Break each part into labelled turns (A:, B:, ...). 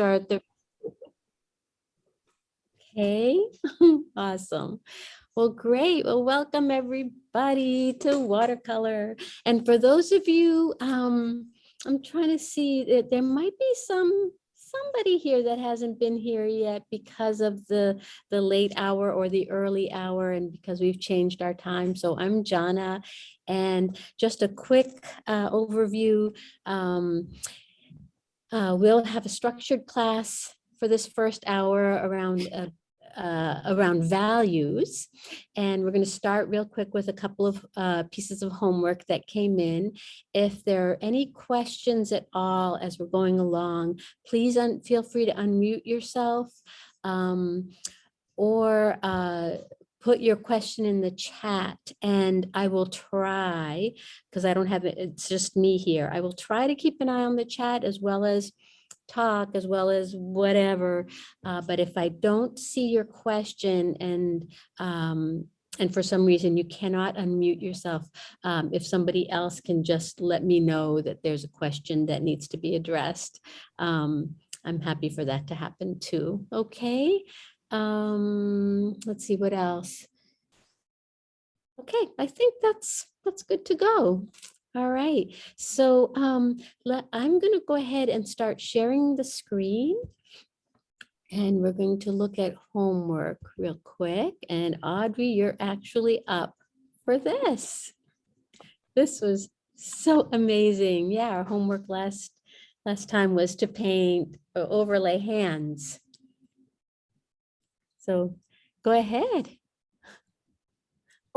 A: start the. Okay, awesome. Well, great. Well, welcome everybody to watercolor. And for those of you, um, I'm trying to see that there might be some somebody here that hasn't been here yet because of the the late hour or the early hour and because we've changed our time. So I'm Jana and just a quick uh, overview. Um, uh, we'll have a structured class for this first hour around uh, uh, around values. And we're going to start real quick with a couple of uh, pieces of homework that came in. If there are any questions at all as we're going along, please feel free to unmute yourself um, or uh, put your question in the chat and I will try, because I don't have it, it's just me here. I will try to keep an eye on the chat as well as talk as well as whatever. Uh, but if I don't see your question and um, and for some reason you cannot unmute yourself, um, if somebody else can just let me know that there's a question that needs to be addressed, um, I'm happy for that to happen too. Okay, um, let's see what else. Okay, I think that's that's good to go. All right, so um, let, I'm going to go ahead and start sharing the screen. And we're going to look at homework real quick. And Audrey, you're actually up for this. This was so amazing. Yeah, our homework last last time was to paint or overlay hands. So go ahead.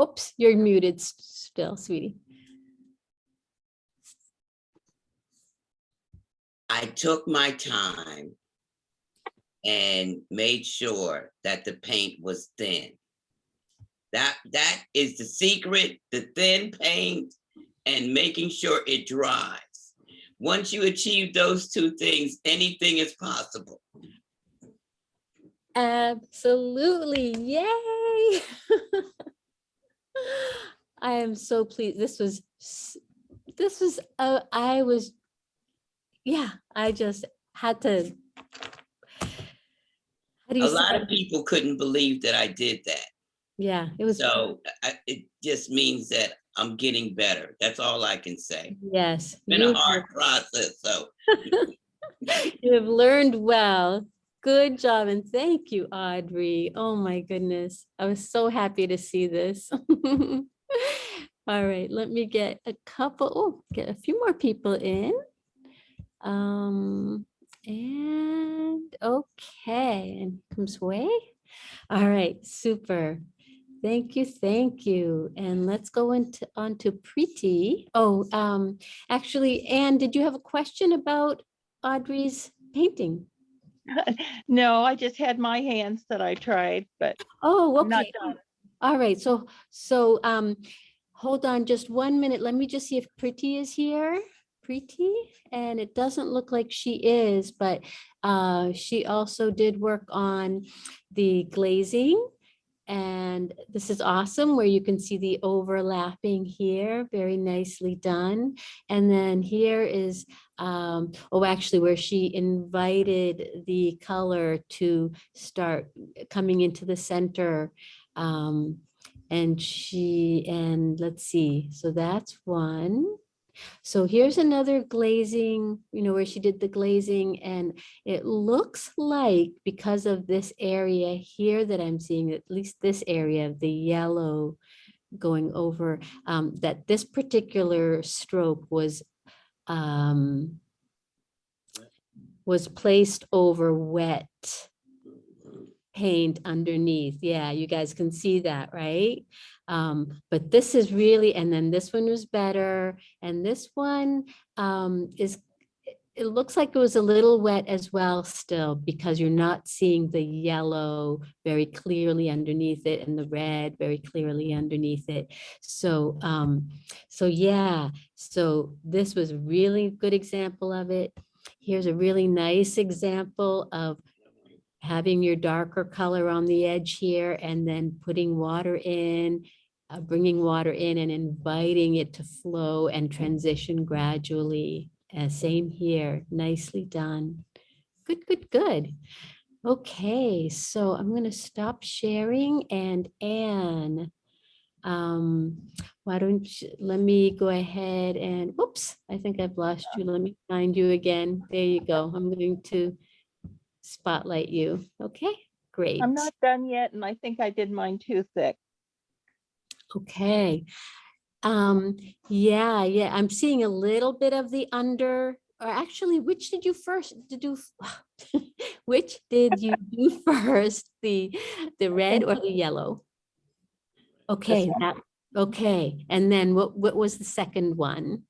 A: Oops, you're muted still, sweetie.
B: I took my time and made sure that the paint was thin. That that is the secret, the thin paint and making sure it dries. Once you achieve those two things, anything is possible.
A: Absolutely. Yay. I am so pleased. This was, this was, uh, I was yeah, I just had to.
B: A lot of people couldn't believe that I did that.
A: Yeah, it was.
B: So I, it just means that I'm getting better. That's all I can say.
A: Yes.
B: It's been a hard process, so.
A: you have learned well. Good job and thank you, Audrey. Oh my goodness. I was so happy to see this. All right, let me get a couple, oh, get a few more people in. Um, and okay, and comes way. All right, super. Thank you, thank you. And let's go into on to Preeti. Oh, um, actually, Anne, did you have a question about Audrey's painting?
C: No, I just had my hands that I tried, but
A: Oh,
C: not
A: okay.
C: done.
A: All right, so so um hold on just one minute. Let me just see if Preeti is here. Preeti, and it doesn't look like she is, but uh, she also did work on the glazing. And this is awesome where you can see the overlapping here, very nicely done. And then here is, um, oh, actually where she invited the color to start coming into the center. Um, and she, and let's see, so that's one. So here's another glazing, you know, where she did the glazing and it looks like because of this area here that I'm seeing, at least this area of the yellow going over, um, that this particular stroke was um, was placed over wet paint underneath. Yeah, you guys can see that, right? Um, but this is really, and then this one was better. And this one um, is, it looks like it was a little wet as well still because you're not seeing the yellow very clearly underneath it and the red very clearly underneath it. So, um, so yeah, so this was a really good example of it. Here's a really nice example of having your darker color on the edge here and then putting water in, uh, bringing water in and inviting it to flow and transition gradually. Uh, same here, nicely done. good, good, good. Okay, so I'm going to stop sharing and Anne, um, why don't you, let me go ahead and, whoops, I think I've lost you. Let me find you again. There you go. I'm going to spotlight you. Okay, great.
C: I'm not done yet and I think I did mine too thick.
A: Okay. Um, yeah, yeah, I'm seeing a little bit of the under, or actually, which did you first to do? Which did you do first, the, the red or the yellow? Okay, that, okay, and then what, what was the second one?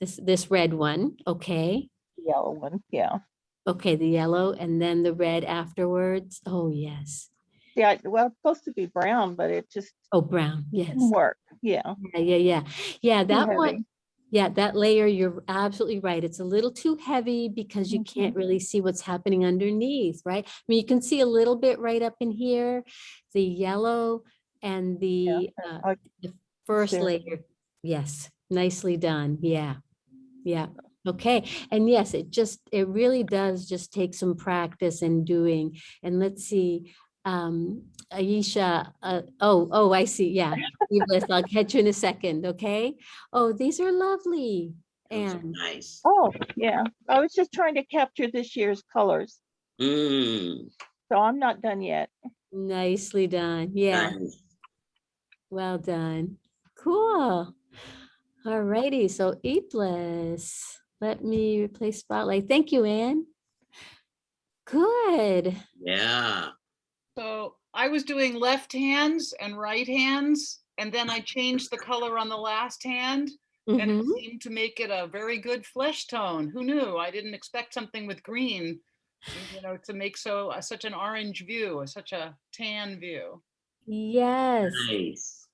A: This, this red one, okay,
C: Yellow one, yeah.
A: okay, the yellow, and then the red afterwards, oh, yes.
C: Yeah, well, it's supposed to be brown, but it just
A: Oh, brown, yes,
C: work. Yeah.
A: yeah, yeah, yeah, yeah,
C: too
A: that one.
C: heavy.
A: Yeah, that layer, you're absolutely right. It's a little too heavy because you
C: Mhm.
A: can't really see what's happening underneath, right? I mean, you can see a little bit right up in here, the yellow and the uh,
C: I-
A: the first layer. Yes, nicely done. Yeah, yeah. Okay, and yes, it just, it really does just take some practice and doing. And let's see, um, Aisha, uh, oh, oh, I see, yeah. Evelyn, I'll catch you in a second, okay? Oh, these are lovely. And
B: Nice.
C: Oh, yeah. I was just trying to capture this year's colors,
B: Mm,
C: so I'm not done yet.
A: nicely done. Yeah,
B: nice.
A: well done. Cool. All righty, so Iblis, let me replace spotlight. Thank you, Anne. Good.
B: Yeah.
D: So I was doing left hands and right hands, and then I changed the color on the last hand. And it
A: Mhm.
D: seemed to make it a very good flesh tone. Who knew? I didn't expect something with green, you know, to make so, uh, such an orange view, or such a tan view.
A: Yes,
B: Nice.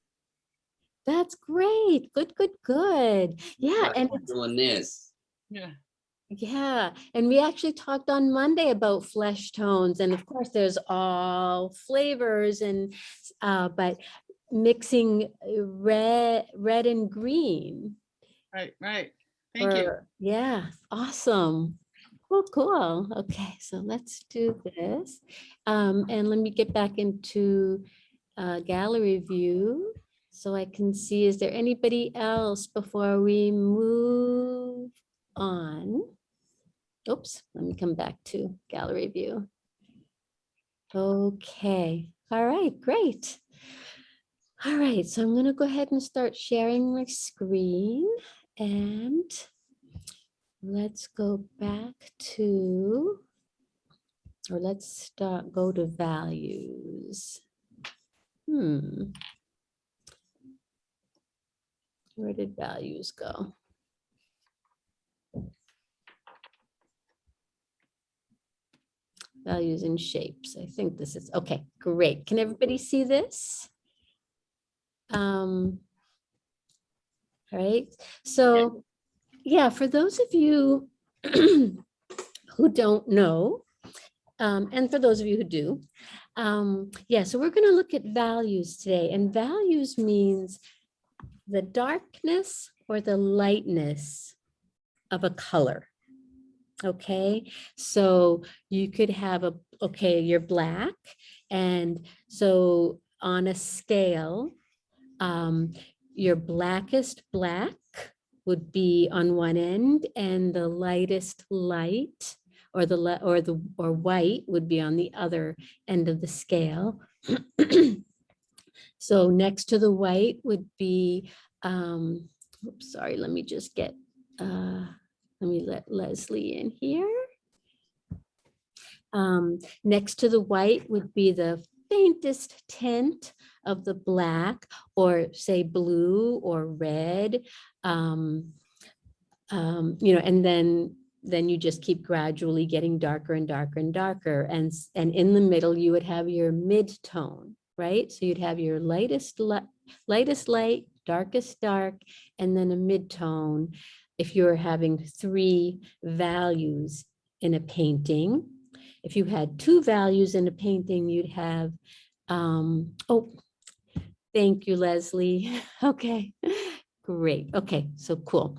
A: that's great. Good, good, good. Yeah,
B: Why
A: and
B: Doing this.
D: Yeah.
A: Yeah, and we actually talked on Monday about flesh tones, and of course, there's all flavors and, uh, but mixing uh, red, red and green.
D: Right, right. Thank you.
A: Yeah, awesome. Cool, cool. Okay, so let's do this. Um, and let me get back into uh, gallery view so I can see, is there anybody else before we move on? Oops, let me come back to gallery view. Okay, all right, great. All right, so I'm gonna go ahead and start sharing my screen and let's go back to, or let's start, go to values. Hmm. Where did values go? Values and shapes. I think this is, okay, great. Can everybody see this? Um, all right, so, yeah, for those of you who don't know, um, and for those of you who do, um, yeah, so we're gonna look at values today, and values means the darkness or the lightness of a color. Okay, so you could have a, okay, you're black, and so on a scale, um, your blackest black would be on one end and the lightest light or the or the or white would be on the other end of the scale. so next to the white would be um oops, sorry, let me just get uh let me let Leslie in here. Um, next to the white would be the faintest tint of the black or say blue or red. Um, um, you know, and then then you just keep gradually getting darker and darker and darker. And, and in the middle, you would have your mid-tone, right? So you'd have your lightest, li- lightest light, darkest dark, and then a mid-tone. If you're having three values in a painting, if you had two values in a painting, you'd have, um, oh, thank you, Leslie. Okay, Great. Okay, so cool.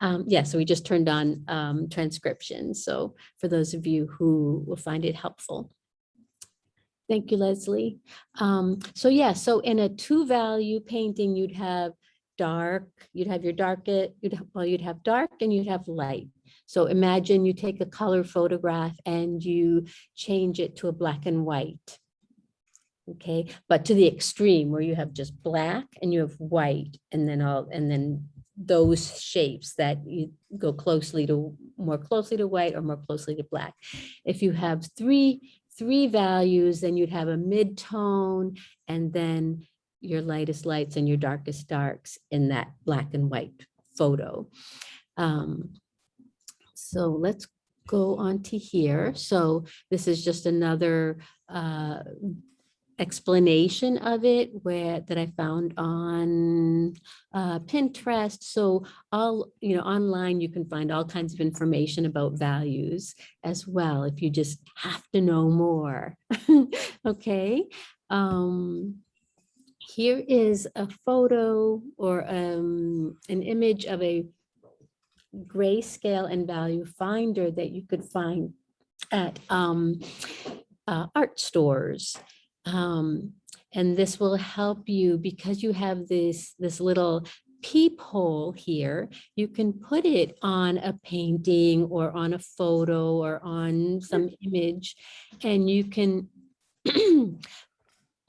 A: Um, yeah, so we just turned on um, transcription. So for those of you who will find it helpful. Thank you, Leslie. Um, so yeah, so in a two value painting, you'd have dark, you'd have your dark, it, you'd have, well, you'd have dark and you'd have light. So imagine you take a color photograph and you change it to a black and white. Okay, but to the extreme where you have just black and you have white and then all, and then those shapes that you go closely to, more closely to white or more closely to black. If you have three, three values, then you'd have a mid-tone and then your lightest lights and your darkest darks in that black and white photo. Um, so let's go on to here. So this is just another uh, explanation of it where that I found on uh, Pinterest. So all, you know, online you can find all kinds of information about values as well if you just have to know more. okay. Um, here is a photo or um, an image of a grayscale and value finder that you could find at um, uh, art stores. Um, and this will help you because you have this, this little peephole here, you can put it on a painting or on a photo or on some image and you can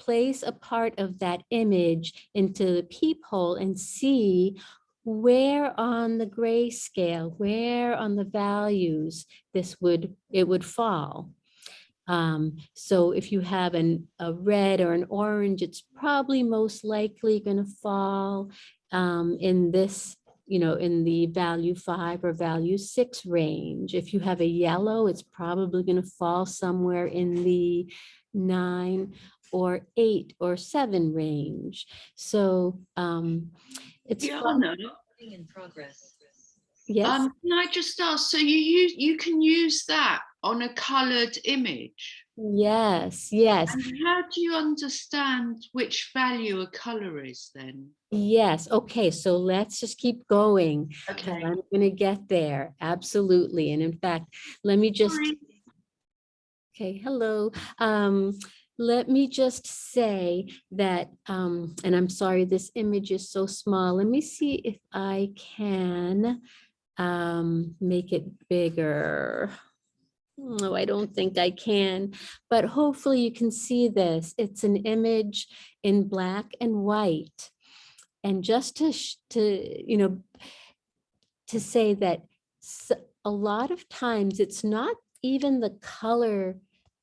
A: place a part of that image into the peephole and see where on the grayscale, where on the values this would, it would fall. Um, so if you have an, a red or an orange, it's probably most likely going to fall um, in this, you know, in the value five or value six range. If you have a yellow, it's probably going to fall somewhere in the nine or eight or seven range. So um, it's fun-
E: Diana,
F: In progress.
A: yes,
E: um, can I just ask, so you use, you can use that on a coloured image?
A: yes, yes.
E: And how do you understand which value a colour is then?
A: Yes, okay, so let's just keep going.
E: Okay.
A: I'm gonna get there, absolutely. And in fact, let me just,
E: Sorry.
A: okay, hello. Um, let me just say that, um, and I'm sorry, this image is so small. Let me see if I can um, make it bigger. No, I don't think I can, but hopefully you can see this. It's an image in black and white. And just to, to, you know, to say that a lot of times it's not even the color,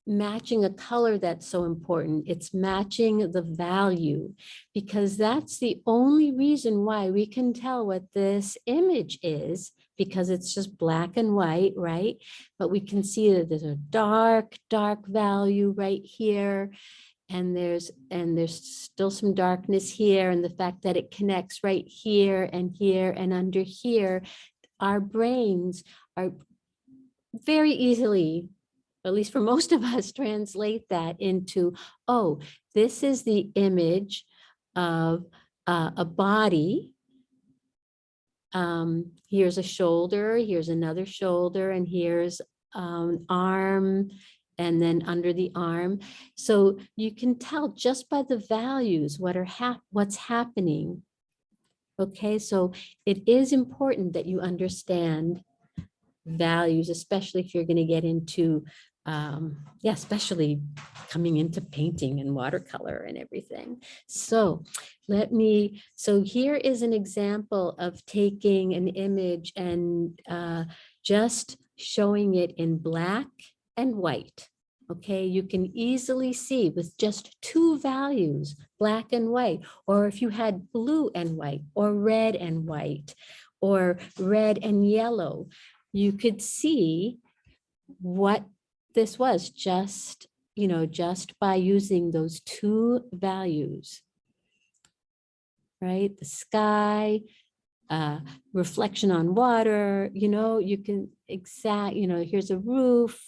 A: matching a color that's so important. It's matching the value because that's the only reason why we can tell what this image is because it's just black and white, right? But we can see that there's a dark, dark value right here. And there's, and there's still some darkness here and the fact that it connects right here and here and under here. Our brains are very easily, at least for most of us, translate that into, oh, this is the image of uh, a body. Um, here's a shoulder, here's another shoulder, and here's um, arm, and then under the arm. So you can tell just by the values what are hap what's happening. Okay, so it is important that you understand values, especially if you're going to get into, um, yeah, especially coming into painting and watercolor and everything. So let me, so here is an example of taking an image and uh, just showing it in black and white. Okay, you can easily see with just two values, black and white, or if you had blue and white, or red and white, or red and yellow, you could see what this was just, you know, just by using those two values. Right, the sky, uh, reflection on water, you know, you can exact, you know, here's a roof,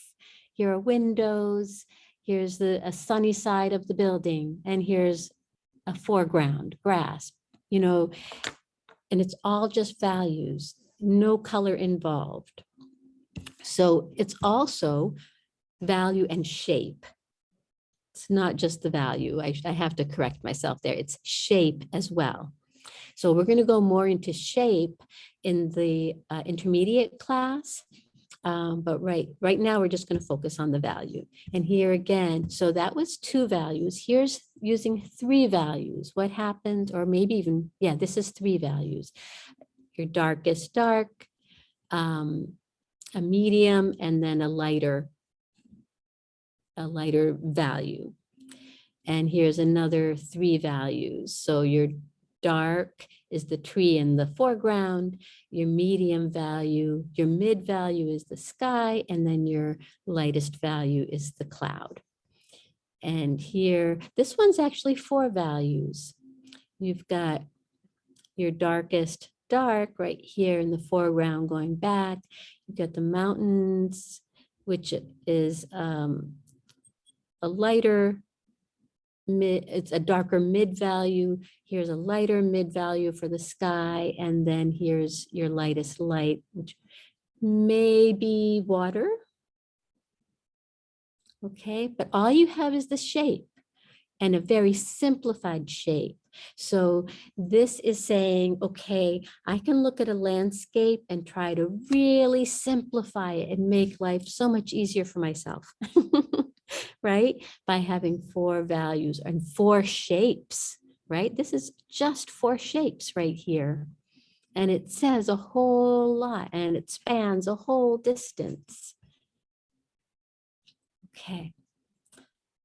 A: here are windows, here's the a sunny side of the building, and here's a foreground, grass, you know, and it's all just values, no color involved. So it's also value and shape. It's not just the value. I, I have to correct myself there. It's shape as well. So we're going to go more into shape in the uh, intermediate class. Um, but right, right now we're just going to focus on the value. And here again, so that was two values. Here's using three values. What happens, or maybe even, yeah, this is three values. Your darkest dark, um, a medium, and then a lighter, a lighter value. And here's another three values. So your dark is the tree in the foreground, your medium value, your mid value is the sky, and then your lightest value is the cloud. And here, this one's actually four values. You've got your darkest dark right here in the foreground going back. You've got the mountains, which is um, a lighter mid, it's a darker mid value. Here's a lighter mid value for the sky. And then here's your lightest light, which may be water. Okay, but all you have is the shape and a very simplified shape. So this is saying, okay, I can look at a landscape and try to really simplify it and make life so much easier for myself. right? By having four values and four shapes, right? This is just four shapes right here. And it says a whole lot and it spans a whole distance. Okay.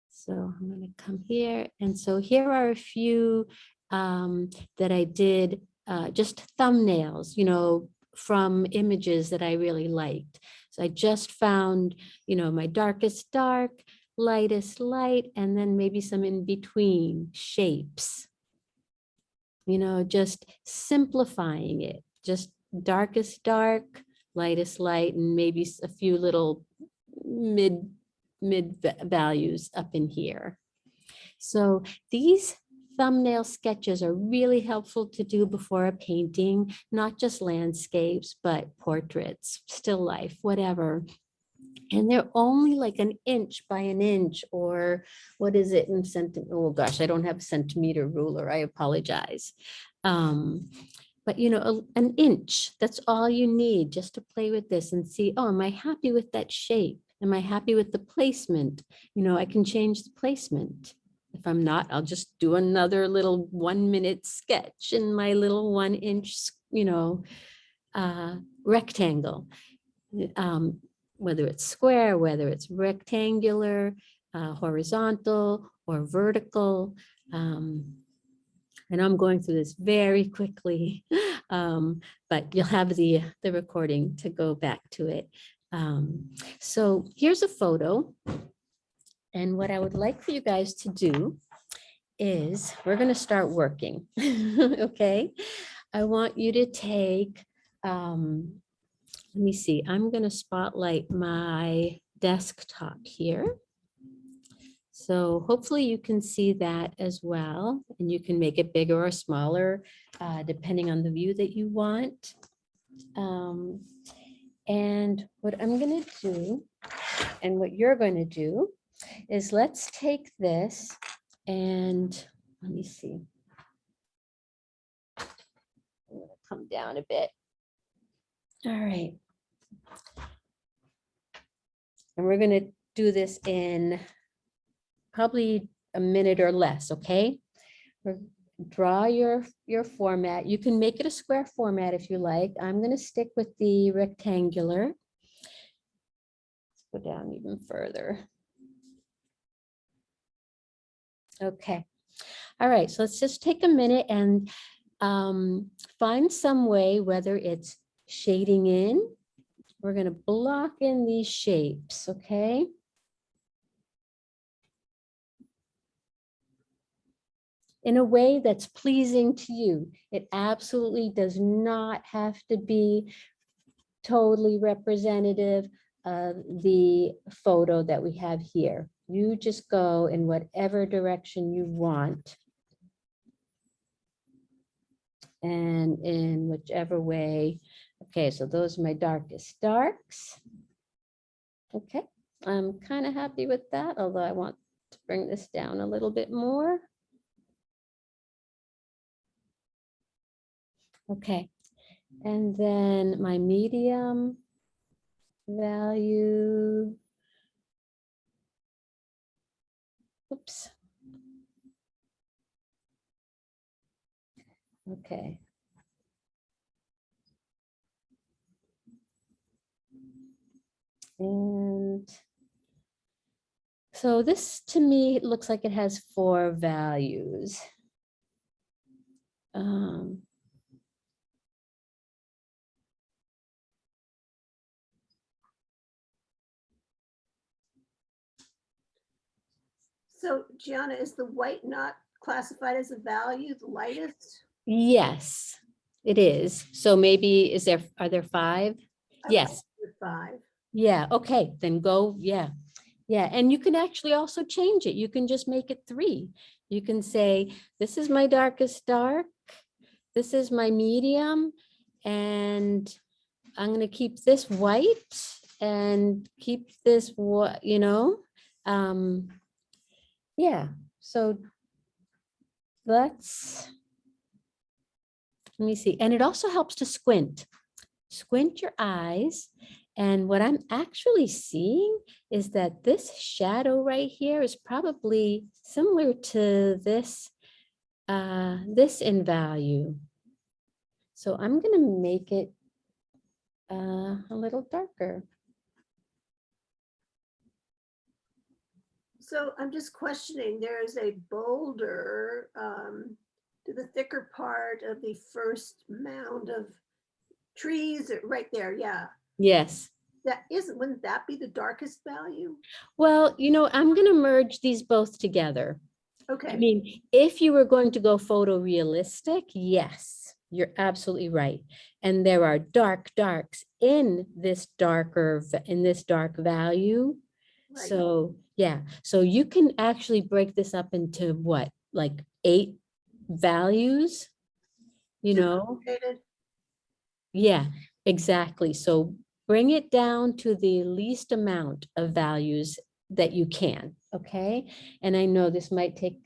A: So I'm going to come here. And so here are a few um, that I did, uh, just thumbnails, you know, from images that I really liked. So I just found, you know, my darkest dark, lightest light, and then maybe some in between shapes. You know, just simplifying it, just darkest dark, lightest light, and maybe a few little mid, mid values up in here. So these thumbnail sketches are really helpful to do before a painting, not just landscapes, but portraits, still life, whatever. And they're only like an inch by an inch or what is it in centimeter? Oh gosh, I don't have a centimeter ruler. I apologize. Um, but you know, a- an inch, that's all you need just to play with this and see, oh, am I happy with that shape? Am I happy with the placement? You know, I can change the placement. If I'm not, I'll just do another little one minute sketch in my little one inch, you know, uh, rectangle. Um, whether it's square, whether it's rectangular, uh, horizontal or vertical. Um, and I'm going through this very quickly, um, but you'll have the, the recording to go back to it. Um, so here's a photo. And what I would like for you guys to do is we're going to start working. okay. I want you to take, um, let me see, I'm going to spotlight my desktop here. So hopefully you can see that as well, and you can make it bigger or smaller, uh, depending on the view that you want. Um, and what I'm going to do, and what you're going to do, is let's take this and let me see. I'm gonna come down a bit. All right. And we're gonna do this in probably a minute or less, okay? Draw your, your format. You can make it a square format if you like. I'm gonna stick with the rectangular. Let's Go down even further. Okay. All right, so let's just take a minute and um, find some way, whether it's shading in. We're gonna block in these shapes, okay? In a way that's pleasing to you. It absolutely does not have to be totally representative of the photo that we have here. You just go in whatever direction you want. and in whichever way. Okay, so those are my darkest darks. Okay, I'm kind of happy with that, although I want to bring this down a little bit more. Okay, and then my medium value. Oops. Okay. And so this to me looks like it has four values. Um,
F: So Gianna, is the white not classified as a value, the lightest?
A: yes, it is. So maybe is there, are there five?
F: Okay,
A: Yes.
F: Five.
A: Yeah, okay, then go, yeah. Yeah, and you can actually also change it. You can just make it three. You can say, this is my darkest dark. This is my medium. And I'm gonna keep this white and keep this what, you know? Um, yeah, so let's, let me see. And it also helps to squint. Squint your eyes and what I'm actually seeing is that this shadow right here is probably similar to this, uh, this in value. So I'm gonna make it uh, a little darker.
F: So I'm just questioning, there is a boulder um, to the thicker part of the first mound of trees, right there, yeah.
A: Yes.
F: That isn't, wouldn't that be the darkest value?
A: Well, you know, I'm gonna merge these both together.
F: Okay.
A: I mean, if you were going to go photorealistic, yes, you're absolutely right. And there are dark darks in this darker, in this dark value.
F: right.
A: So, yeah, so you can actually break this up into what, like eight values? You know, yeah, exactly. So bring it down to the least amount of values that you can, okay? And I know this might take,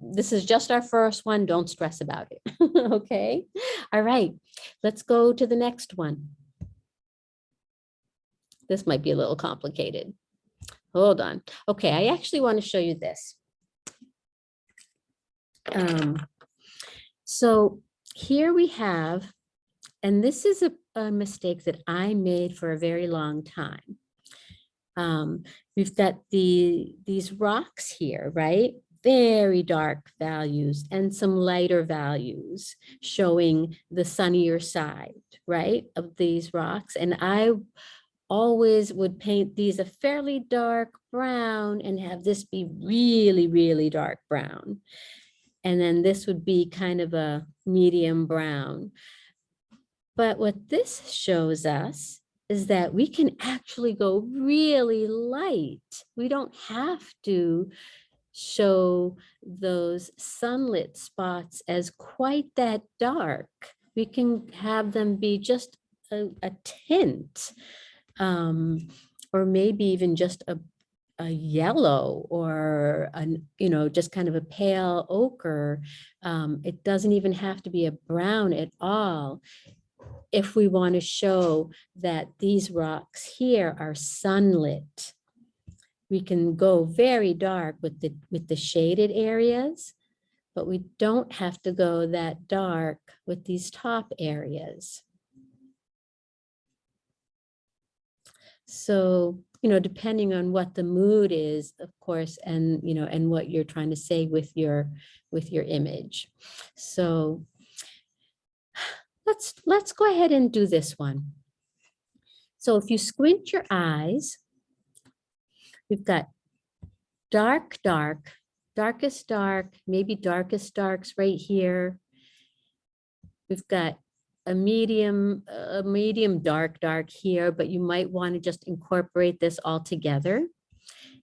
A: this is just our first one, don't stress about it, okay? All right, let's go to the next one. This might be a little complicated. Hold on. Okay, I actually want to show you this. Um, so here we have, and this is a, a mistake that I made for a very long time. Um, we've got the, these rocks here, right? Very dark values and some lighter values showing the sunnier side, right, of these rocks. And I always would paint these a fairly dark brown and have this be really, really dark brown. And then this would be kind of a medium brown. But what this shows us is that we can actually go really light. We don't have to show those sunlit spots as quite that dark. We can have them be just a, a tint um, or maybe even just a, a yellow or an, you know, just kind of a pale ochre. Um, it doesn't even have to be a brown at all. If we want to show that these rocks here are sunlit, we can go very dark with the, with the shaded areas, but we don't have to go that dark with these top areas. So, you know, depending on what the mood is, of course, and, you know, and what you're trying to say with your, with your image. So let's, let's go ahead and do this one. So if you squint your eyes, we've got dark, dark, darkest dark, maybe darkest darks right here. We've got a medium, a medium dark, dark here, but you might want to just incorporate this all together.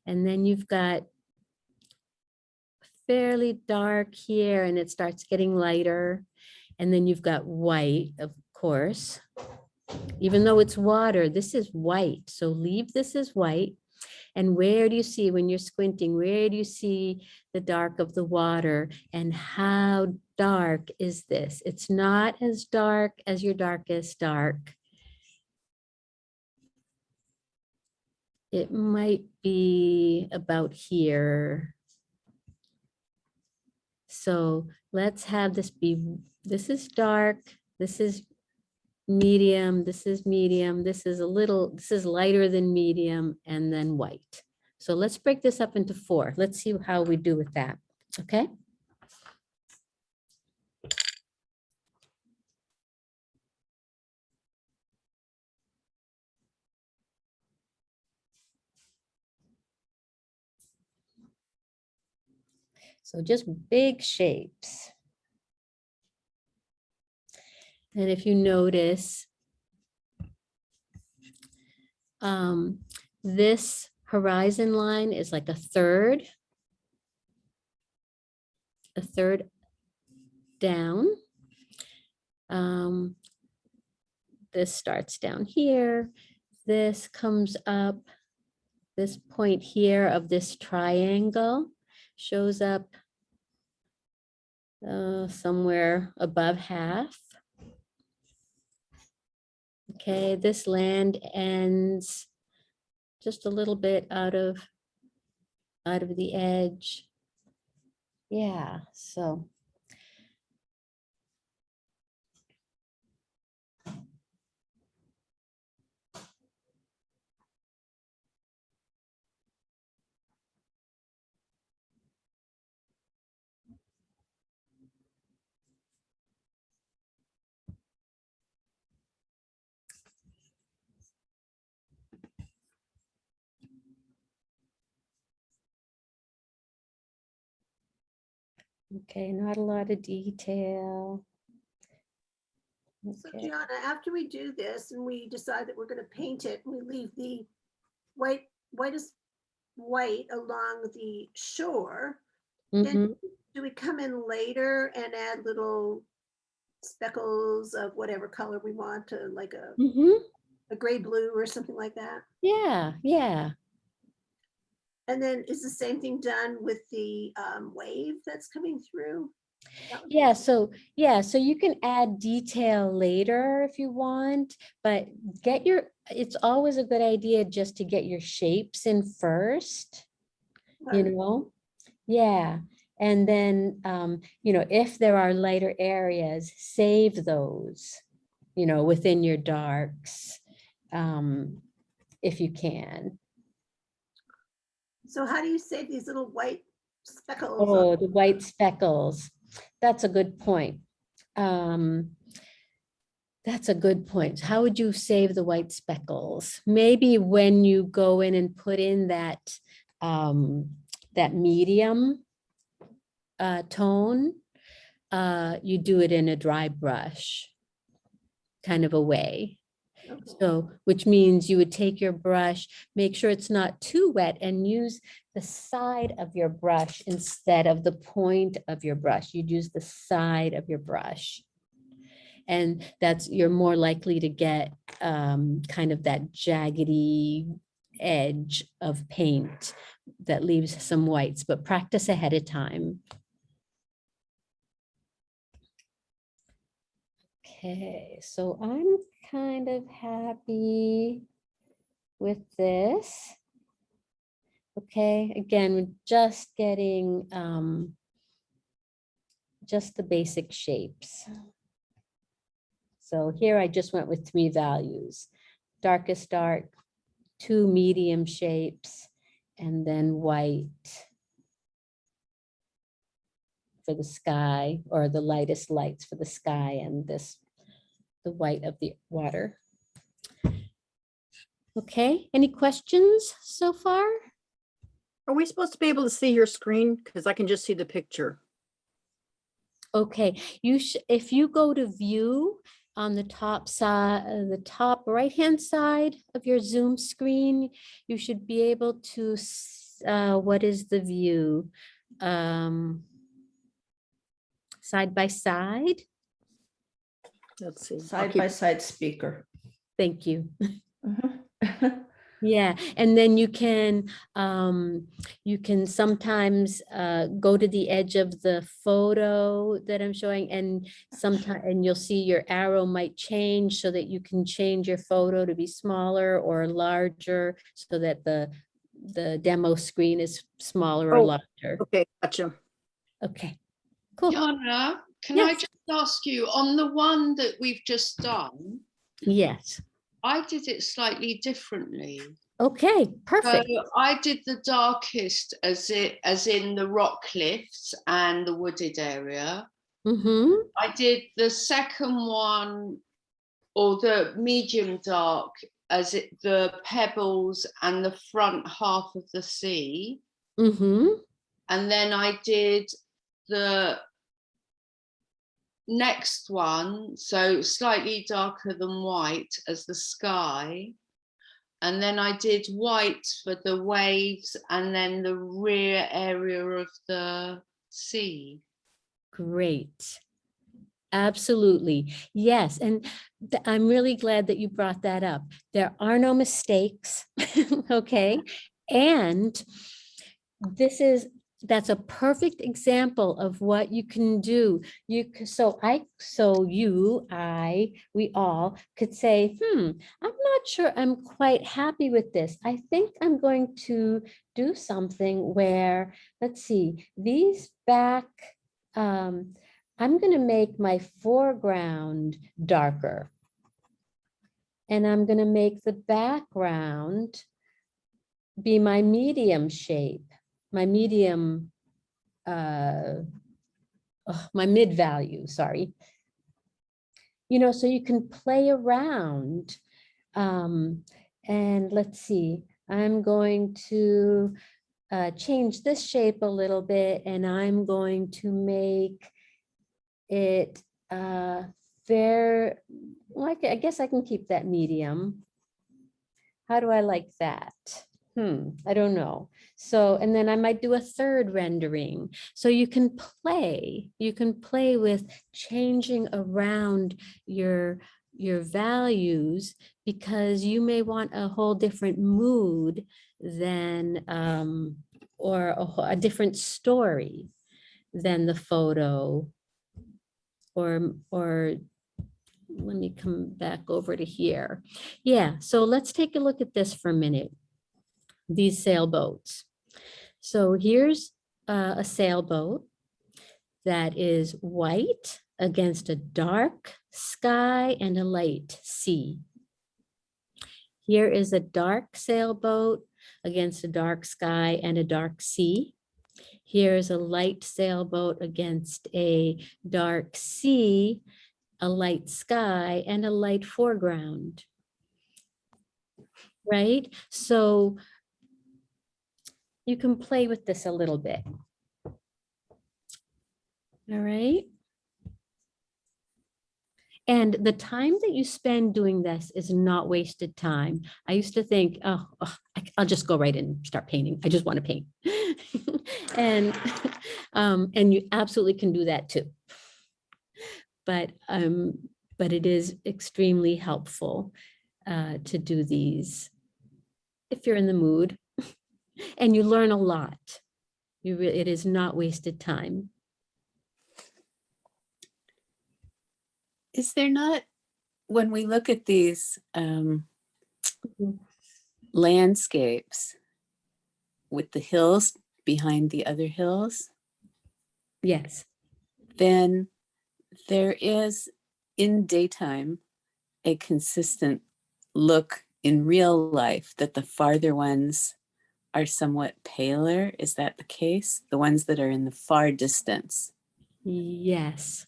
A: And then you've got fairly dark here and it starts getting lighter. And then you've got white, of course. Even though it's water, this is white. So leave this as white. And where do you see, when you're squinting, where do you see the dark of the water? And how dark is this? It's not as dark as your darkest dark. It might be about here. So let's have this be, this is dark, this is medium, this is medium, this is a little, this is lighter than medium, and then white. So let's break this up into four. Let's see how we do with that, okay? So just big shapes. And if you notice, um, this horizon line is like a third, a third down. Um, this starts down here. This comes up, this point here of this triangle shows up uh, somewhere above half. Okay, this land ends just a little bit out of out of the edge. Yeah, so Okay, not a lot of detail.
F: So
A: Okay,
F: Gianna, after we do this and we decide that we're gonna paint it, we leave the white, whitest white along the shore.
A: mhm.
F: Then do we come in later and add little speckles of whatever color we want to like a,
A: Mhm.
F: a gray blue or something like that?
A: Yeah, yeah.
F: And then is the same thing done with the um, wave that's coming through? That
A: Yeah, so, yeah, so you can add detail later if you want, but get your, it's always a good idea just to get your shapes in first, you know? Yeah, and then, um, you know, if there are lighter areas, save those, you know, within your darks, um, if you can.
F: So how do you save these little white speckles?
A: Oh, the white speckles. That's a good point. Um, that's a good point. How would you save the white speckles? Maybe when you go in and put in that, um, that medium uh, tone, uh, you do it in a dry brush kind of a way. So, which means you would take your brush, make sure it's not too wet and use the side of your brush instead of the point of your brush. You'd use the side of your brush. And that's, you're more likely to get um, kind of that jaggedy edge of paint that leaves some whites, but practice ahead of time. Okay, so I'm kind of happy with this. Okay, again, we're just getting um, just the basic shapes. So here I just went with three values, darkest dark, two medium shapes, and then white for the sky or the lightest lights for the sky and this, the white of the water. Okay, any questions so far?
G: Are we supposed to be able to see your screen? Because I can just see the picture.
A: Okay, you should, if you go to view on the top side, the top right-hand side of your Zoom screen, you should be able to, uh, what is the view? Um, Side by side?
G: Let's see.
H: Side
G: keep-
H: by side speaker.
A: Thank you.
H: Mhm.
A: Yeah, and then you can, um, you can sometimes, uh, go to the edge of the photo that I'm showing and sometimes and you'll see your arrow might change so that you can change your photo to be smaller or larger so that the, the demo screen is smaller or
G: Oh,
A: larger.
G: Okay, gotcha.
A: Okay, cool.
E: Yana, can I just ask you, on the one that we've just done,
A: Yes.
E: I did it slightly differently.
A: Okay,
E: So
A: perfect.
E: I did the darkest as it, as in the rock cliffs and the wooded area.
A: Mm-hmm.
E: I did the second one or the medium dark as it, the pebbles and the front half of the sea.
A: Mm-hmm.
E: And then I did the next one, so slightly darker than white as the sky. And then I did white for the waves and then the rear area of the sea.
A: Great. Absolutely. Yes. And I'm really glad that you brought that up. There are no mistakes. Okay. And this is, that's a perfect example of what you can do. You, so I, so you, I, we all could say, hmm, I'm not sure I'm quite happy with this. I think I'm going to do something where, let's see, these back, um, I'm going to make my foreground darker. And I'm going to make the background be my medium shape, my medium, uh, oh, my mid value, sorry. You know, so you can play around. Um, and let's see, I'm going to uh, change this shape a little bit and I'm going to make it uh, fair, like, I guess I can keep that medium. How do I like that? Hmm, I don't know. So, and then I might do a third rendering. So you can play, you can play with changing around your, your values because you may want a whole different mood than, um, or a, a different story than the photo or, or let me come back over to here. Yeah, so let's take a look at this for a minute. These sailboats. So here's uh, a sailboat that is white against a dark sky and a light sea. Here is a dark sailboat against a dark sky and a dark sea. Here's a light sailboat against a dark sea, a light sky, and a light foreground. Right? So you can play with this a little bit. All right. And the time that you spend doing this is not wasted time. I used to think, oh, oh, I'll just go right in and start painting. I just want to paint. And, um, and you absolutely can do that too. But, um, but it is extremely helpful uh, to do these if you're in the mood. And you learn a lot. You really, it is not wasted time.
I: Is there not, when we look at these um, landscapes with the hills behind the other hills,
A: Yes.
I: then there is in daytime a consistent look in real life that the farther ones are somewhat paler. Is that the case? The ones that are in the far distance?
A: Yes.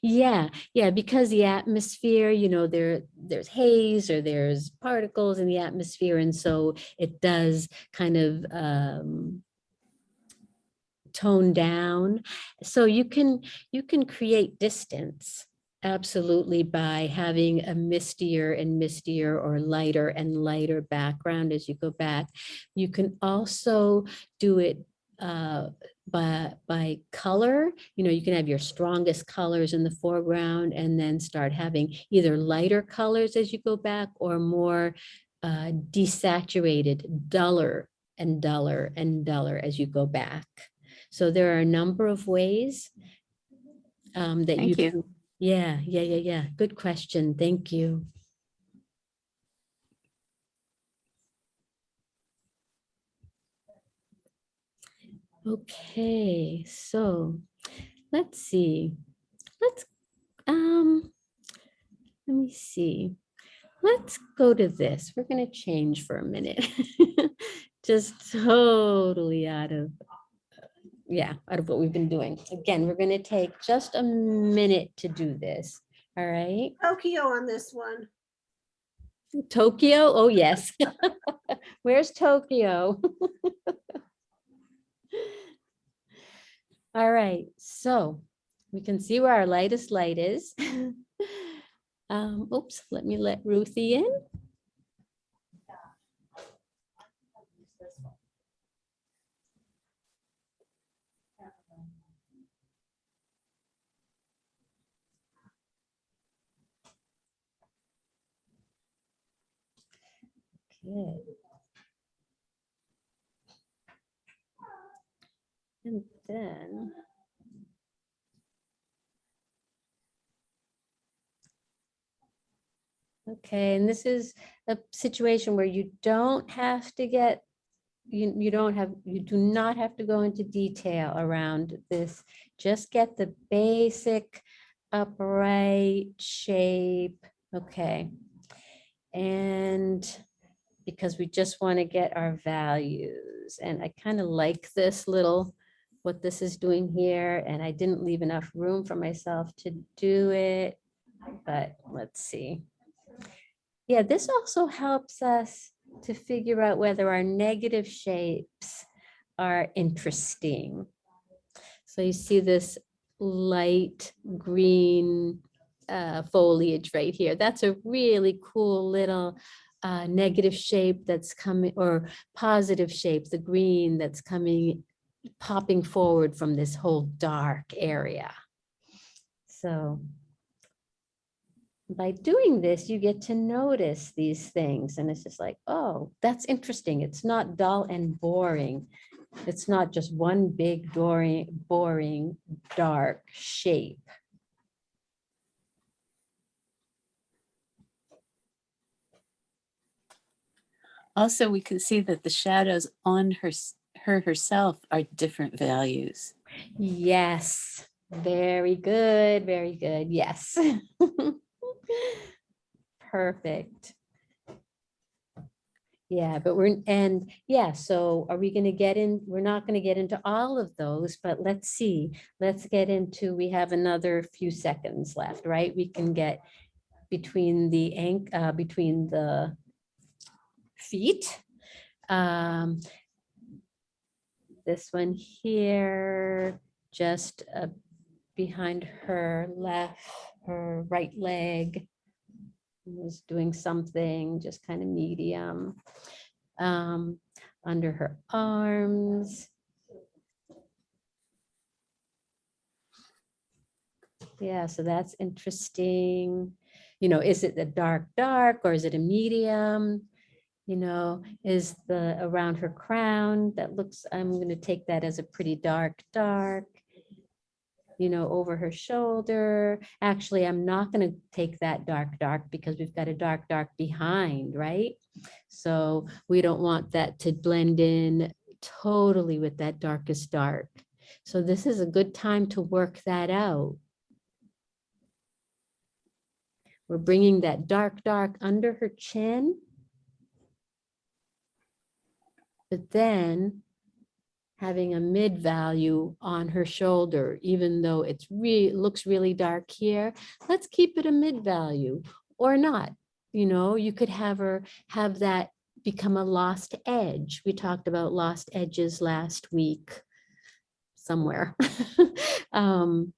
A: Yeah, yeah, because the atmosphere, you know, there there's haze or there's particles in the atmosphere. And so it does kind of um, tone down. So you can you can create distance absolutely by having a mistier and mistier or lighter and lighter background as you go back. You can also do it uh, by, by color, you know, you can have your strongest colors in the foreground and then start having either lighter colors as you go back or more uh, desaturated, duller and duller and duller as you go back. So there are a number of ways um, that you
I: you.
A: can, yeah, yeah, yeah, yeah. Good question. Thank you. Okay, so let's see. Let's, um, let me see. Let's go to this. We're going to change for a minute. Just totally out of, yeah, out of what we've been doing. Again, we're going to take just a minute to do this. All right.
F: Tokyo on this one.
A: Tokyo, oh yes. Where's Tokyo? All right, so we can see where our lightest light is. Um, oops, let me let Ruthie in. Okay. And then. Okay, and this is a situation where you don't have to get, you, you don't have, you do not have to go into detail around this. Just get the basic upright shape, okay. And because we just want to get our values. And I kind of like this little, what this is doing here, and I didn't leave enough room for myself to do it. But let's see. Yeah, this also helps us to figure out whether our negative shapes are interesting. So you see this light green uh, foliage right here. That's a really cool little uh, negative shape that's coming or positive shape, the green that's coming, popping forward from this whole dark area. So by doing this, you get to notice these things and it's just like, oh, that's interesting. It's not dull and boring. It's not just one big boring, boring, dark shape.
I: Also, we can see that the shadows on her, her herself are different values.
A: Yes, very good, very good. Yes. Perfect. Yeah, but we're, and yeah, so are we going to get in? We're not going to get into all of those, but let's see. Let's get into, we have another few seconds left, right? We can get between the uh, between the feet. Um, this one here, just uh, behind her left, her right leg was doing something just kind of medium. Um, under her arms. Yeah, so that's interesting. You know, is it the dark, dark, or is it a medium? You know, is the around her crown that looks, I'm gonna take that as a pretty dark, dark. You know, over her shoulder. Actually, I'm not gonna take that dark, dark because we've got a dark, dark behind, right? So we don't want that to blend in totally with that darkest dark. So this is a good time to work that out. We're bringing that dark, dark under her chin. But then having a mid value on her shoulder, even though it's really looks really dark here, let's keep it a mid value or not. You know, you could have her have that become a lost edge. We talked about lost edges last week somewhere. um,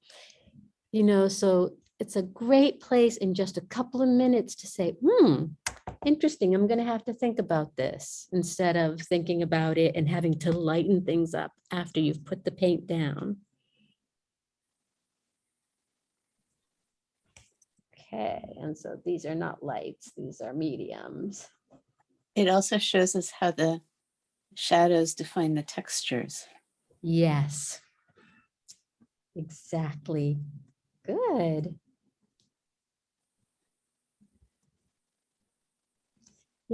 A: you know, so it's a great place in just a couple of minutes to say, hmm, interesting. I'm gonna have to think about this instead of thinking about it and having to lighten things up after you've put the paint down. Okay, and so these are not lights, these are mediums.
I: It also shows us how the shadows define the textures.
A: Yes. Exactly. Good.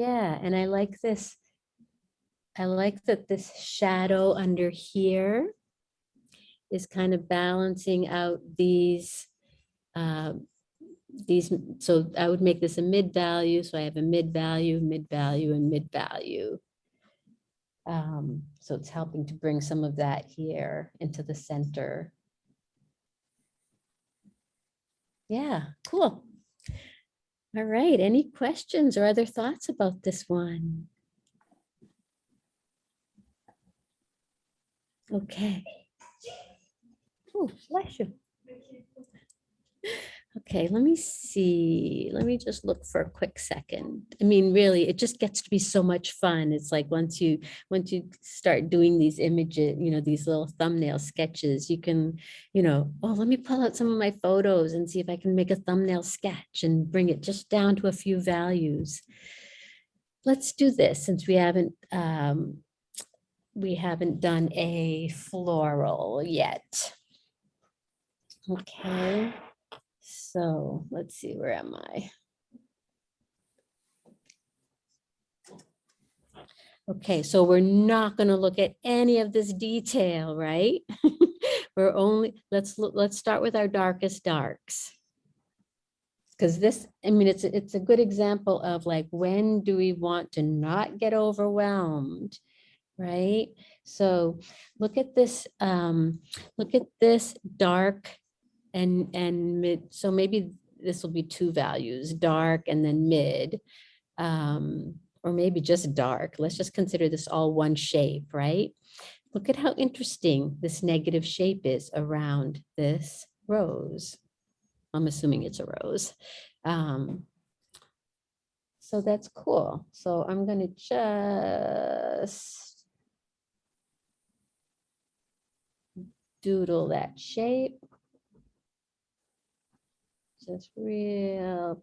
A: Yeah, and I like this. I like that this shadow under here is kind of balancing out these um, these, so I would make this a mid value. So I have a mid value, mid value and mid value. Um, so it's helping to bring some of that here into the center. Yeah, cool. All right, any questions or other thoughts about this one? Okay. Oh, bless you. Okay, let me see. Let me just look for a quick second. I mean, really, it just gets to be so much fun. It's like once you, once you start doing these images, you know, these little thumbnail sketches, you can, you know, oh, let me pull out some of my photos and see if I can make a thumbnail sketch and bring it just down to a few values. Let's do this since we haven't, um, we haven't done a floral yet. Okay. So let's see, where am I? Okay, so we're not going to look at any of this detail, right? We're only, let's look, let's start with our darkest darks. Because this, I mean, it's, it's a good example of like, when do we want to not get overwhelmed? Right? So look at this, um, look at this dark and, and mid, so maybe this will be two values, dark and then mid. Um, or maybe just dark. Let's just consider this all one shape, right? Look at how interesting this negative shape is around this rose. I'm assuming it's a rose. Um, so that's cool. So I'm gonna just doodle that shape. Just real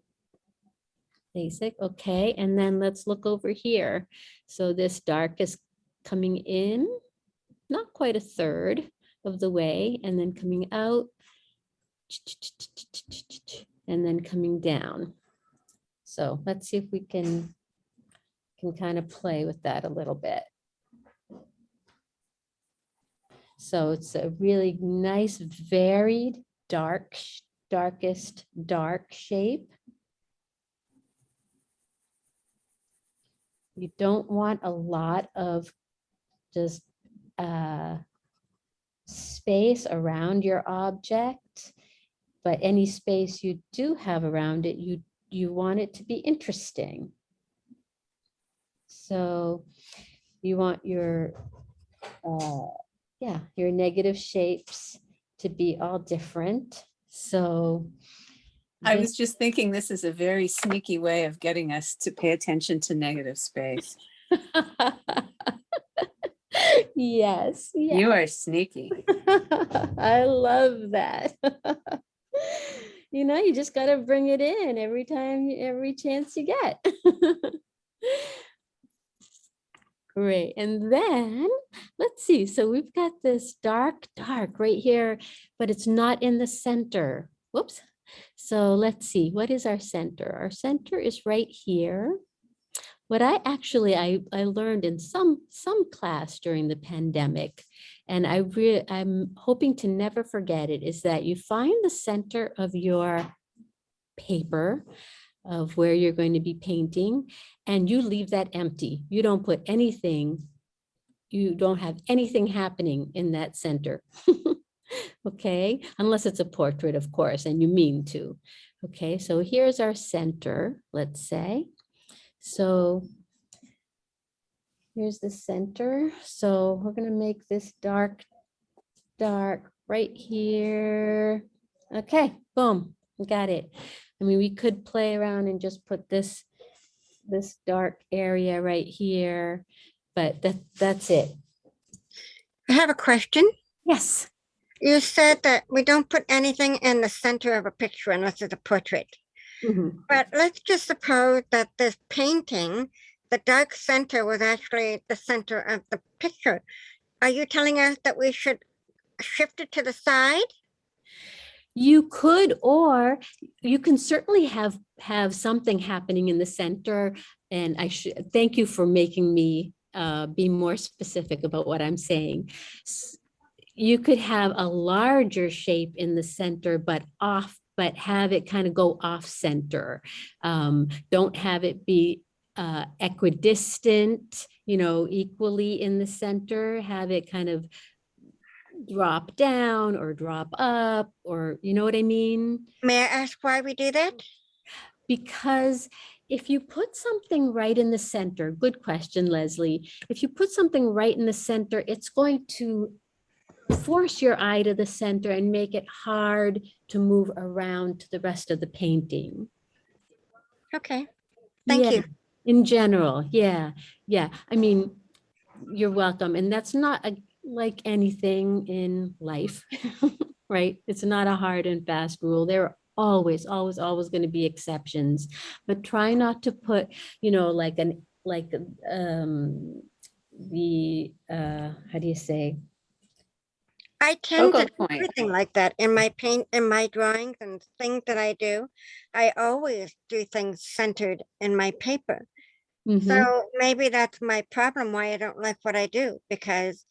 A: basic, okay, and then let's look over here. So this dark is coming in, not quite a third of the way, and then coming out, and then coming down. So let's see if we can, can kind of play with that a little bit. So it's a really nice, varied, dark, darkest, dark shape. You don't want a lot of just uh, space around your object, but any space you do have around it, you, you want it to be interesting. So you want your, uh, yeah, your negative shapes to be all different. So
I: I was just thinking this is a very sneaky way of getting us to pay attention to negative space.
A: Yes, yeah.
I: You are sneaky.
A: I love that. You know, you just gotta bring it in every time, every chance you get. Great, and then, let's see, so we've got this dark, dark right here, but it's not in the center. Whoops. So let's see, what is our center? Our center is right here. What I actually, I, I learned in some, some class during the pandemic, and I re, I'm hoping to never forget it, is that you find the center of your paper of where you're going to be painting, and you leave that empty. You don't put anything, you don't have anything happening in that center. Okay, unless it's a portrait, of course, and you mean to. Okay, so here's our center, let's say. So here's the center. So we're gonna make this dark, dark right here. Okay, boom, got it. I mean, we could play around and just put this this dark area right here, but that, that's it.
J: I have a question.
A: Yes.
J: You said that we don't put anything in the center of a picture unless it's a portrait.
A: Mhm.
J: But let's just suppose that this painting, the dark center was actually the center of the picture. Are you telling us that we should shift it to the side?
A: You could, or you can certainly have, have something happening in the center. And I should, thank you for making me uh, be more specific about what I'm saying. You could have a larger shape in the center, but off, but have it kind of go off center. Um, Don't have it be uh, equidistant, you know, equally in the center, have it kind of drop down or drop up, or you know what I mean?
J: May I ask why we do that?
A: Because if you put something right in the center, good question, Leslie. If you put something right in the center, it's going to force your eye to the center and make it hard to move around to the rest of the painting.
J: Okay, thank
A: Yeah,
J: you.
A: In general, yeah, yeah. I mean, you're welcome. And that's not a- like anything in life, right? It's not a hard and fast rule. There are always, always, always going to be exceptions. But try not to put, you know, like an, like, um, the, uh, how do you say?
J: I tend to
I: Focal
J: do
I: point.
J: everything like that in my paint, in my drawings and things that I do. I always do things centered in my paper.
A: Mhm,
J: So maybe that's my problem, why I don't like what I do, because.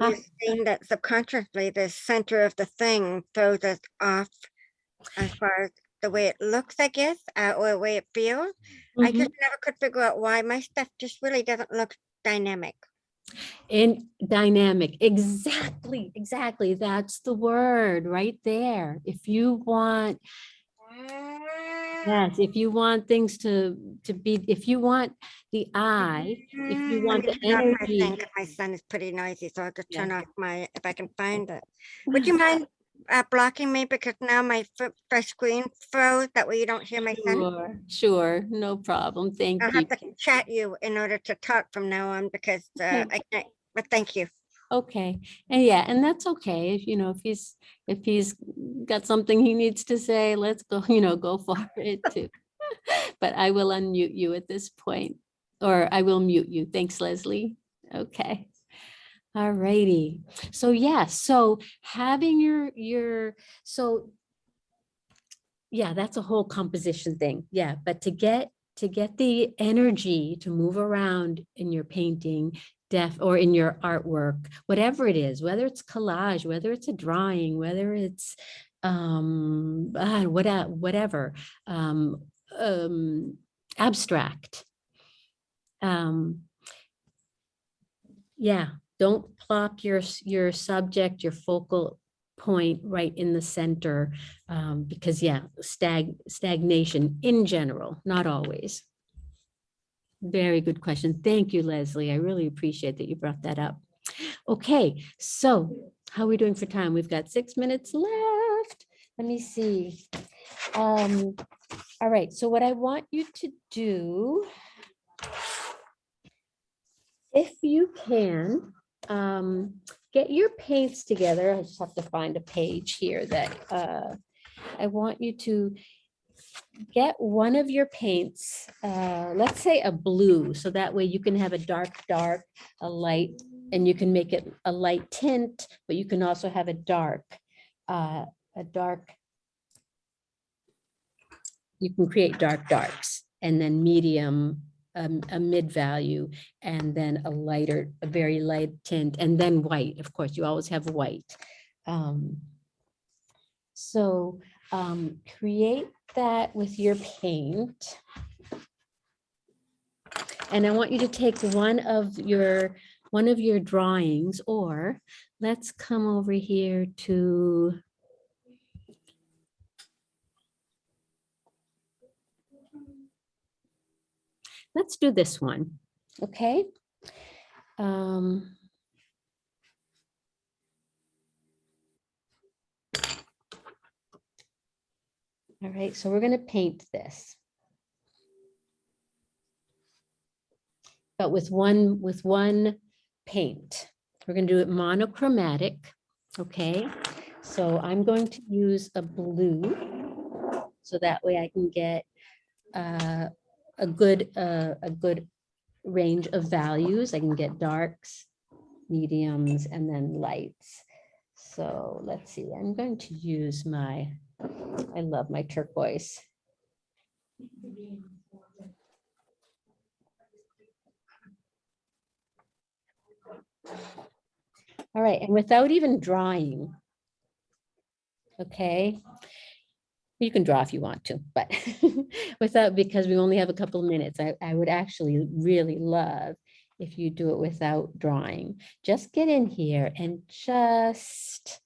J: You're saying that subconsciously the center of the thing throws us off as far as the way it looks, I guess, uh, or the way it feels. I
A: Mhm.
J: just never could figure out why my stuff just really doesn't look dynamic.
A: And dynamic, exactly, exactly. That's the word right there. If you want, yes, if you want things to, to be, if you want the eye, if you
J: Mm,
A: want the
J: turn off my
A: energy.
J: My son is pretty noisy, so I could just
A: Yeah.
J: turn off my, if I can find it. Would you mind uh, blocking me because now my first screen froze, that way you don't hear my son?
A: Sure, sure, no problem. Thank
J: I'll
A: you.
J: have to chat you in order to talk from now on because uh, I can't, but thank you.
A: Okay, and yeah, and that's okay. If you know, if he's, if he's got something he needs to say, let's go, you know, go for it too. But I will unmute you at this point, or I will mute you. Thanks, Leslie. Okay. All righty. So yeah, so having your, your, so yeah, that's a whole composition thing. Yeah, but to get, to get the energy to move around in your painting, def, or in your artwork, whatever it is, whether it's collage, whether it's a drawing, whether it's um, ah, what, whatever, um, um, abstract. Um, yeah, don't plop your, your subject, your focal point right in the center. Um, because yeah, stag, stagnation in general, not always. Very good question. Thank you, Leslie. I really appreciate that you brought that up. Okay, so how are we doing for time? We've got six minutes left. Let me see. Um, all right, so what I want you to do, if you can, um, get your paints together. I just have to find a page here that uh, I want you to get one of your paints, uh, let's say a blue, so that way you can have a dark, dark, a light, and you can make it a light tint, but you can also have a dark, uh, a dark. You can create dark darks and then medium, um, a mid value, and then a lighter, a very light tint, and then white. Of course, you always have white. Um, so um, create that with your paint. And I want you to take one of your, one of your drawings, or let's come over here to let's do this one, okay? Um, All right, so we're gonna paint this. but with one, with one paint. We're gonna do it monochromatic, okay? So I'm going to use a blue. So that way I can get uh, a good, uh, a good range of values. I can get darks, mediums, and then lights. So let's see, I'm going to use my, I love my turquoise. All right, and without even drawing. Okay. You can draw if you want to, but without, because we only have a couple of minutes, I, I would actually really love if you do it without drawing. Just get in here and just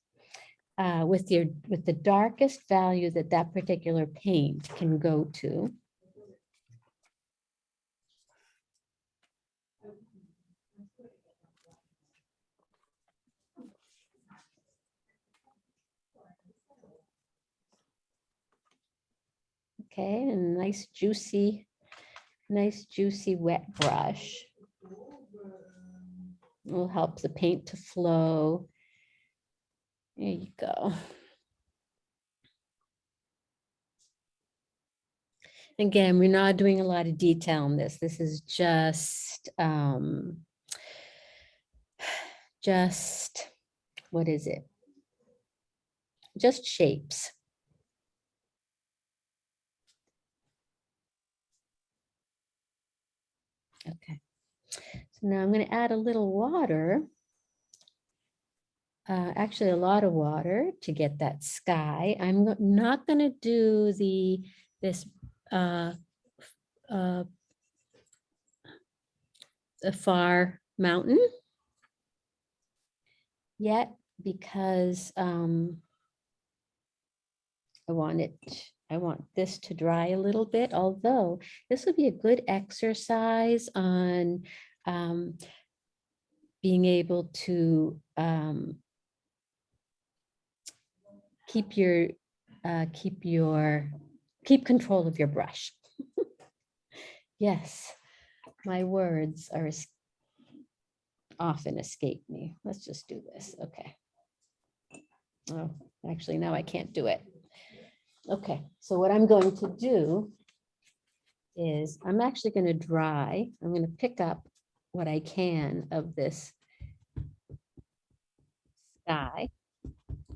A: uh, with your, with the darkest value that that particular paint can go to. Okay, and nice juicy, nice juicy wet brush. Will help the paint to flow. There you go. Again, we're not doing a lot of detail on this. This is just, um, just, what is it? Just shapes. Okay. So now I'm going to add a little water. Uh, actually, a lot of water to get that sky. I'm not going to do the, this, uh, uh, the far mountain yet because um, I want it, I want this to dry a little bit, although this would be a good exercise on um, being able to um, keep your, uh, keep your, keep control of your brush. Yes, my words are often escape me. Let's just do this. Okay. Oh, actually, now I can't do it. Okay, so what I'm going to do is I'm actually going to dry. I'm going to pick up what I can of this sky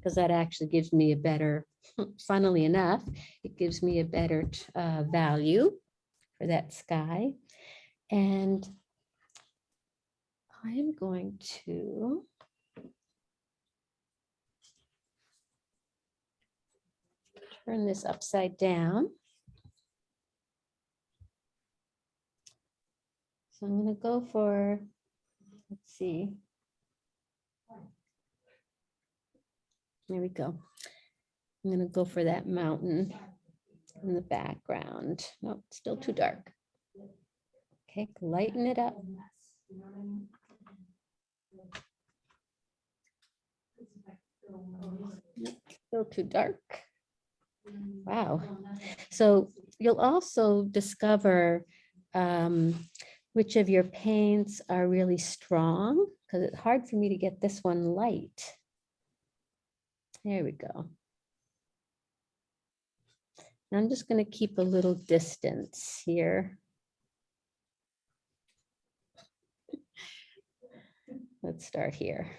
A: because that actually gives me a better, funnily enough, it gives me a better uh, value for that sky. And I'm going to turn this upside down. So I'm going to go for, let's see. There we go. I'm going to go for that mountain in the background. Nope, still too dark. Okay, lighten it up. Still too dark. Wow. So you'll also discover um, which of your paints are really strong because it's hard for me to get this one light. There we go. I'm just going to keep a little distance here. Let's start here.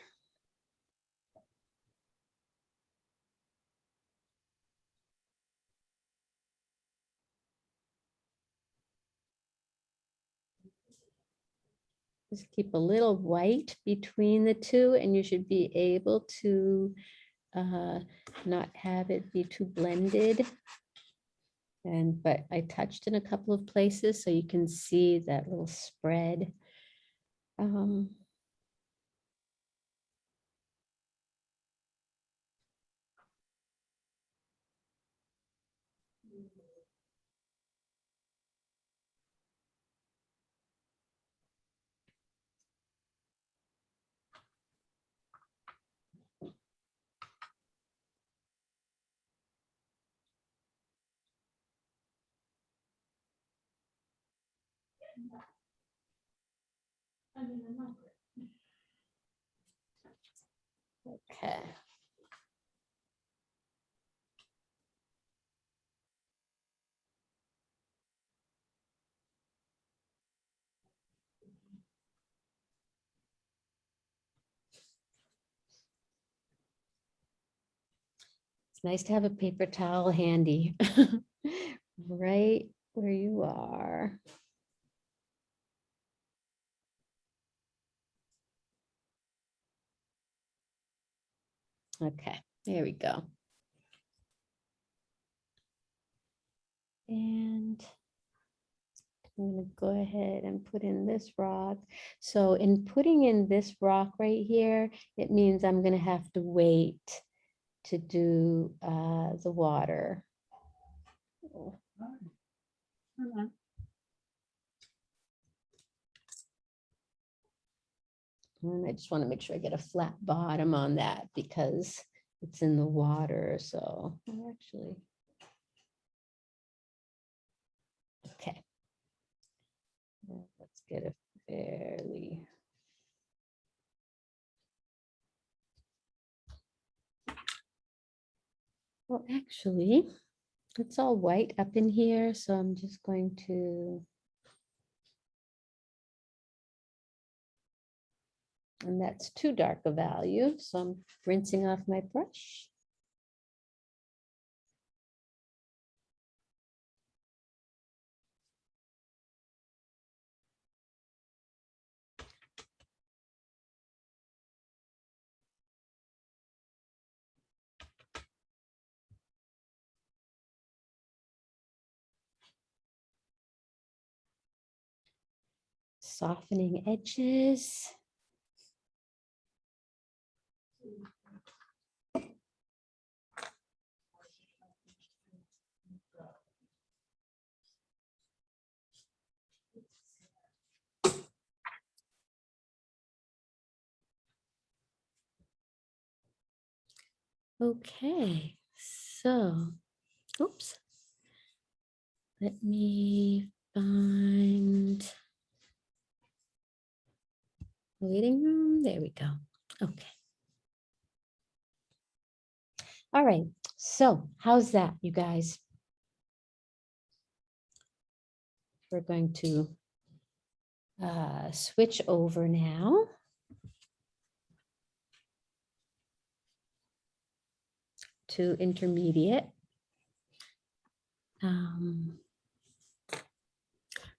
A: Just keep a little white between the two and you should be able to uh, not have it be too blended. And, but I touched in a couple of places so you can see that little spread. Um, Okay. It's nice to have a paper towel handy, right where you are. Okay, there we go. And I'm gonna go ahead and put in this rock. So in putting in this rock right here, it means I'm gonna have to wait to do uh, the water. Oh, hold on. And I just want to make sure I get a flat bottom on that because it's in the water, so oh, actually. Okay. Let's get a fairly. Well, actually, it's all white up in here, so I'm just going to. And that's too dark a value, so I'm rinsing off my brush. Softening edges. Okay, so, oops. Let me find waiting room. There we go. Okay. All right. So how's that, you guys? We're going to uh, switch over now. To intermediate. Um,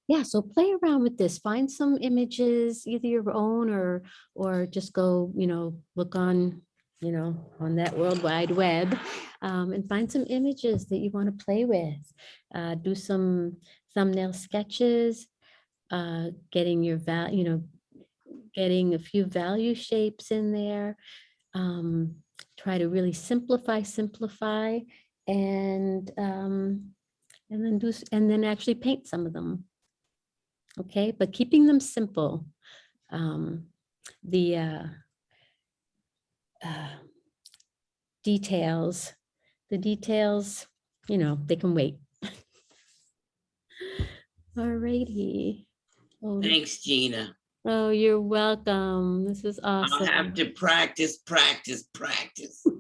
A: yeah, so play around with this. Find some images, either your own or or just go, you know, look on, you know, on that World Wide Web um, and find some images that you want to play with. Uh, do some thumbnail sketches, uh, getting your val, you know, getting a few value shapes in there. Um, try to really simplify, simplify, and um, and then do and then actually paint some of them. Okay, but keeping them simple. Um, the uh, uh, details, the details, you know, they can wait. Alrighty. Oh,
B: Thanks, Gina.
A: Oh, you're welcome. This is awesome.
B: I'll have to practice, practice, practice.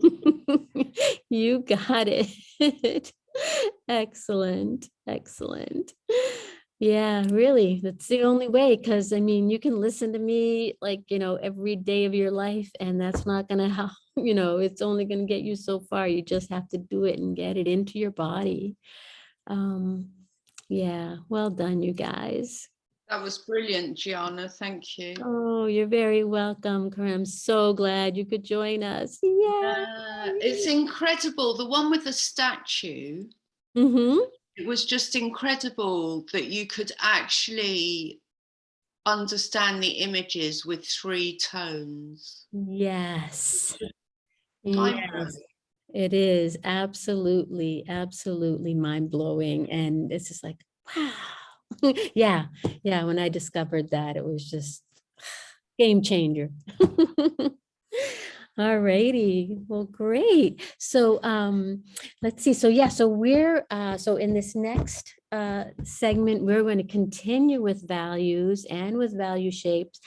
A: You got it. Excellent, excellent. Yeah, really, that's the only way, because I mean, you can listen to me like, you know, every day of your life and that's not gonna help, you know, it's only gonna get you so far. You just have to do it and get it into your body. Um, yeah, well done, you guys.
E: That was brilliant, Gianna. Thank you.
A: Oh, you're very welcome, Corinne. I'm so glad you could join us. Yeah.
E: Uh, it's incredible. The one with the statue,
A: Mm-hmm.
E: it was just incredible that you could actually understand the images with three tones.
A: Yes. Yes, it is absolutely, absolutely mind blowing. And it's just like, wow. Yeah, yeah. When I discovered that, it was just game changer. All righty. Well, great. So um, let's see. So yeah, so we're uh, so in this next uh, segment, we're going to continue with values and with value shapes.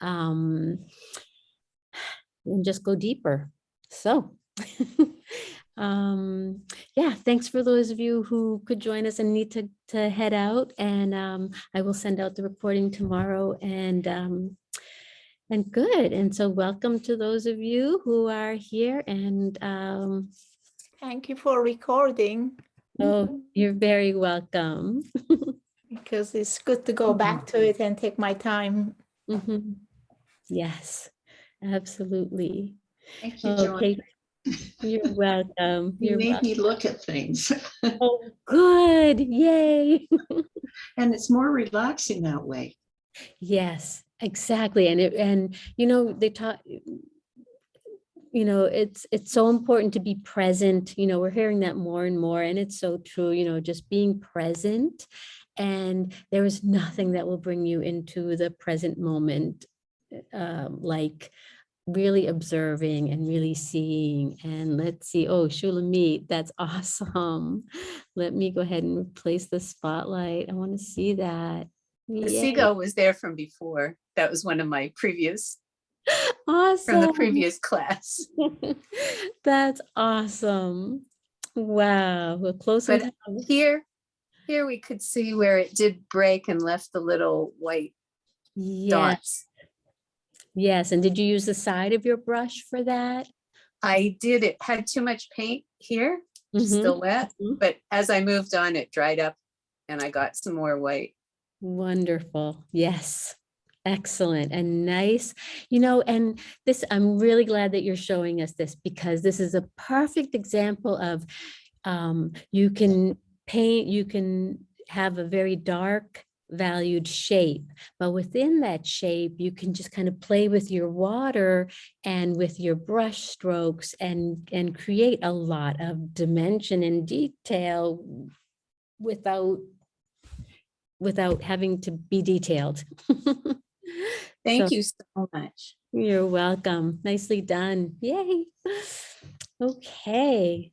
A: um, And just go deeper. So, um, yeah, thanks for those of you who could join us and need to, to head out. And um, I will send out the recording tomorrow and um, and good. And so welcome to those of you who are here and um,
K: Thank you for recording
A: oh, you're very welcome.
K: because it's good to go back to it and take my time.
A: Mhm. Yes, absolutely.
H: Thank you.
A: Okay, you're welcome.
H: You
A: You're
H: made
A: welcome.
H: me look at things
A: Oh, good, yay.
H: and it's more relaxing that way.
A: Yes, exactly. And it, and you know, they taught, you know, it's, it's so important to be present. You know, we're hearing that more and more and it's so true, you know, just being present. And there is nothing that will bring you into the present moment um, like really observing and really seeing and let's see oh Shulamit that's awesome. Let me go ahead and replace the spotlight. I want to see that.
I: The seagull was there from before. That was one of my previous,
A: awesome.
I: from the previous class.
A: that's awesome. Wow we're close
I: here, here we could see where it did break and left the little white
A: yes.
I: dots.
A: Yes and did you use the side of your brush for that
I: I did, it had too much paint here,
A: Mhm.
I: still wet,
A: mhm.
I: but as I moved on, it dried up and I got some more white.
A: Wonderful. Yes. Excellent and nice. You know, and this, I'm really glad that you're showing us this because this is a perfect example of um, you can paint, you can have a very dark valued shape, but within that shape, you can just kind of play with your water and with your brush strokes and, and create a lot of dimension and detail without without having to be detailed.
I: Thank
A: So-
I: you so much.
A: You're welcome. Nicely done. Yay. Okay.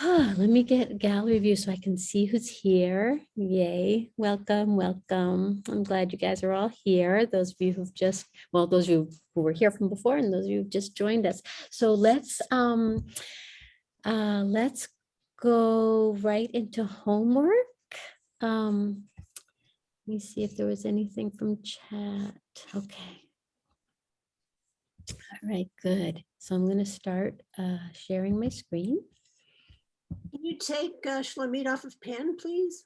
A: Let me get gallery view so I can see who's here. Yay. Welcome, welcome. I'm glad you guys are all here. Those of you who've just, well, those of you who were here from before and those of you who've just joined us. So let's um uh let's go right into homework. Um let me see if there was anything from chat. Okay. All right, good. So I'm going to start uh, sharing my screen.
F: Can you take uh, off of pen, please?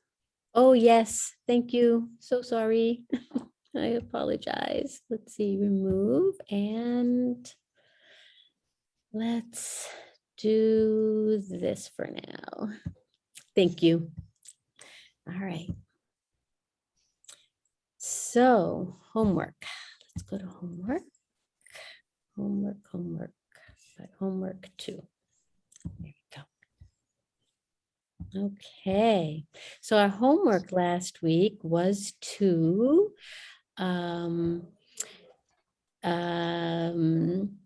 A: Oh, yes, thank you. So sorry. I apologize. Let's see, remove and let's do this for now. Thank you. All right. So homework. Let's go to homework. Homework, homework, but homework two. Go. Okay, so our homework last week was to um, um,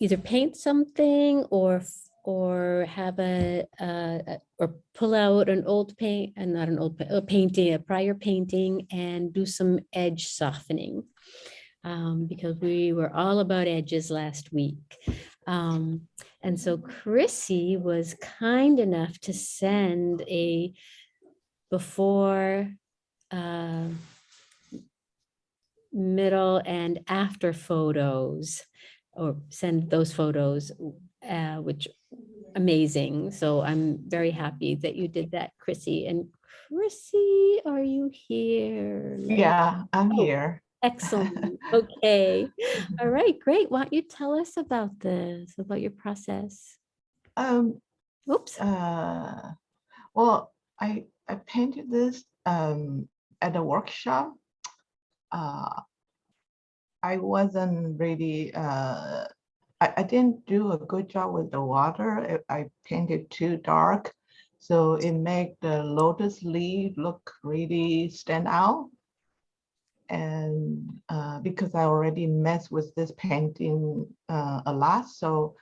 A: either paint something or or have a, uh, or pull out an old paint and not an old a painting, a prior painting and do some edge softening. Um, because we were all about edges last week. Um, and so Chrissy was kind enough to send a before, uh, middle and after photos or send those photos, uh, which amazing. So I'm very happy that you did that, Chrissy. And Chrissy, are you here?
L: Yeah, I'm
A: Oh,
L: here.
A: Excellent. Okay. All right, great. Why don't you tell us about this, about your process?
L: Um,
A: Oops.
L: uh, well, I I painted this um at a workshop. Uh, I wasn't really uh, I, I didn't do a good job with the water. I, I painted too dark, so it made the lotus leaf look really stand out. And uh, because I already messed with this painting uh, a lot, so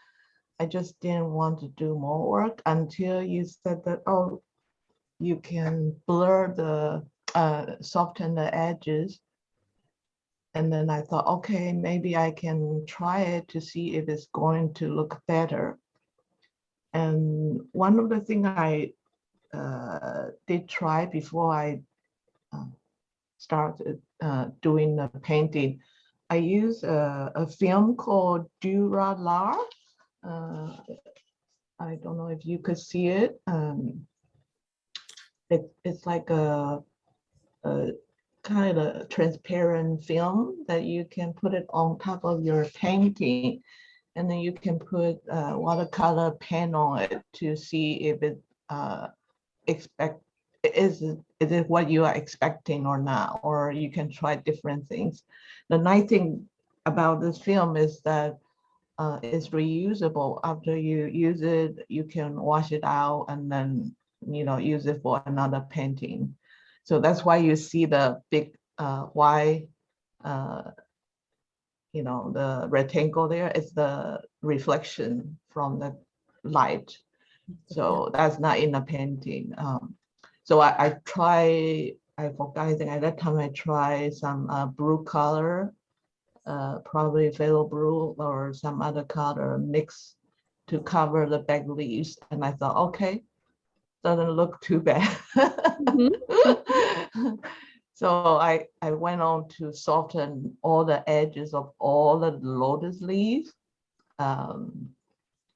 L: I just didn't want to do more work until you said that, oh, you can blur the, uh, soften the edges. And then I thought, okay, maybe I can try it to see if it's going to look better. And one of the thing I uh, did try before I uh, started uh, doing the painting, I use a, a film called Duralar. Uh, I don't know if you could see it. Um, it it's like a, a kind of transparent film that you can put it on top of your painting. And then you can put uh, watercolor pen on it to see if it uh, expect is is it what you are expecting or not, or you can try different things. The nice thing about this film is that uh, it's reusable. After you use it, you can wash it out and then you know use it for another painting. So that's why you see the big uh, Y, uh, you know, the rectangle there is the reflection from the light. So that's not in the painting. Um, so I, I try, I forgot, I think at that time I tried some uh, blue color, uh, probably phthalo blue or some other color mix to cover the back leaves. And I thought, okay, doesn't look too bad. So I, I went on to soften all the edges of all the lotus leaves. Um,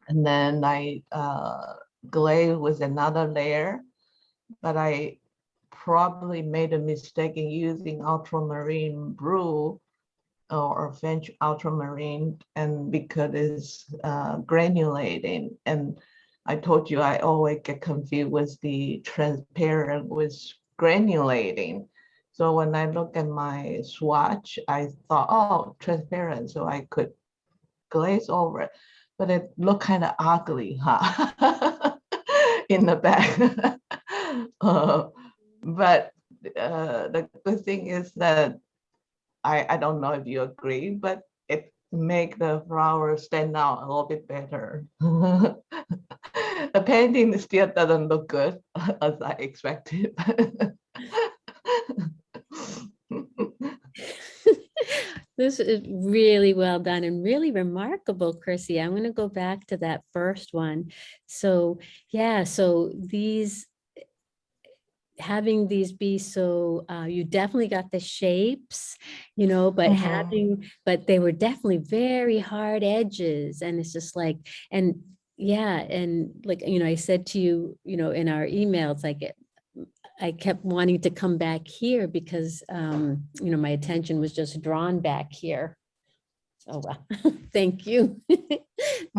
L: and then I uh, glazed with another layer, but I probably made a mistake in using ultramarine blue or French ultramarine and because it's uh, granulating. And I told you I always get confused with the transparent with granulating. So when I look at my swatch, I thought, oh, transparent, so I could glaze over it. But it looked kind of ugly, huh? In the back. uh, but uh, the good thing is that I, I don't know if you agree, but it make the flower stand out a little bit better. the painting still doesn't look good as I expected.
A: This is really well done and really remarkable, Chrissy. I'm going to go back to that first one. So, yeah, so these having these be so uh, you definitely got the shapes you know but
L: Mhm.
A: having but they were definitely very hard edges and it's just like and yeah and like you know i said to you you know in our emails like it I kept wanting to come back here because, um, you know, my attention was just drawn back here. Oh, well, thank you.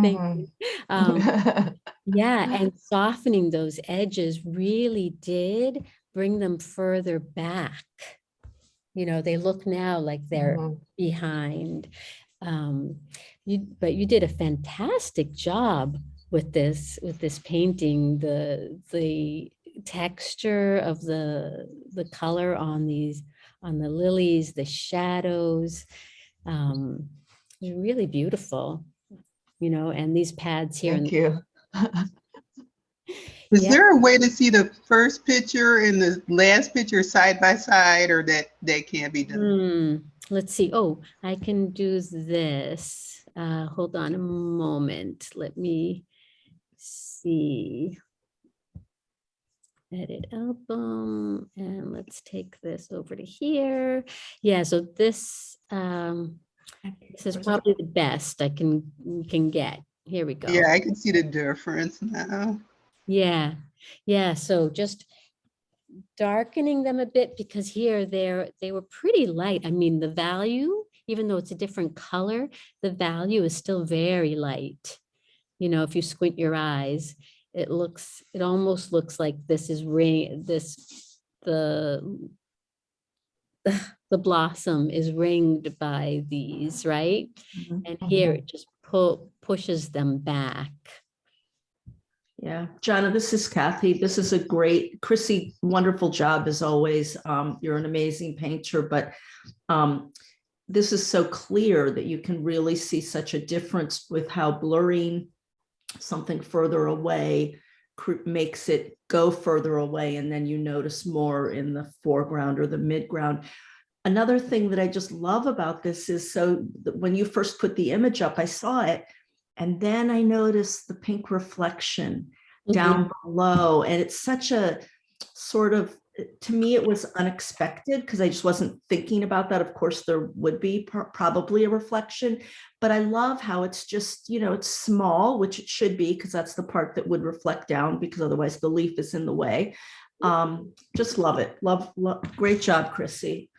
A: Thank
L: Mhm.
A: you. Um, yeah, and softening those edges really did bring them further back. You know, they look now like they're
L: Mhm.
A: behind. Um, you, but you did a fantastic job with this, with this painting, the, the texture of the, the color on these, on the lilies, the shadows. Um, it's really beautiful, you know, and these pads here.
L: Thank you.
M: Is
A: Yeah.
M: there a way to see the first picture and the last picture side by side or that, that can't be done?
A: Hmm, let's see. Oh, I can do this. Uh, hold on a moment. Let me see. Edit album and let's take this over to here. Yeah, so this um this is probably the best I can can get. Here we go.
M: Yeah, I can see the difference now.
A: Yeah, yeah, so just darkening them a bit because here they're, they were pretty light. I mean, the value, even though it's a different color, the value is still very light. You know, if you squint your eyes, it looks, it almost looks like this is ring, this, the the blossom is ringed by these, right?
H: Mhm,
A: And here it just pu- pushes them back.
H: Yeah, Jonna, this is Kathy. This is a great, Chrissy, wonderful job as always. Um, you're an amazing painter, but um, this is so clear that you can really see such a difference with how blurring something further away makes it go further away and then you notice more in the foreground or the midground. Another thing that I just love about this is so when you first put the image up, I saw it and then I noticed the pink reflection
A: Mhm.
H: down below. And it's such a sort of, to me, it was unexpected because I just wasn't thinking about that. Of course, there would be pro- probably a reflection, but I love how it's just, you know, it's small, which it should be because that's the part that would reflect down because otherwise the leaf is in the way. Um, just love it. Love, love. Great job, Chrissy.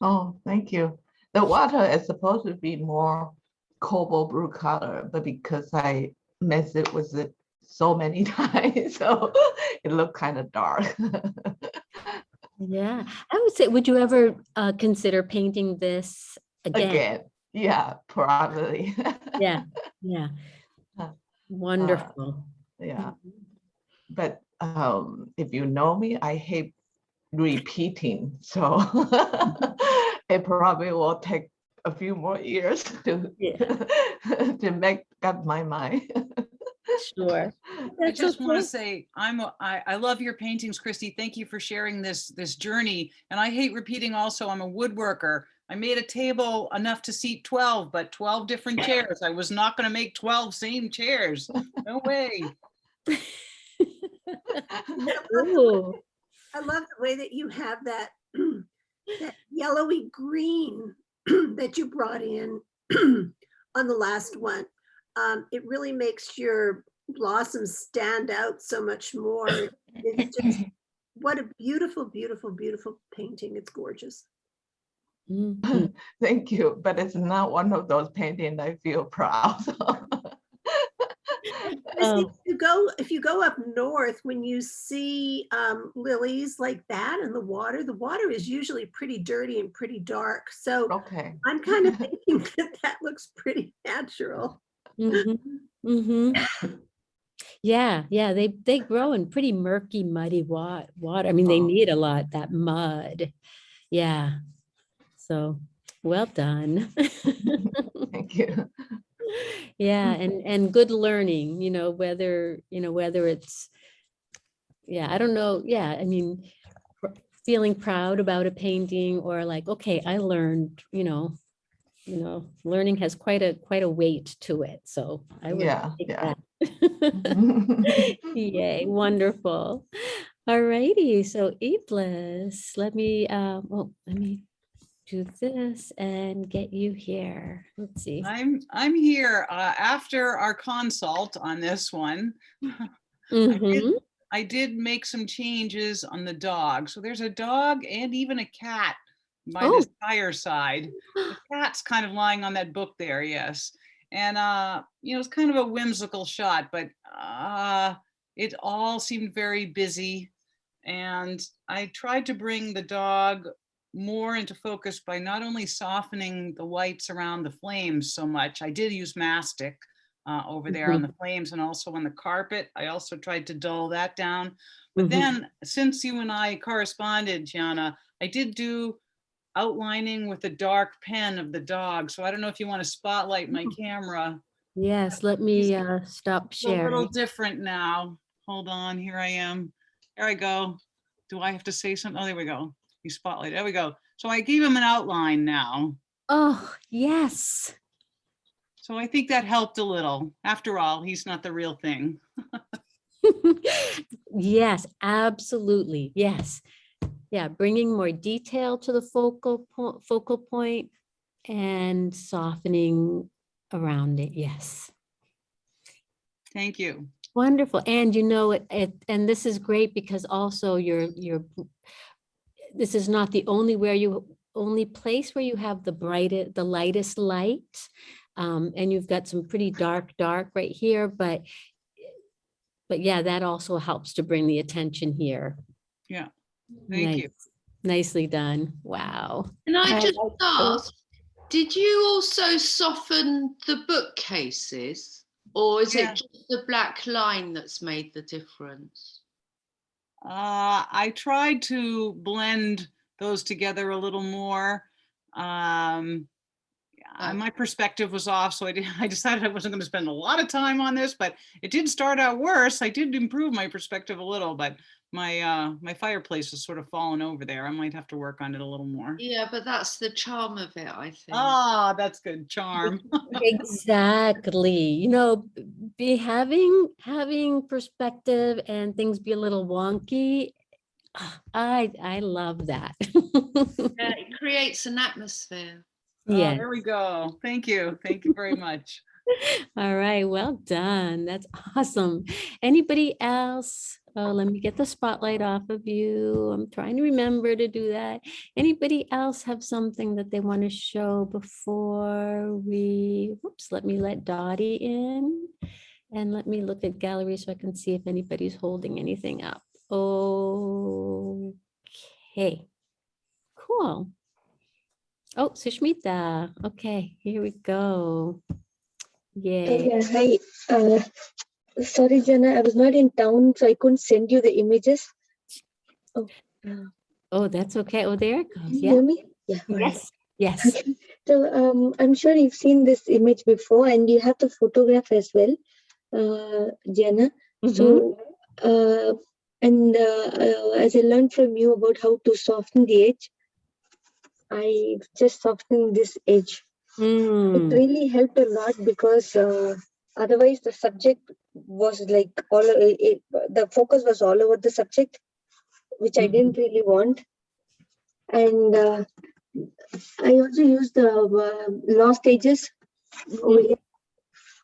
L: Oh, thank you. The water is supposed to be more cobalt blue color, but because I mess it with it so many times, so it looked kind of dark.
A: Yeah, I would say, would you ever uh, consider painting this again?
L: Again, yeah, probably.
A: Yeah, yeah.
L: Uh,
A: Wonderful.
L: Yeah, but um, if you know me, I hate repeating, so it probably will take a few more years to to make up my mind.
A: Sure.
D: I
A: That's
D: just want to say, I'm, a- I, I love your paintings, Christy. Thank you for sharing this, this journey. And I hate repeating also, I'm a woodworker. I made a table enough to seat 12, but 12 different chairs. I was not going to make 12 same chairs. No way.
A: Ooh,
F: I love the way that you have that, that yellowy green that you brought in on the last one. Um, it really makes your blossoms stand out so much more. It's just, what a beautiful, beautiful, beautiful painting. It's gorgeous.
A: mhm.
L: Thank you, but it's not one of those paintings I feel proud of.
F: Christy,
A: Oh.
F: If you go, if you go up north, when you see um, lilies like that in the water, the water is usually pretty dirty and pretty dark. So
L: Okay.
F: I'm kind of thinking that that looks pretty natural.
A: Mhm, mhm. Yeah, yeah, they, they grow in pretty murky, muddy wa- water. I mean, they need a lot, that mud. Yeah. So, well done.
L: Thank you.
A: Yeah, and, and good learning, you know, whether, you know, whether it's, yeah, I don't know, yeah, I mean, feeling proud about a painting or like, okay, I learned, you know, you know, learning has quite a, quite a weight to it, so I would
L: Yeah,
A: take
L: yeah.
A: that. Yay, wonderful. All righty, so Iblis, let me, uh, well, let me do this and get you here. Let's see.
D: I'm, I'm here uh, after our consult on this one. I did-
A: Mhm.
D: I did make some changes on the dog. So there's a dog and even a cat by
A: Oh.
D: this fireside. The cat's kind of lying on that book there, yes. And uh, you know, it's kind of a whimsical shot, but uh, it all seemed very busy. And I tried to bring the dog more into focus by not only softening the whites around the flames so much, I did use mastic uh, over there on the flames and also on the carpet. I also tried to dull that down. But
A: Mhm.
D: then, since you and I corresponded, Gianna, I did do outlining with the dark pen of the dog. So I don't know if you want to spotlight my camera.
A: Yes, let me uh, stop
D: It's a little different now. Hold on, here I am. There I go. Do I have to say something? Oh, there we go. You spotlight. There we go. So I gave him an outline now.
A: Oh, yes.
D: So I think that helped a little. After all, he's not the real thing.
A: Yes, absolutely. Yes. Yeah, bringing more detail to the focal point, focal point and softening around it. Yes.
D: Thank you.
A: Wonderful. And you know, it, it, and this is great because also you're, you're, this is not the only where you, only place where you have the brightest, the lightest light. Um, and you've got some pretty dark, dark right here, but, but yeah, that also helps to bring the attention here.
D: Yeah. Thank you.
A: Nice. Nicely done. Wow.
E: And I
A: I
E: just
A: like those.
E: ask, did you also soften the bookcases? Or is
D: Yeah.
E: it just the black line that's made the difference?
D: Uh, I tried to blend those together a little more. Um, uh, my perspective was off, so I did, I decided I wasn't gonna spend a lot of time on this, but it did start out worse. I did improve my perspective a little, but my, uh, my fireplace is sort of fallen over there. I might have to work on it a little more.
E: Yeah, but that's the charm of it, I think.
D: Ah, that's good, charm.
A: Exactly. You know, be having, having perspective and things be a little wonky. I, I love that.
E: Yeah, it creates an atmosphere.
D: Oh,
A: Yeah.
D: There we go. Thank you. Thank you very much.
A: All right, well done. That's awesome. Anybody else? Oh, let me get the spotlight off of you. I'm trying to remember to do that. Anybody else have something that they want to show before we, whoops, let me let Dottie in. And let me look at gallery so I can see if anybody's holding anything up. Oh okay. Cool. Oh, Sushmita. Okay, here we go. Yay.
N: Yeah, hi. Uh, sorry, Jana, I was not in town, so I couldn't send you the images. Oh, uh,
A: Oh, that's okay. Oh, there it goes. Yeah.
N: hear me? Yeah. right.
A: Yes. Yes.
N: Okay. So um, I'm sure you've seen this image before, and you have the photograph as well, uh, Jana.
A: Mhm.
N: So, uh, and uh, uh, as I learned from you about how to soften the edge, I just softened this edge. It
A: Mm,
N: really helped a lot because uh, otherwise the subject was like all it, it- the focus was all over the subject, which I didn't really want. And uh, I also used the uh, lost edges over here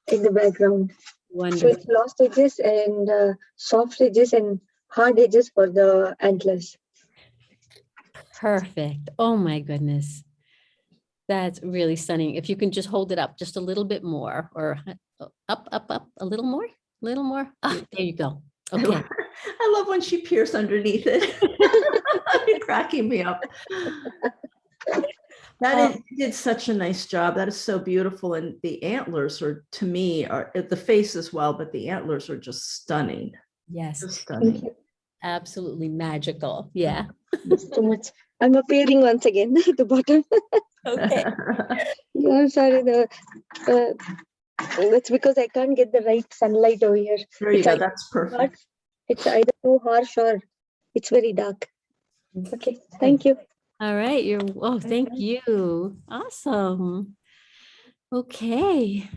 N: in the background.
A: Wonderful.
N: So it's lost edges and uh, soft edges and hard edges for the antlers.
A: Perfect. Oh my goodness. That's really stunning. If you can just hold it up just a little bit more or up, up, up, a little more, a little more. Ah, there you go.
H: I
A: Okay.
H: love- I love when she peers underneath it. You're cracking me up. That
A: Um,
H: you did such a nice job. That is so beautiful. And the antlers are, to me, are uh, the face as well, but the antlers are just stunning.
A: Yes,
H: Just
N: Thank
H: stunning.
N: you
A: absolutely magical. Yeah.
N: so much. I'm appearing once again at the bottom.
A: Okay.
N: Yeah, I'm sorry. The uh, that's because I can't get the right sunlight over here.
H: There you
N: It's
H: go.
N: either
H: That's
N: too hot-
H: perfect.
N: It's either too harsh or it's very dark. Okay, thank you.
A: All right. You're, oh, thank you. Awesome. Okay.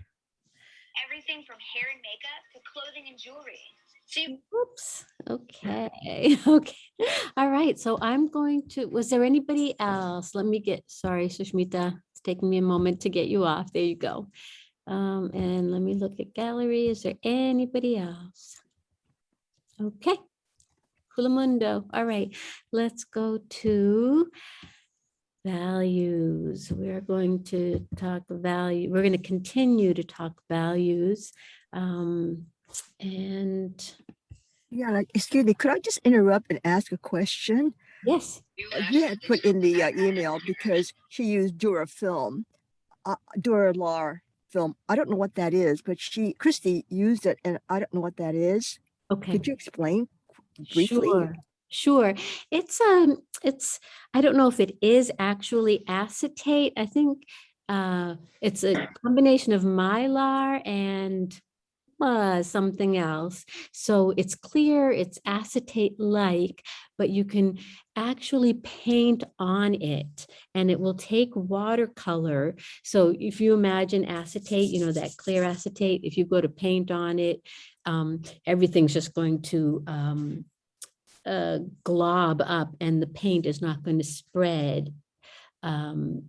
O: everything from hair and makeup to clothing and jewelry. So you
A: Whoops. Okay. Okay. All right. So I'm going to, was there anybody else? Let me get, sorry, Sushmita. It's taking me a moment to get you off. There you go. Um, and let me look at gallery. Is there anybody else? Okay. Hulamundo. All right. Let's go to values. We're going to talk value. We're going to continue to talk values. Um, and
P: Yeah, like, excuse me, could I just interrupt and ask a question?
A: yes.
P: Uh, You had put in the uh, email because she used Durafilm, uh, Duralar film. I don't know what that is, but she, Christy used it and I don't know what that is.
A: Okay.
P: Could you explain briefly?
A: Sure, sure. It's um, it's, I don't know if it is actually acetate. I think uh, it's a combination of mylar and uh, something else. So it's clear, it's acetate-like, but you can actually paint on it and it will take watercolor. So if you imagine acetate, you know, that clear acetate, if you go to paint on it, um, everything's just going to um, uh, glob up and the paint is not going to spread um,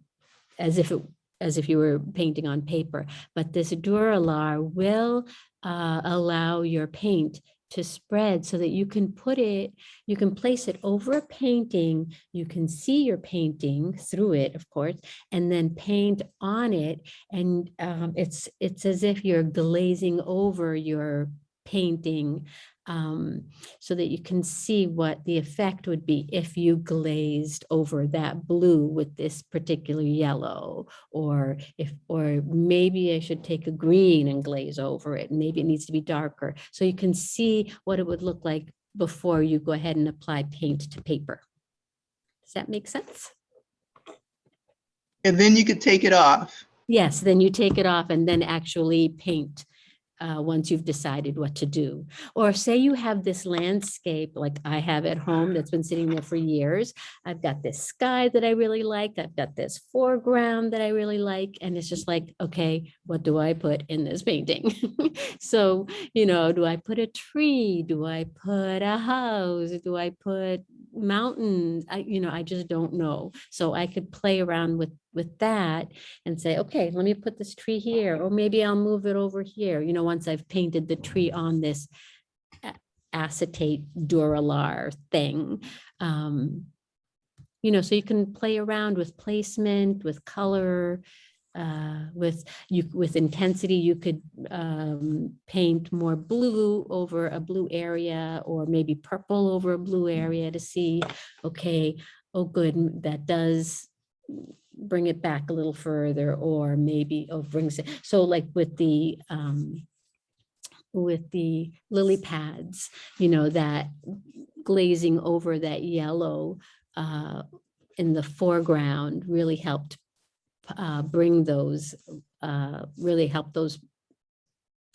A: as if it as if you were painting on paper. But this Duralar will uh, allow your paint to spread so that you can put it, you can place it over a painting, you can see your painting through it, of course, and then paint on it. And um, it's, it's as if you're glazing over your painting um, so that you can see what the effect would be if you glazed over that blue with this particular yellow or if or maybe I should take a green and glaze over it maybe it needs to be darker so you can see what it would look like before you go ahead and apply paint to paper. Does that make sense?
M: And then you could take it off.
A: Yes, then you take it off and then actually paint uh, once you've decided what to do. Or say you have this landscape like I have at home that's been sitting there for years. I've got this sky that I really like. I've got this foreground that I really like. And it's just like, okay, what do I put in this painting? so, you know, do I put a tree? Do I put a house? Do I put mountains? I, you know, I just don't know. So I could play around with with that and say, okay, let me put this tree here, or maybe I'll move it over here, you know, once I've painted the tree on this acetate Duralar thing. Um, you know, so you can play around with placement, with color, uh, with you with intensity. You could um, paint more blue over a blue area, or maybe purple over a blue area to see, okay, oh, good, that does bring it back a little further, or maybe, oh, brings it, so like with the, um, with the lily pads, you know, that glazing over that yellow, uh, in the foreground really helped, uh, bring those, uh, really help those,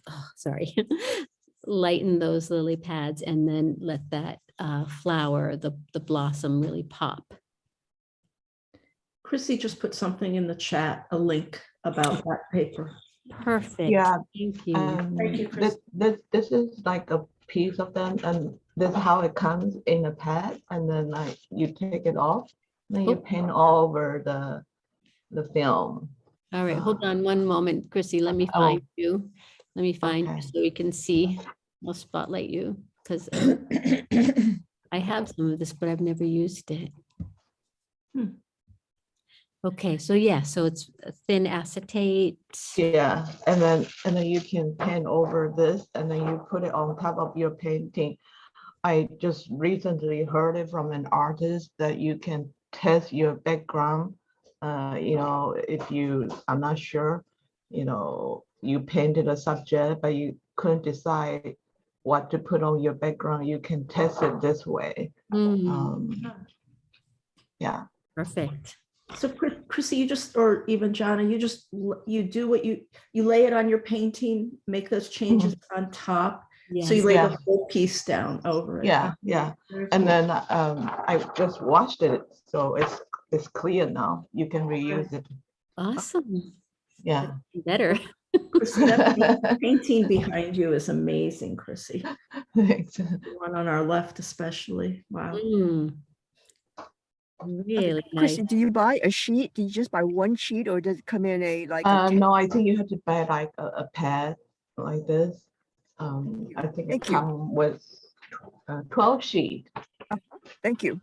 A: oh, sorry, lighten those lily pads and then let that, uh, flower, the, the blossom really pop.
H: Chrissy just put something in the chat, a link about that paper.
A: Perfect.
L: Yeah,
A: Thank you.
L: Um,
H: Thank you,
L: This, this, this is like a piece of them and this is how it comes in a pad and then like you take it off. Then you
A: Oh.
L: paint all over the, the film.
A: All right, hold
L: uh,
A: on one moment, Chrissy. Let me
L: oh.
A: find you. Let me find you so we can see. I'll spotlight you because I have some of this, but I've never used it.
H: Hmm.
A: Okay, so yeah, so it's thin acetate.
L: Yeah, and then, and then you can paint over this and then you put it on top of your painting. I just recently heard it from an artist that you can test your background. Uh, you know, if you, I'm not sure, you know, you painted a subject, but you couldn't decide what to put on your background, you can test it this way.
A: Mm,
L: Um, Yeah,
A: Perfect.
H: So Chris- Chrissy, you just, or even Jana, you just, you do what you, you lay it on your painting, make those changes on top. So you lay
L: Yeah.
H: the whole piece down over it.
L: yeah, yeah. And then um, I just washed it, so it's, it's clear now. You can reuse it.
A: Awesome.
L: Yeah.
A: Better.
H: Chrissy, painting behind you is amazing, Chrissy.
L: Thanks.
H: The One on our left especially. Wow.
A: Mm. Really nice.
P: Chrissy, do you buy a sheet? Do you just buy one sheet or does it come in a like? a
L: Uh,
P: ta-
L: no, I think you have to buy like a, a pad like this. Um, I think it
P: Thank you.
L: come with uh, twelve sheet.
P: Thank you.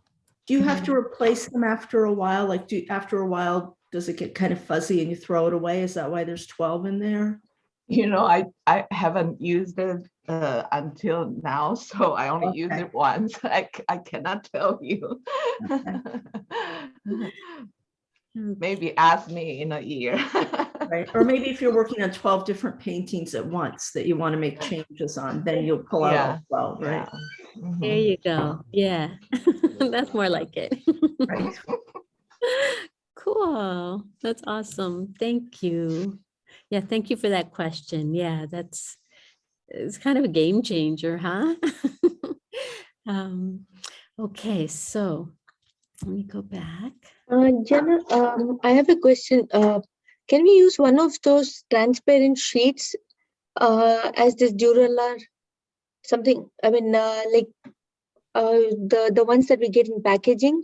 H: Do you have to replace them after a while? Like, do, after a while, does it get kind of fuzzy and you throw it away? Is that why there's 12 in there?
L: You know, I, I haven't used it uh, until now, so I only used
H: Okay.
L: it once. I, I cannot tell you. Maybe ask me in a year.
H: Right? Or maybe if you're working on 12 different paintings at once that you want to make changes on, then you'll pull out
L: Yeah,
H: all 12, right?
L: Yeah. Mhm.
A: There you go. Yeah, that's more like it.
H: Right.
A: Cool. That's awesome. Thank you. Yeah, thank you for that question. Yeah, that's, it's kind of a game changer, huh? Um, okay, so let me go back.
N: Uh, Jana, um, I have a question. Uh, can we use one of those transparent sheets uh, as this Duralar? Something, I mean, uh, like uh, the the ones that we get in packaging.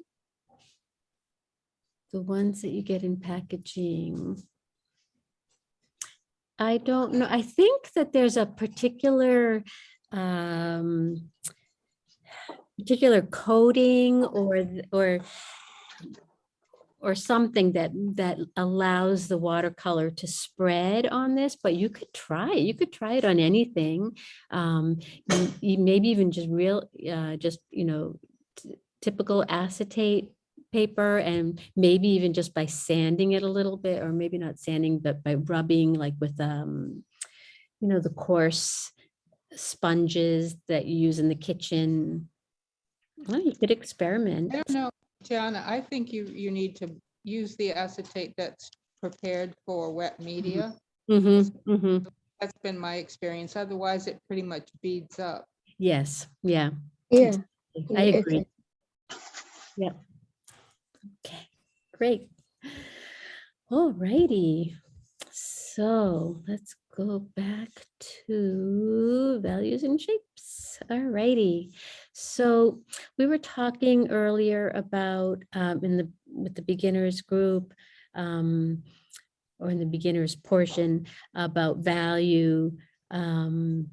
A: The ones that you get in packaging. I don't know. I think that there's a particular um particular coating or or or something that that allows the watercolor to spread on this, but you could try, it. you could try it on anything. Um, maybe even just real, uh, just, you know, typical acetate paper and maybe even just by sanding it a little bit, or maybe not sanding, but by rubbing like with, um, you know, the coarse sponges that you use in the kitchen. Well, you could experiment.
Q: I don't know, Jana, I think you, you need to use the acetate that's
K: prepared for wet media.
A: Mm-hmm, mm-hmm.
K: That's been my experience. Otherwise, it pretty much beads up.
A: Yes, yeah.
N: Yeah.
A: I
N: Yeah,
A: agree. Yeah. Okay, great. All righty. So let's go back to values and shapes. All righty. So we were talking earlier about um, in the with the beginners group um, or in the beginners portion about value um,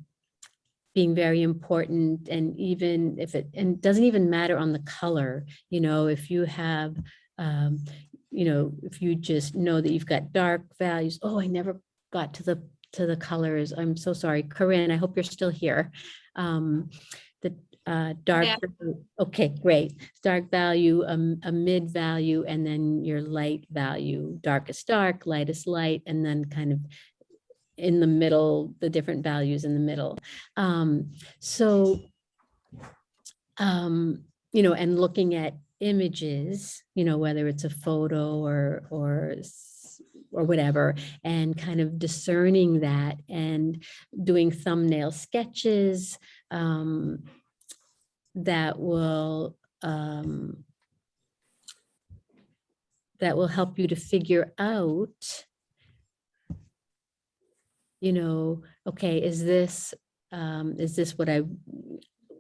A: being very important and even if it and doesn't even matter on the color you know if you have um you know if you just know that you've got dark values oh i never got to the to the colors i'm so sorry corinne i hope you're still here um uh dark
E: Yeah.
A: value- okay great dark value um, a mid value and then your light value darkest dark lightest light and then kind of in the middle, the different values in the middle. Um, so, um, you know, and looking at images, you know, whether it's a photo or, or, or whatever, and kind of discerning that and doing thumbnail sketches um, that will, um, that will help you to figure out you know, okay, is this, um, is this what I,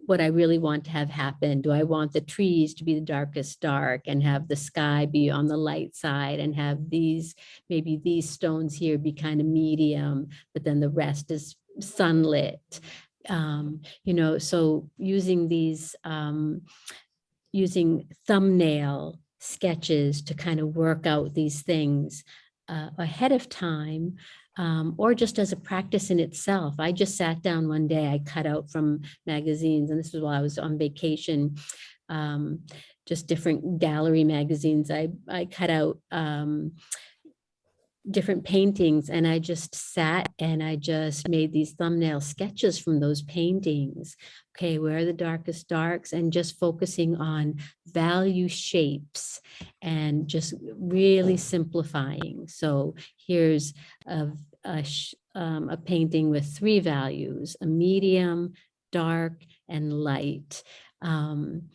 A: what I really want to have happen? Do I want the trees to be the darkest dark and have the sky be on the light side and have these, maybe these stones here be kind of medium, but then the rest is sunlit? Um, you know, so using these, um, using thumbnail sketches to kind of work out these things uh, ahead of time um, or just as a practice in itself. I just sat down one day, I cut out from magazines, and this was while I was on vacation, um, just different gallery magazines. I, I cut out um, different paintings and I just sat and I just made these thumbnail sketches from those paintings. Okay, where are the darkest darks and just focusing on value shapes and just really simplifying. So here's a, a, um, a painting with three values, a medium, dark, and light. Um,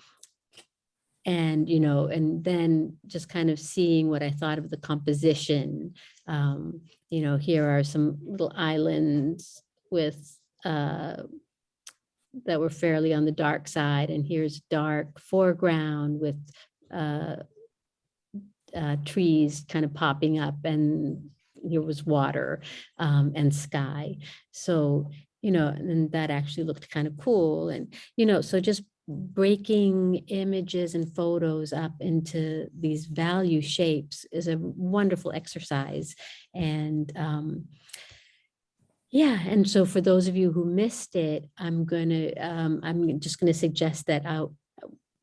A: and, you know, and then just kind of seeing what I thought of the composition. Um, you know, here are some little islands with, uh, that were fairly on the dark side, and here's dark foreground with, uh, uh, trees kind of popping up and here was water um, and sky. So, you know, and that actually looked kind of cool. And, you know, so just breaking images and photos up into these value shapes is a wonderful exercise. And um, yeah, and so for those of you who missed it, I'm gonna, um, I'm just gonna suggest that I'll,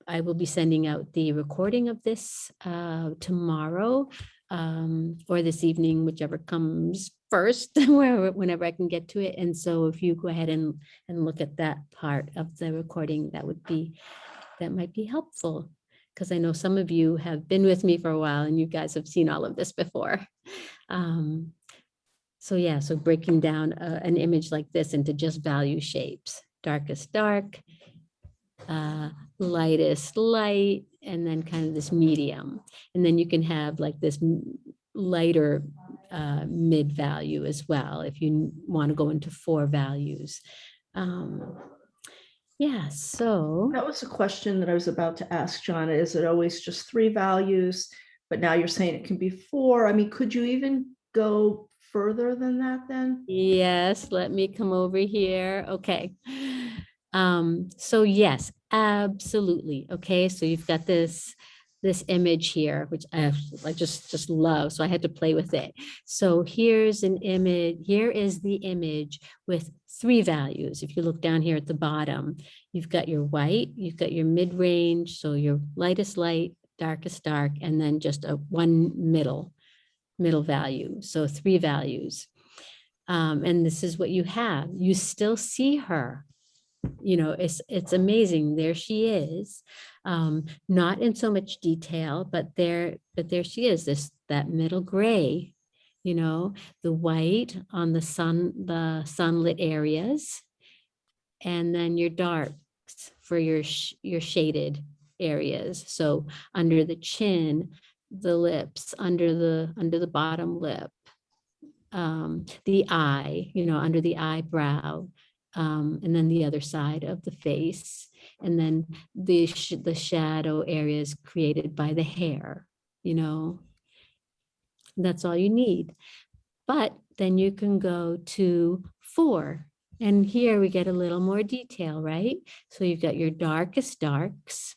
A: I will be sending out the recording of this uh, tomorrow um, or this evening, whichever comes first, whenever I can get to it. And so if you go ahead and, and look at that part of the recording, that would be, that might be helpful. Because I know some of you have been with me for a while and you guys have seen all of this before. Um, so yeah, so breaking down uh, an image like this into just value shapes, darkest dark, uh, lightest light, and then kind of this medium. And then you can have like this lighter uh, mid value as well, if you want to go into four values. Um, yeah, so.
H: That was a question that I was about to ask, John. Is it always just three values? But now you're saying it can be four. I mean, could you even go further than that then?
A: Yes, let me come over here. Okay. Um, so yes, absolutely. Okay, so you've got this this image here, which I, I just just love. So I had to play with it. So here's an image. Here is the image with three values. If you look down here at the bottom, you've got your white, you've got your mid range, so your lightest light, darkest dark, and then just a one middle middle value. So three values. Um, and this is what you have. You still see her. You know, it's it's amazing. There she is. Um, not in so much detail, but there, but there she is, this that middle gray you know, the white on the sun, the sunlit areas. And then your darks for your, sh- your shaded areas. So under the chin, the lips, under the, under the bottom lip, um, the eye, you know, under the eyebrow, um, and then the other side of the face, and then the sh- the shadow areas created by the hair, you know. That's all you need. But then you can go to four. And here we get a little more detail, right? So you've got your darkest darks,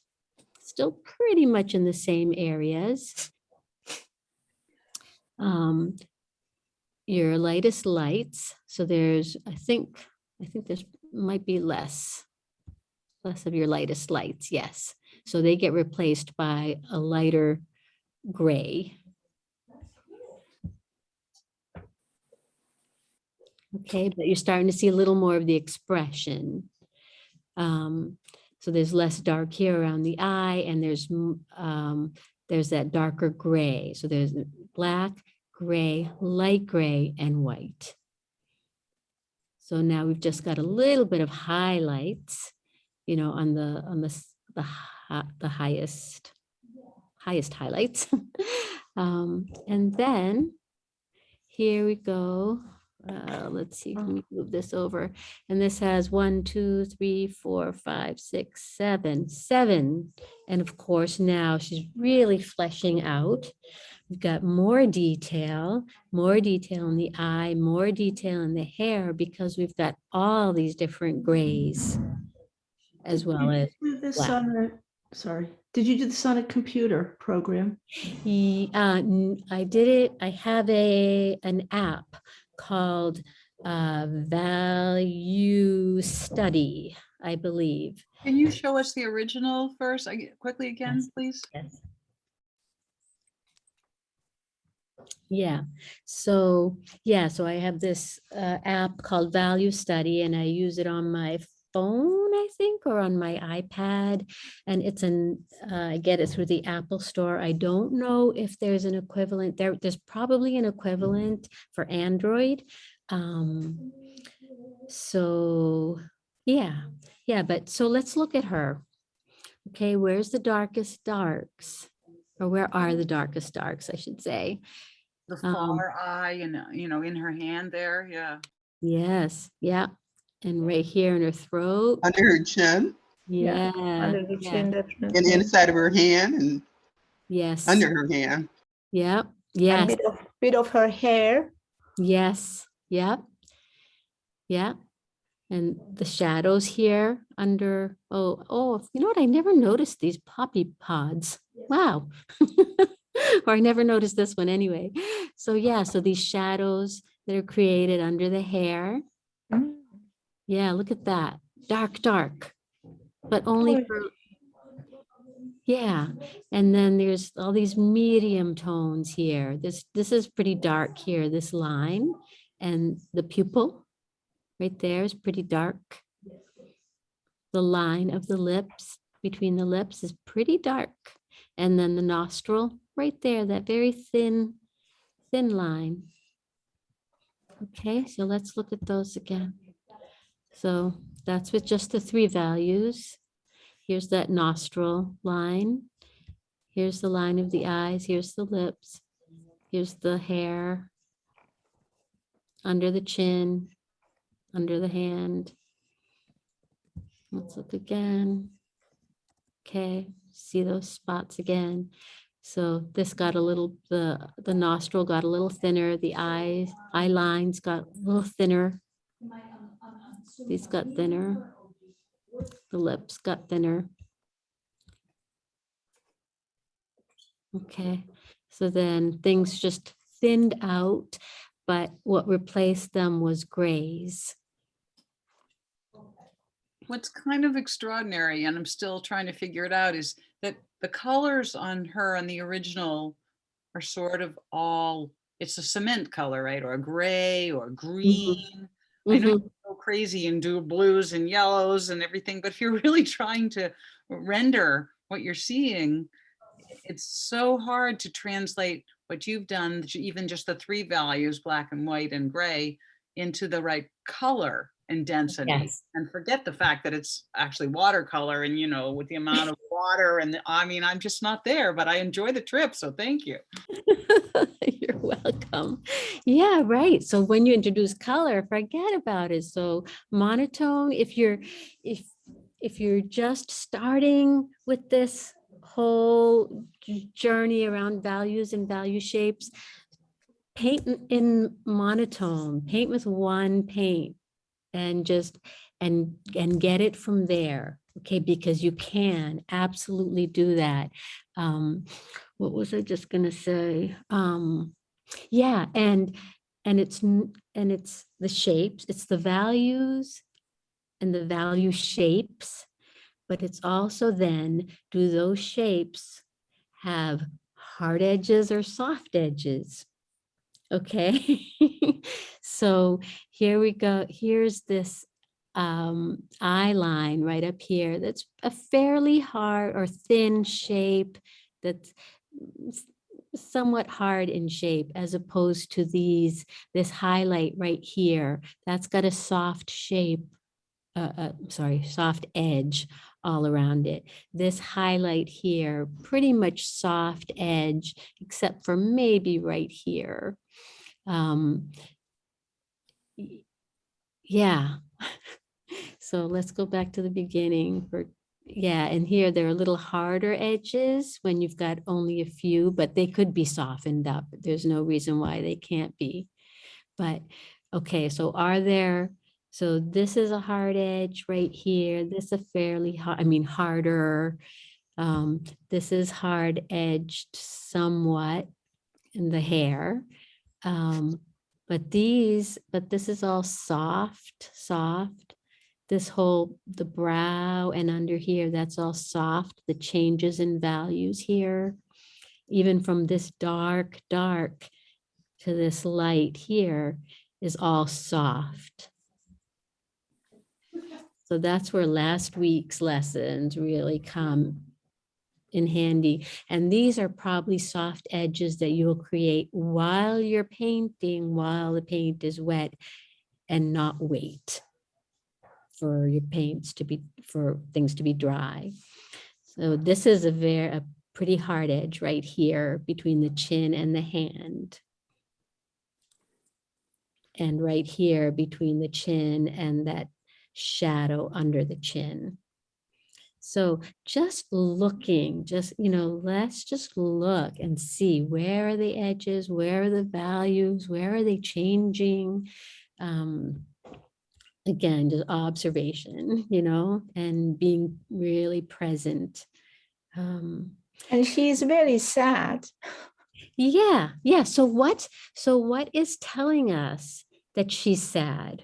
A: still pretty much in the same areas. Um, your lightest lights. So there's, I think, I think there's might be less, less of your lightest lights. Yes. So they get replaced by a lighter gray. Okay, but you're starting to see a little more of the expression. Um, so there's less dark here around the eye and there's, um, there's that darker gray. So there's black, gray, light gray, and white. So now we've just got a little bit of highlights, you know, on the, on the, the, the highest, highest highlights. Um, and then here we go. Uh, let's see, move this over. And this has one, two, three, four, five, six, seven, seven. And of course, now she's really fleshing out. We've got more detail, more detail in the eye, more detail in the hair, because we've got all these different grays as well as
H: This
A: black.
H: on a, sorry, did you do this on a computer program?
A: Ye- uh, n- I did it, I have a, an app called uh, Value Study, I believe.
D: Can you show us the original first, I- quickly again,
A: Yes.
D: please?
A: Yes. Yeah, so, yeah, so I have this uh, app called Value Study and I use it on my phone, I think, or on my iPad. And it's an, uh, I get it through the Apple Store. I don't know if there's an equivalent there. There's probably an equivalent for Android. Um, so, yeah, yeah, but so let's look at her. Okay, where's the darkest darks? Or where are the darkest darks, I should say?
D: The
A: Um,
D: far eye and, uh, you know, in her hand there, yeah.
A: Yes, yeah. And right here in her throat.
M: Under her chin
A: Yeah.
K: Under the
A: yeah,
K: chin,
M: and inside of her hand and
A: Yes.
M: under her hand.
A: Yeah.
K: And
A: Yes.
K: bit of, bit of her hair.
A: Yes. Yep. Yep. And the shadows here under, oh, oh, you know what? I never noticed these poppy pods. Wow. Or I never noticed this one anyway. So yeah, so these shadows that are created under the hair.
K: Mm.
A: Yeah, look at that. Dark, dark. But only for, yeah. And then there's all these medium tones here. This, this is pretty dark here, this line. And the pupil right there is pretty dark. The line of the lips, between the lips is pretty dark. And then the nostril, right there, that very thin, thin line. Okay, so let's look at those again. So that's with just the three values. Here's that nostril line. Here's the line of the eyes. Here's the lips. Here's the hair. Under the chin, under the hand. Let's look again. Okay, see those spots again. So this got a little, the, the nostril got a little thinner, the eyes, eye lines got a little thinner. These got thinner. The lips got thinner. Okay, so then things just thinned out, but what replaced them was grays.
D: What's kind of extraordinary, and I'm still trying to figure it out, is the colors on her on the original are sort of all, it's a cement color, right? Or a gray or green. I know
A: Mhm.
D: you go crazy and do blues and yellows and everything, but if you're really trying to render what you're seeing, it's so hard to translate what you've done, even just the three values, black and white and gray, into the right color and density.
A: Yes.
D: And forget the fact that it's actually watercolor and, you know, with the amount of water and, the- I mean, I'm just not there, but I enjoy the trip, so thank you.
A: You're welcome. Yeah, right. So when you introduce color, forget about it. So monotone, if you're, if, if you're just starting with this whole journey around values and value shapes, paint in- in monotone, paint with one paint and just, and, and get it from there. Okay, because you can absolutely do that. Um, what was I just gonna say? Um, yeah, and, and it's, and it's the shapes, it's the values and the value shapes, but it's also then, do those shapes have hard edges or soft edges? Okay, so here we go. Here's this um, eye line right up here. That's a fairly hard or thin shape that's somewhat hard in shape as opposed to these, this highlight right here. That's got a soft shape, uh, uh, sorry, soft edge all around it. This highlight here, pretty much soft edge, except for maybe right here. Um, yeah. So let's go back to the beginning for, yeah, and here there are little harder edges when you've got only a few, but they could be softened up. There's no reason why they can't be. But, okay, so are there, so this is a hard edge right here. This a fairly hard, I mean, harder. Um, this is hard edged somewhat in the hair. Um, but these, but this is all soft, soft. This whole, the brow and under here, that's all soft, the changes in values here. Even from this dark, dark to this light here is all soft. So that's where last week's lessons really come in handy. And these are probably soft edges that you'll create while you're painting, while the paint is wet and not wait for your paints to be, for things to be dry. So this is a very, a pretty hard edge right here between the chin and the hand. And right here between the chin and that shadow under the chin. So just looking, just, you know, let's just look and see where are the edges, where are the values, where are they changing? Um, again, just observation, you know, and being really present. Um,
K: And she's very sad.
A: yeah, yeah. So what, so what is telling us that she's sad?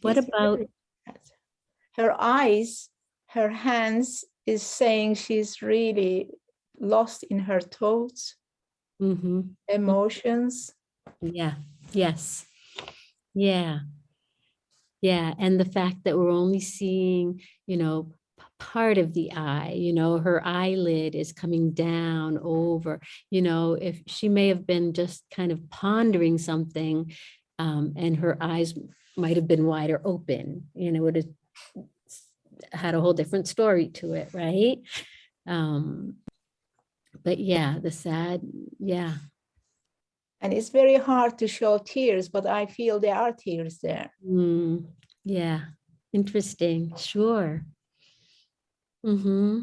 A: What about,
K: sad. Her eyes, her hands is saying she's really lost in her thoughts,
A: Mhm.
K: emotions.
A: Yeah, yes. Yeah. Yeah, and the fact that we're only seeing, you know, part of the eye, you know, her eyelid is coming down over, you know, if she may have been just kind of pondering something um, and her eyes might have been wider open, you know, would have had a whole different story to it, right? Um, but yeah, the sad, yeah,
K: And it's very hard to show tears, but I feel there are tears there.
A: Mm, yeah, interesting, sure. Mm-hmm.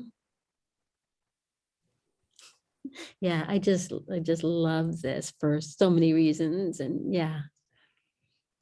A: Yeah, I just, I just love this for so many reasons and yeah.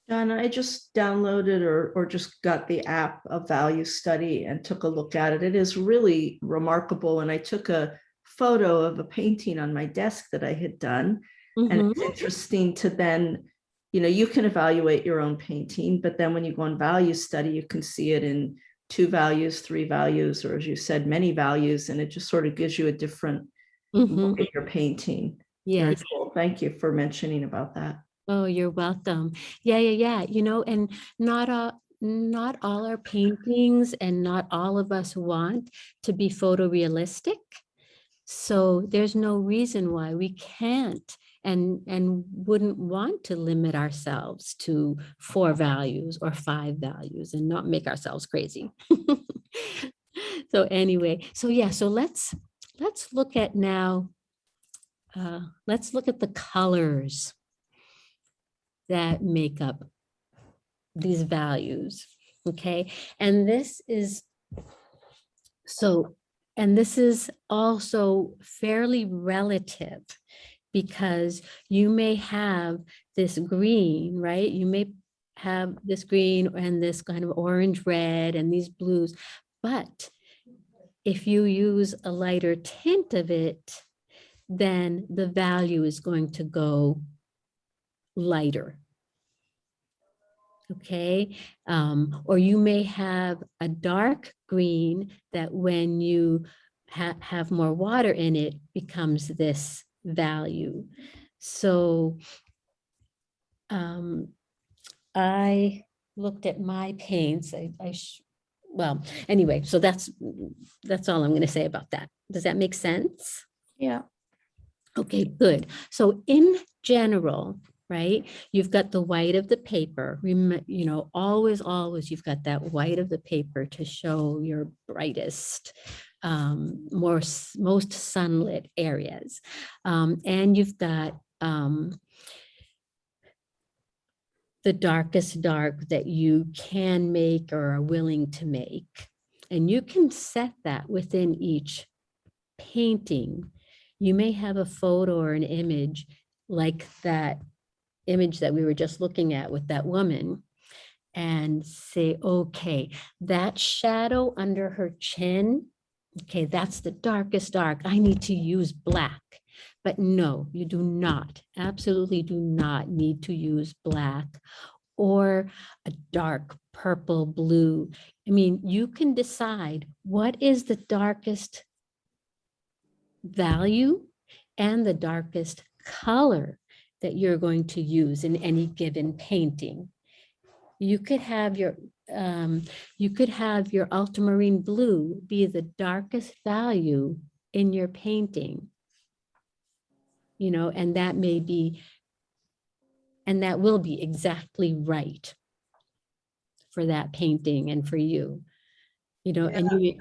H: John, I just downloaded or, or just got the app of value study and took a look at it. It is really remarkable. And I took a photo of a painting on my desk that I had done. And
A: Mhm.
H: it's interesting to then, you know, you can evaluate your own painting, but then when you go on value study, you can see it in two values, three values, or as you said, many values, and it just sort of gives you a different
A: Mhm.
H: look at your painting.
A: Yes.
H: cool. Thank you for mentioning about that.
A: Oh, you're welcome. Yeah, yeah, yeah. You know, and not all, not all our paintings and not all of us want to be photorealistic. So there's no reason why we can't and, and wouldn't want to limit ourselves to four values or five values and not make ourselves crazy. So anyway, so yeah, so let's, let's look at now, uh, let's look at the colors that make up these values, okay? And this is, so, and this is also fairly relative because you may have this green, right? You may have this green and this kind of orange red and these blues, but if you use a lighter tint of it, then the value is going to go lighter. Okay, um, or you may have a dark green that when you ha have more water in it becomes this value. So um, I looked at my paints. I, I sh- well, anyway, so that's that's all I'm going to say about that. Does that make sense?
K: Yeah.
A: Okay, good. So in general, right, you've got the white of the paper. You know, always, always you've got that white of the paper to show your brightest, um, more most sunlit areas. Um, and you've got um, the darkest dark that you can make or are willing to make. And you can set that within each painting. You may have a photo or an image like that image that we were just looking at with that woman and say, okay, that shadow under her chin, okay, that's the darkest dark. I need to use black. But no, you do not, absolutely do not need to use black or a dark purple blue. I mean, you can decide what is the darkest value and the darkest color that you're going to use in any given painting. You could have your um, you could have your ultramarine blue be the darkest value in your painting. You know, and that may be, and that will be exactly right for that painting and for you. You know, and you,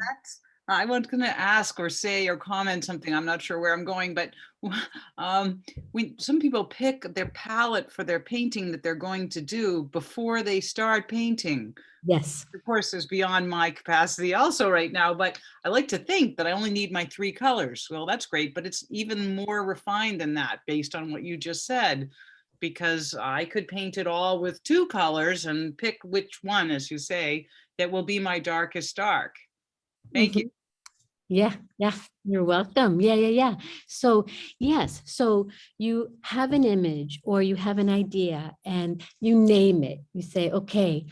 D: I was gonna ask or say or comment something, I'm not sure where I'm going, but um, when some people pick their palette for their painting that they're going to do before they start painting.
A: yes,
D: Of course, is beyond my capacity also right now, but I like to think that I only need my three colors. Well, that's great, but it's even more refined than that based on what you just said. Because I could paint it all with two colors and pick which one, as you say, that will be my darkest dark. Thank you.
A: Yeah, yeah, you're welcome. Yeah, yeah, yeah. So yes, so you have an image or you have an idea and you name it. You say, okay,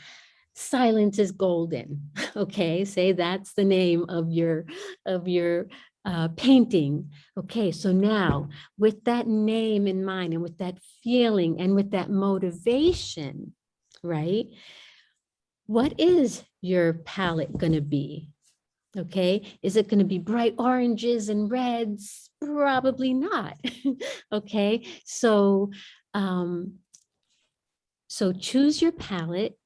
A: silence is golden. Okay, say that's the name of your of your uh, painting. Okay, so now with that name in mind and with that feeling and with that motivation, right? What is your palette going to be? Okay, is it going to be bright oranges and reds? Probably not. okay, so um, so choose your palette.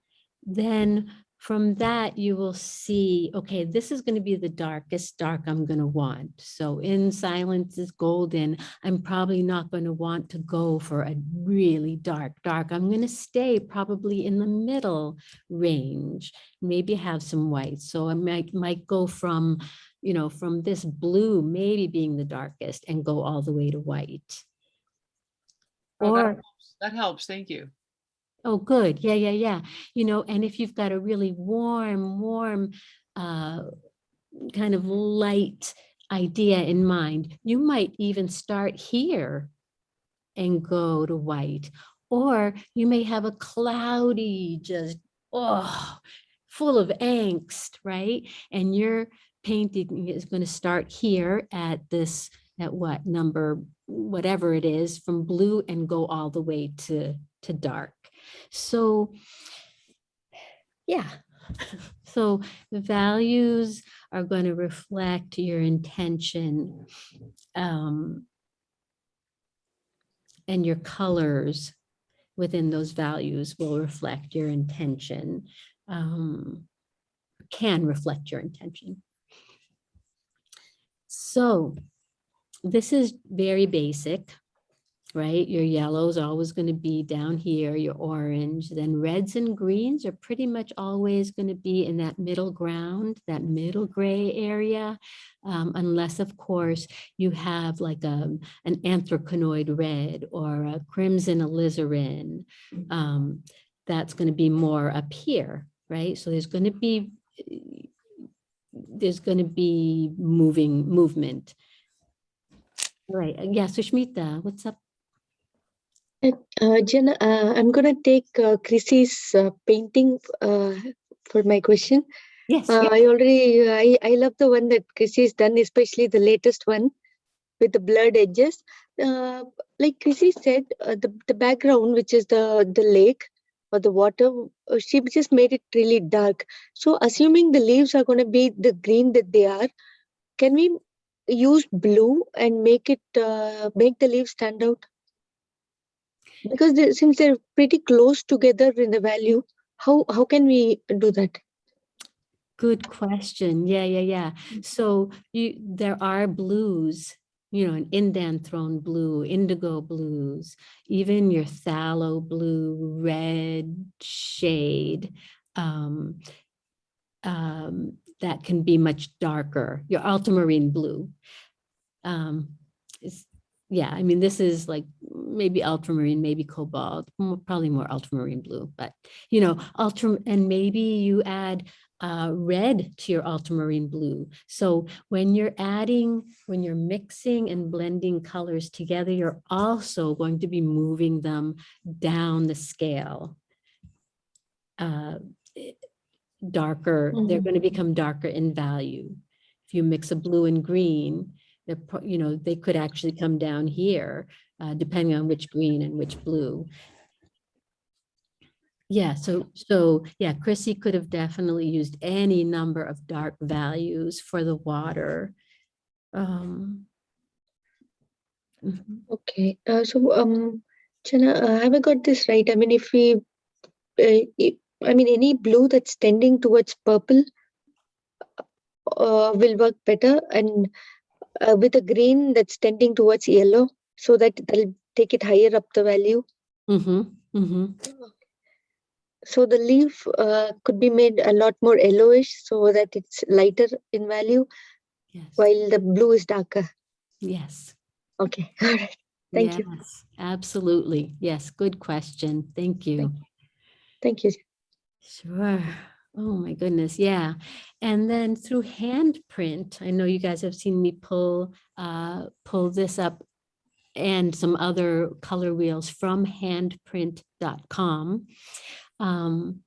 A: Then from that you will see, okay, this is going to be the darkest dark I'm going to want. So in silence is golden. I'm probably not going to want to go for a really dark dark. I'm going to stay probably in the middle range maybe have some white. So I might, might go from, you know, from this blue maybe being the darkest and go all the way to white.
D: Oh, that helps. That helps, thank you.
A: Oh, good. Yeah, yeah, yeah. You know, and if you've got a really warm, warm, uh, kind of light idea in mind, you might even start here and go to white. Or you may have a cloudy, just, oh, full of angst, right? And your painting is going to start here at this, at what number, whatever it is, from blue and go all the way to, to dark. So, yeah, So values are going to reflect your intention. um, And your colors within those values will reflect your intention. um, Can reflect your intention. So this is very basic, right? Your yellow is always going to be down here, your orange, then reds and greens are pretty much always going to be in that middle ground, that middle gray area. um, unless, of course, you have like a, an anthraquinoid red or a crimson alizarin. um, that's going to be more up here, right? So there's going to be there's going to be moving movement. All right, uh, yeah, Sushmita, what's up?
N: Uh, Jenna, uh, I'm gonna take uh, Chrissy's uh, painting uh, for my question.
A: Yes.
N: Uh, I already, I, I love the one that Chrissy's done, especially the latest one with the blurred edges. Uh, like Chrissy said, uh, the, the background, which is the, the lake or the water, she just made it really dark. So assuming the leaves are gonna be the green that they are, can we use blue and make it, uh, make the leaves stand out? Because they, since they're pretty close together in the value, how, how can we do that?
A: Good question. Yeah, yeah, yeah. So you, there are blues, you know, an indanthrone blue, indigo blues, even your phthalo blue, red shade. Um, um, that can be much darker, your ultramarine blue. Um, is, yeah, I mean, this is like maybe ultramarine, maybe cobalt, probably more ultramarine blue, but you know, ultra, and maybe you add uh, red to your ultramarine blue. So when you're adding, when you're mixing and blending colors together, you're also going to be moving them down the scale. Uh, eh, darker, they're
N: Mhm.
A: going to become darker in value. If you mix a blue and green, they're, you know, they could actually come down here, uh, depending on which green and which blue. Yeah, so, so, yeah, Chrissy could have definitely used any number of dark values for the water. Um. mhm.
N: Okay, uh, so um, Jenna, uh, have I got this right? I mean, if we, uh, i- I mean, any blue that's tending towards purple uh, will work better, and uh, with a green that's tending towards yellow, so that they'll take it higher up the value.
A: Mhm, mhm.
N: So the leaf uh, could be made a lot more yellowish, so that it's lighter in value,
A: Yes,
N: while the blue is darker.
A: yes.
N: Okay, all right. Thank you.
A: yes, Absolutely. Yes, good question. Thank you.
N: Thank you.
A: Sure. Oh my goodness, yeah. And then through handprint, I know you guys have seen me pull uh pull this up and some other color wheels from handprint.com. Um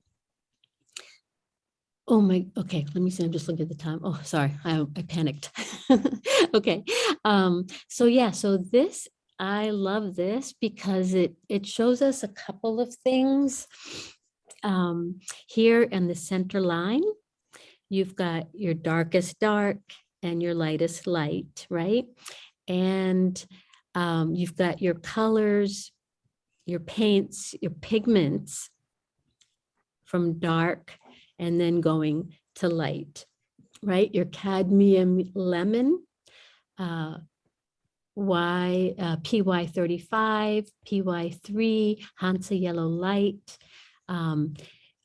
A: Oh my, okay, let me see, I'm just looking at the time. Oh, sorry, I I panicked. Okay, um, so yeah, so this, I love this because it it shows us a couple of things. Um, here in the center line, you've got your darkest dark and your lightest light, right? And um, you've got your colors, your paints, your pigments from dark and then going to light, right? Your cadmium lemon, uh, Y, uh, PY 35, PY 3, Hansa yellow light, um,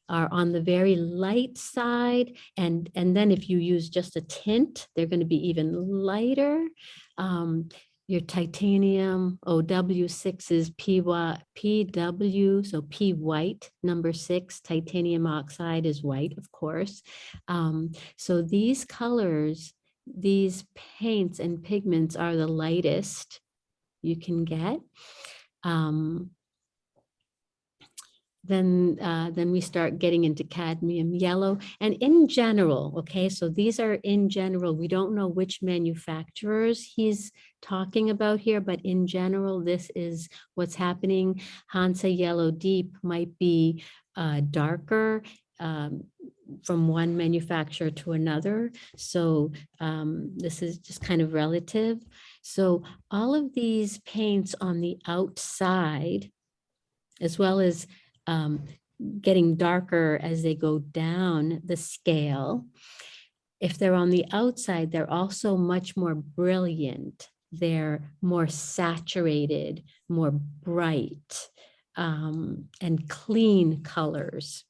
A: are on the very light side. And, and then if you use just a tint, they're going to be even lighter. Um, your titanium OW6 is PY, PW, so P white, number six, titanium oxide is white, of course. Um, so these colors, these paints and pigments are the lightest you can get. Um, then uh, then we start getting into cadmium yellow and in general okay so these are in general we don't know which manufacturers he's talking about here but in general this is what's happening hansa yellow deep might be uh, darker um, from one manufacturer to another. So um, this is just kind of relative. So all of these paints on the outside, as well as um, getting darker as they go down the scale, if they're on the outside, they're also much more brilliant. They're more saturated, more bright, um, and clean colors.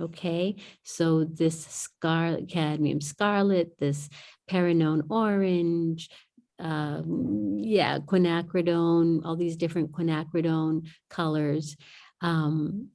A: Okay, so this scarlet, cadmium scarlet, this Perinone orange, um, yeah, quinacridone, all these different quinacridone colors. Um,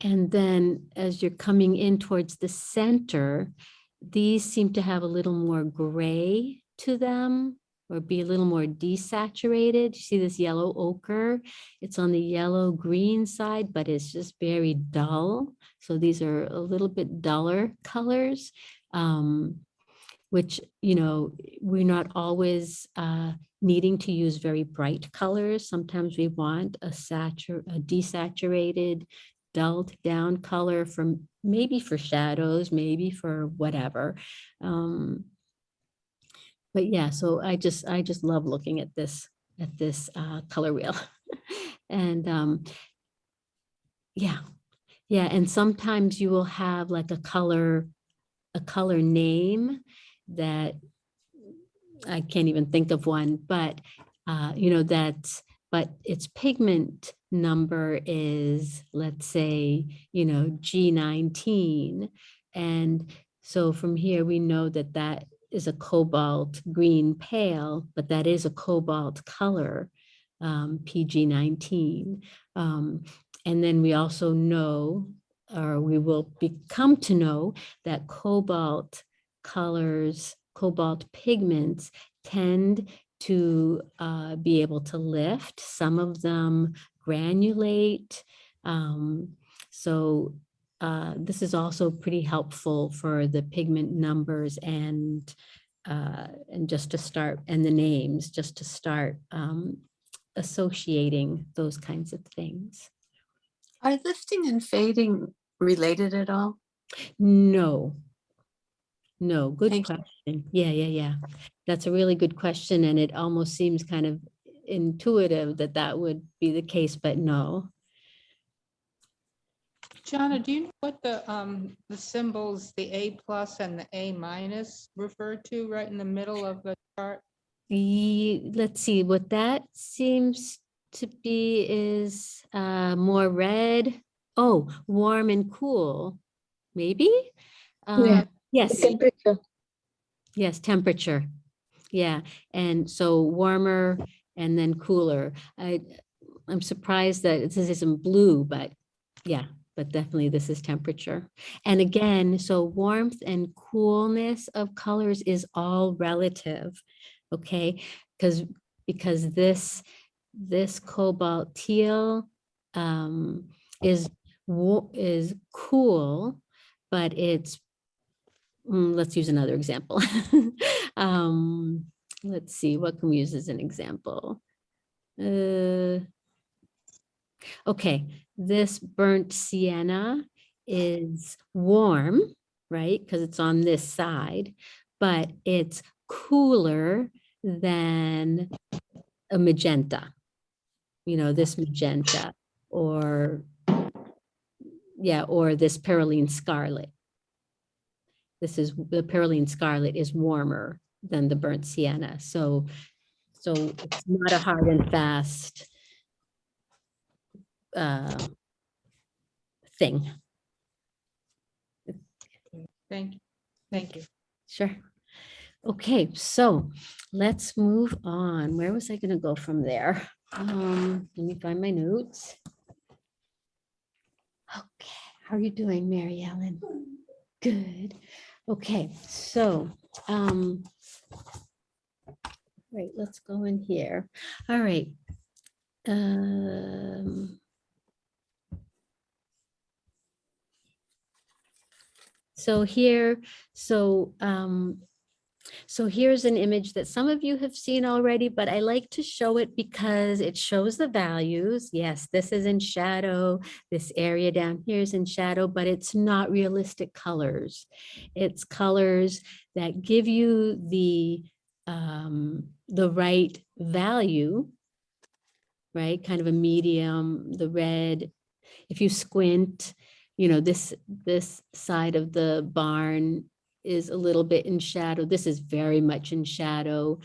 A: and then as you're coming in towards the center, these seem to have a little more gray to them or be a little more desaturated. You see this yellow ochre? It's on the yellow green side, but it's just very dull. So these are a little bit duller colors, um, which, you know, we're not always uh, needing to use very bright colors. Sometimes we want a, a desaturated, dulled down color from maybe for shadows, maybe for whatever. Um, but yeah, so I just, I just love looking at this, at this uh, color wheel. and um, yeah, yeah. And sometimes you will have like a color, a color name that I can't even think of one, but uh, you know, that's, but its pigment number is, let's say, you know, G19. And so from here, we know that that is a cobalt green pale, but that is a cobalt color, um, PG19. Um, and then we also know, or we will become to know that cobalt colors, cobalt pigments tend to uh, be able to lift. Some of them granulate. Um, so uh, this is also pretty helpful for the pigment numbers and uh, and just to start and the names just to start um, associating those kinds of things.
I: Are lifting and fading related at all?
A: No. No, good
I: Thank you.
A: Question. Yeah, yeah, yeah. That's a really good question. And it almost seems kind of intuitive that that would be the case, but no.
K: Jonna, do you know what the, um, the symbols, the A plus and the A minus refer to right in the middle of the chart?
A: Ye- let's see, what that seems to be is uh, more red. Oh, warm and cool, maybe? Uh,
N: Yeah,
A: Yes,
N: Temperature.
A: Yes, temperature. Yeah, and so warmer and then cooler. I, I'm surprised that this isn't blue, but yeah, but definitely this is temperature. And again, so warmth and coolness of colors is all relative, okay? Because, because this, this cobalt teal um, is, is cool, but it's mm, let's use another example. um, let's see, what can we use as an example? Uh, okay, this burnt sienna is warm, right? Because it's on this side, but it's cooler than a magenta. You know, this magenta or yeah, or this Perylene scarlet. This is, the Perylene scarlet is warmer than the burnt sienna. So, so it's not a hard and fast uh, thing.
K: Thank you. Thank you.
A: Sure. Okay, so let's move on. Where was I gonna go from there? Um, let me find my notes. Okay, how are you doing, Mary Ellen? Good. Okay, so, um, right, let's go in here. All right. Um, so here, so, um, So here's an image that some of you have seen already, but I like to show it because it shows the values. Yes, this is in shadow. This area down here is in shadow, but it's not realistic colors. It's colors that give you the, um, the right value, right? Kind of a medium, the red. If you squint, you know, this, this side of the barn is a little bit in shadow. This is very much in shadow.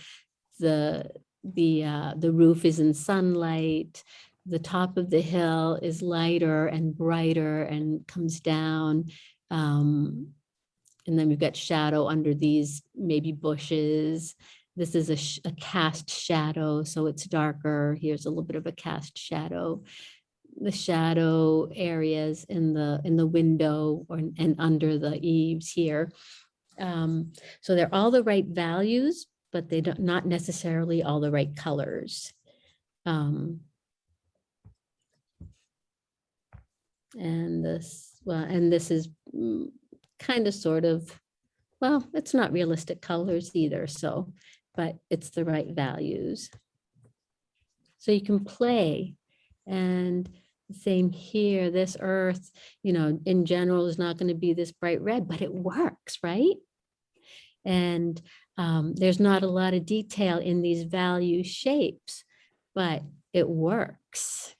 A: The, the, uh, the roof is in sunlight. The top of the hill is lighter and brighter and comes down. Um, and then we've got shadow under these maybe bushes. This is a, sh- a cast shadow, so it's darker. Here's a little bit of a cast shadow. The shadow areas in the in the window or and under the eaves here. Um, so they're all the right values, but they don't not necessarily all the right colors. Um, and this, well, and this is kind of sort of, well, it's not realistic colors either, so, but it's the right values. So you can play and same here, this earth, you know, in general is not going to be this bright red, but it works, right? And um, there's not a lot of detail in these value shapes, but it works.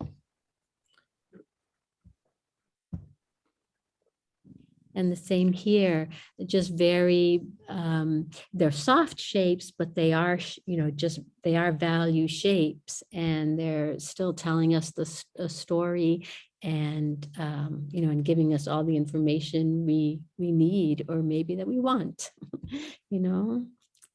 A: And the same here, just very, um, they're soft shapes, but they are, you know, just, they are value shapes and they're still telling us the a story and, um, you know, and giving us all the information we, we need or maybe that we want, you know?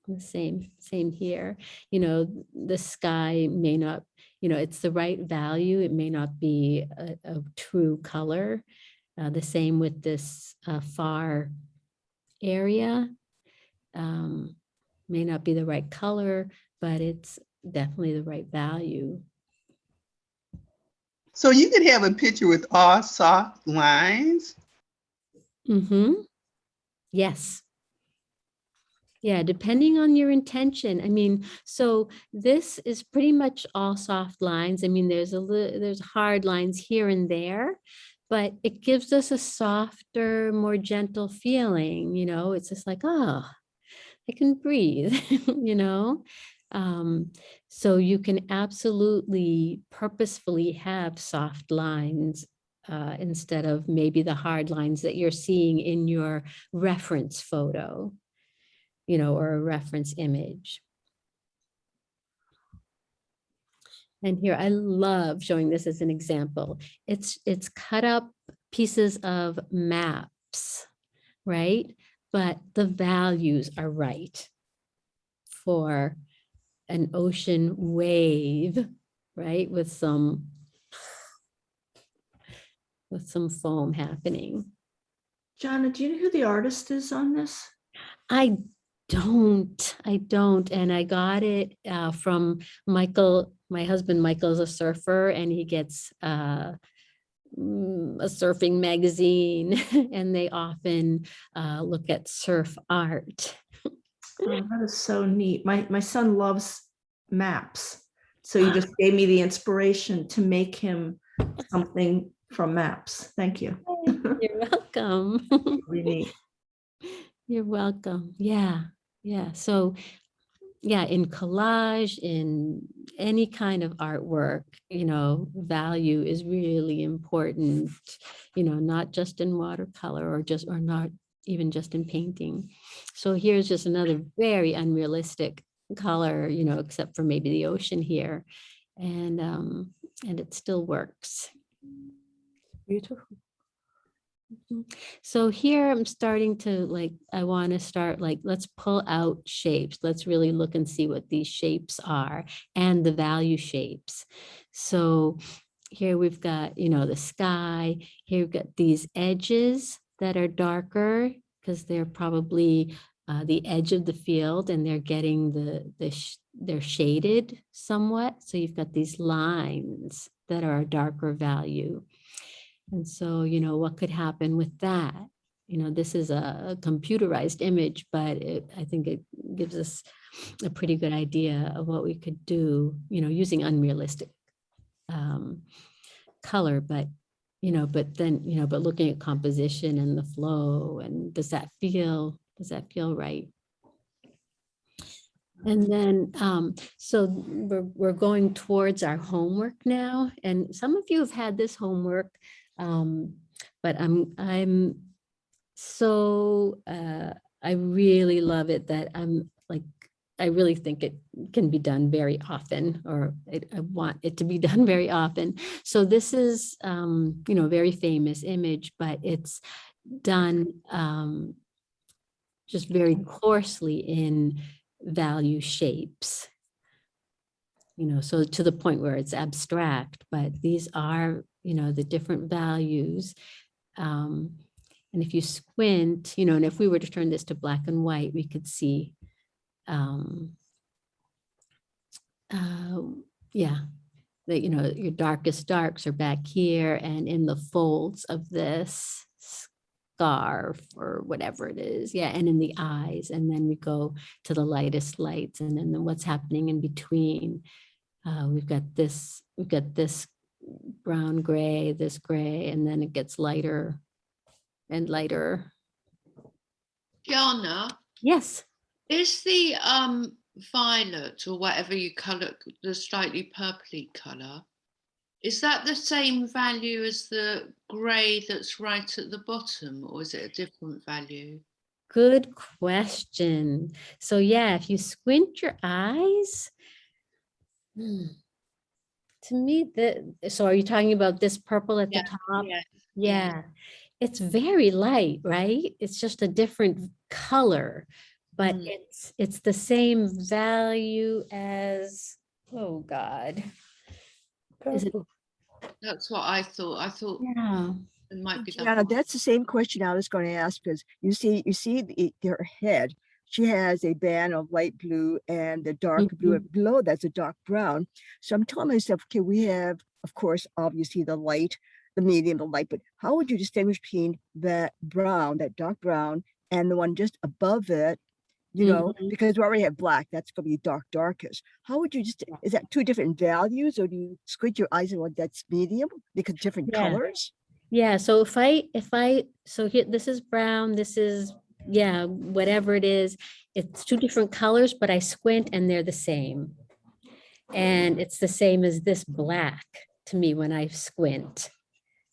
A: The same, same here, you know, the sky may not, you know, it's the right value. It may not be a, a true color. Uh, the same with this uh, far area. Um, may not be the right color, but it's definitely the right value.
M: So you could have a picture with all soft lines.
A: Mm-hmm. Yes. Yeah, depending on your intention. I mean, so this is pretty much all soft lines. I mean, there's a there's hard lines here and there, but it gives us a softer, more gentle feeling, you know, it's just like, oh, I can breathe, you know? Um, so you can absolutely purposefully have soft lines uh, instead of maybe the hard lines that you're seeing in your reference photo, you know, or a reference image. And here, I love showing this as an example. It's, it's cut up pieces of maps, right? But the values are right for an ocean wave, right? With some, with some foam happening.
H: Jana, do you know who the artist is on this?
A: I don't, I don't. And I got it uh, from Michael, my husband Michael's a surfer and he gets uh, mm, a surfing magazine and they often uh, look at surf art.
H: Oh, that is so neat. My, my son loves maps. So you just gave me the inspiration to make him something from maps. Thank you.
A: You're welcome.
H: Really.
A: You're welcome. Yeah, yeah. So, yeah, in collage, in any kind of artwork, you know, value is really important, you know, not just in watercolor or just, or not even just in painting. So here's just another very unrealistic color, you know, except for maybe the ocean here. And, um, and it still works.
H: Beautiful.
A: So here I'm starting to like, I want to start like, let's pull out shapes. Let's really look and see what these shapes are and the value shapes. So here we've got, you know, the sky, here we've got these edges that are darker because they're probably uh, the edge of the field and they're getting the, the, sh- they're shaded somewhat. So you've got these lines that are a darker value. And so, you know, what could happen with that? you know, this is a computerized image, but it, I think it gives us a pretty good idea of what we could do, you know, using unrealistic um, color, but, you know, but then, you know, but looking at composition and the flow and does that feel, does that feel right? And then, um, so we're, we're going towards our homework now, and some of you have had this homework. Um, but I'm, I'm so, uh, I really love it that I'm like, I really think it can be done very often, or it, I want it to be done very often. So this is, um, you know, a very famous image, but it's done, um, just very coarsely in value shapes. You know, so to the point where it's abstract, but these are, you know, the different values. Um, and if you squint, you know, and if we were to turn this to black and white, we could see, um, uh, yeah, that, you know, your darkest darks are back here and in the folds of this scarf or whatever it is. Yeah, and in the eyes. And then we go to the lightest lights and then what's happening in between. Uh, we've got this, we've got this brown gray, this gray, and then it gets lighter and lighter.
E: Jana,
A: Yes.
E: Is the um violet or whatever you colour, the slightly purpley colour, is that the same value as the grey that's right at the bottom, or is it a different value?
A: Good question. So yeah, if you squint your eyes, hmm, to me, the, so are you talking about this purple at the top?
E: yes,
A: Yeah, it's very light, right? It's just a different color, but
E: Mm.
A: it's, it's the same value as, oh God. Is it,
E: That's what I thought. I thought
A: yeah,
E: it might be that.
P: That's the same question I was going to ask because you see, you see the, her head. She has a band of light blue and the dark blue and below that's a dark brown. So I'm telling myself, okay, we have, of course, obviously the light, the medium, the light, but how would you distinguish between that brown, that dark brown, and the one just above it? You know,
A: Mhm.
P: because we already have black, that's gonna be dark darkest. How would you just, is that two different values or do you squint your eyes and what that's medium because different
A: Yeah.
P: colors?
A: yeah. So if I, if I, so here, this is brown, this is, yeah, whatever it is, it's two different colors, but I squint and they're the same. And it's the same as this black to me when I squint.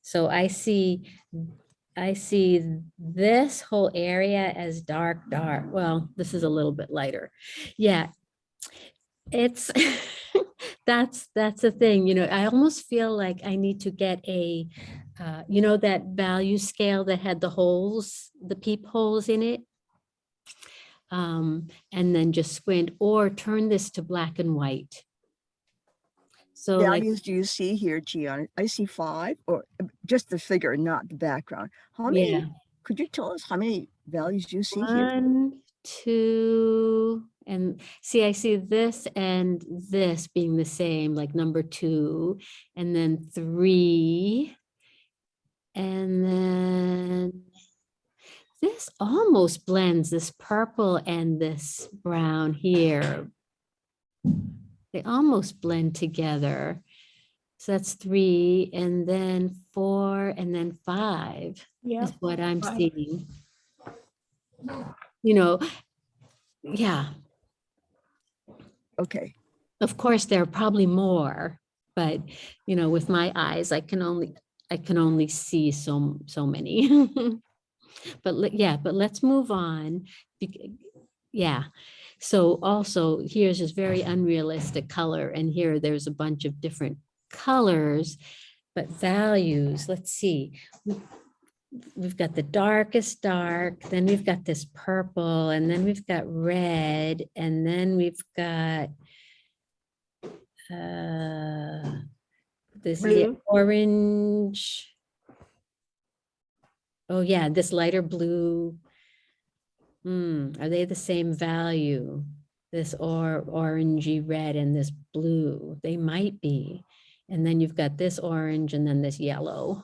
A: So I see, I see this whole area as dark, dark. Well, this is a little bit lighter. Yeah. It's, that's, that's the thing, you know, I almost feel like I need to get a, uh, you know, that value scale that had the holes, the peep holes in it? Um, and then just squint or turn this to black and white. So like,
P: values do you see here, Gian? I see five or uh, just the figure, not the background. How many,
A: Yeah.
P: could you tell us how many values do you see here?
A: one, two, and see, I see this and this being the same, like number two, and then three. And then this almost blends this purple and this brown here. They almost blend together. So that's three, and then four, and then five
K: Yeah.
A: is what I'm
K: Five.
A: seeing. You know, yeah,
P: Okay,
A: of course, there are probably more, but you know, with my eyes, I can only, I can only see so, so many. But le- yeah, but let's move on. Yeah, so also here's this very unrealistic color and here there's a bunch of different colors, but values, let's see. We- We've got the darkest dark, then we've got this purple, and then we've got red, and then we've got uh, this orange. Oh yeah, this lighter blue. Hmm, are they the same value? This or orangey red and this blue, they might be. And then you've got this orange and then this yellow.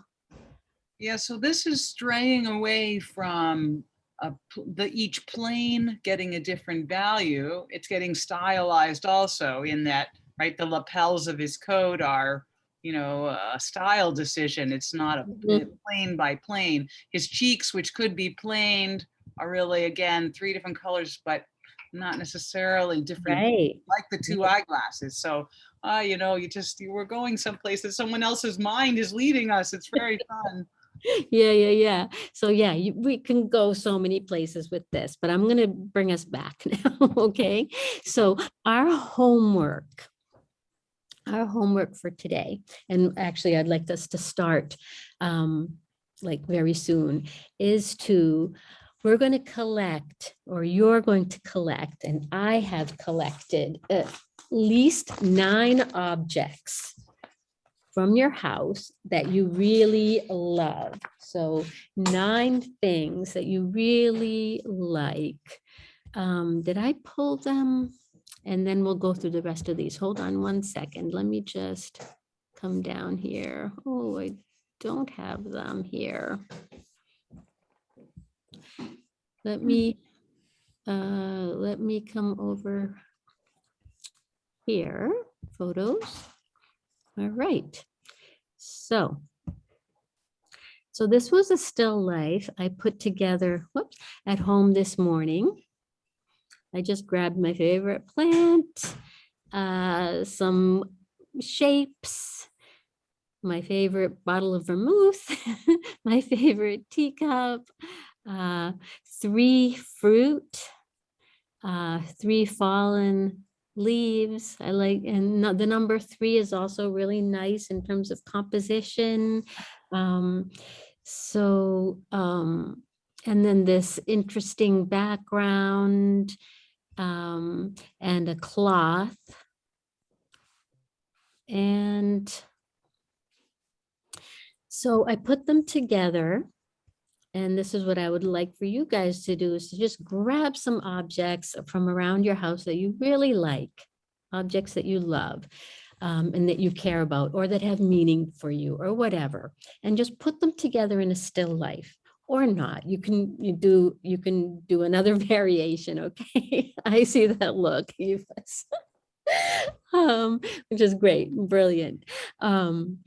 D: Yeah, so this is straying away from a the each plane getting a different value. It's getting stylized also in that, right, the lapels of his coat are, you know, a style decision. It's not a
A: Mhm.
D: plane by plane. His cheeks, which could be planed, are really, again, three different colors, but not necessarily different
A: Right.
D: like the two eyeglasses. So, uh, you know, you just, you were going someplace that someone else's mind is leading us. It's very fun.
A: Yeah, yeah, yeah. So yeah, you, we can go so many places with this, but I'm gonna bring us back now, okay? So our homework, our homework for today, and actually I'd like us to start um, like very soon, is to, we're going to collect, or you're going to collect, and I have collected at least nine objects from your house that you really love. So nine things that you really like. Um, did I pull them? And then we'll go through the rest of these. Hold on one second. Let me just come down here. Oh, I don't have them here. Let me, uh, let me come over here, photos. All right. So, so this was a still life I put together, whoops, at home this morning. I just grabbed my favorite plant, uh, some shapes, my favorite bottle of vermouth, my favorite teacup, uh, three fruit, uh, three fallen leaves. I like, and the number three is also really nice in terms of composition. Um, so, um, and then this interesting background um, and a cloth. And so I put them together. And this is what I would like for you guys to do is to just grab some objects from around your house that you really like, objects that you love um, and that you care about or that have meaning for you or whatever, and just put them together in a still life or not. You can you do you can do another variation. Okay, I see that look, um, which is great, brilliant. Um,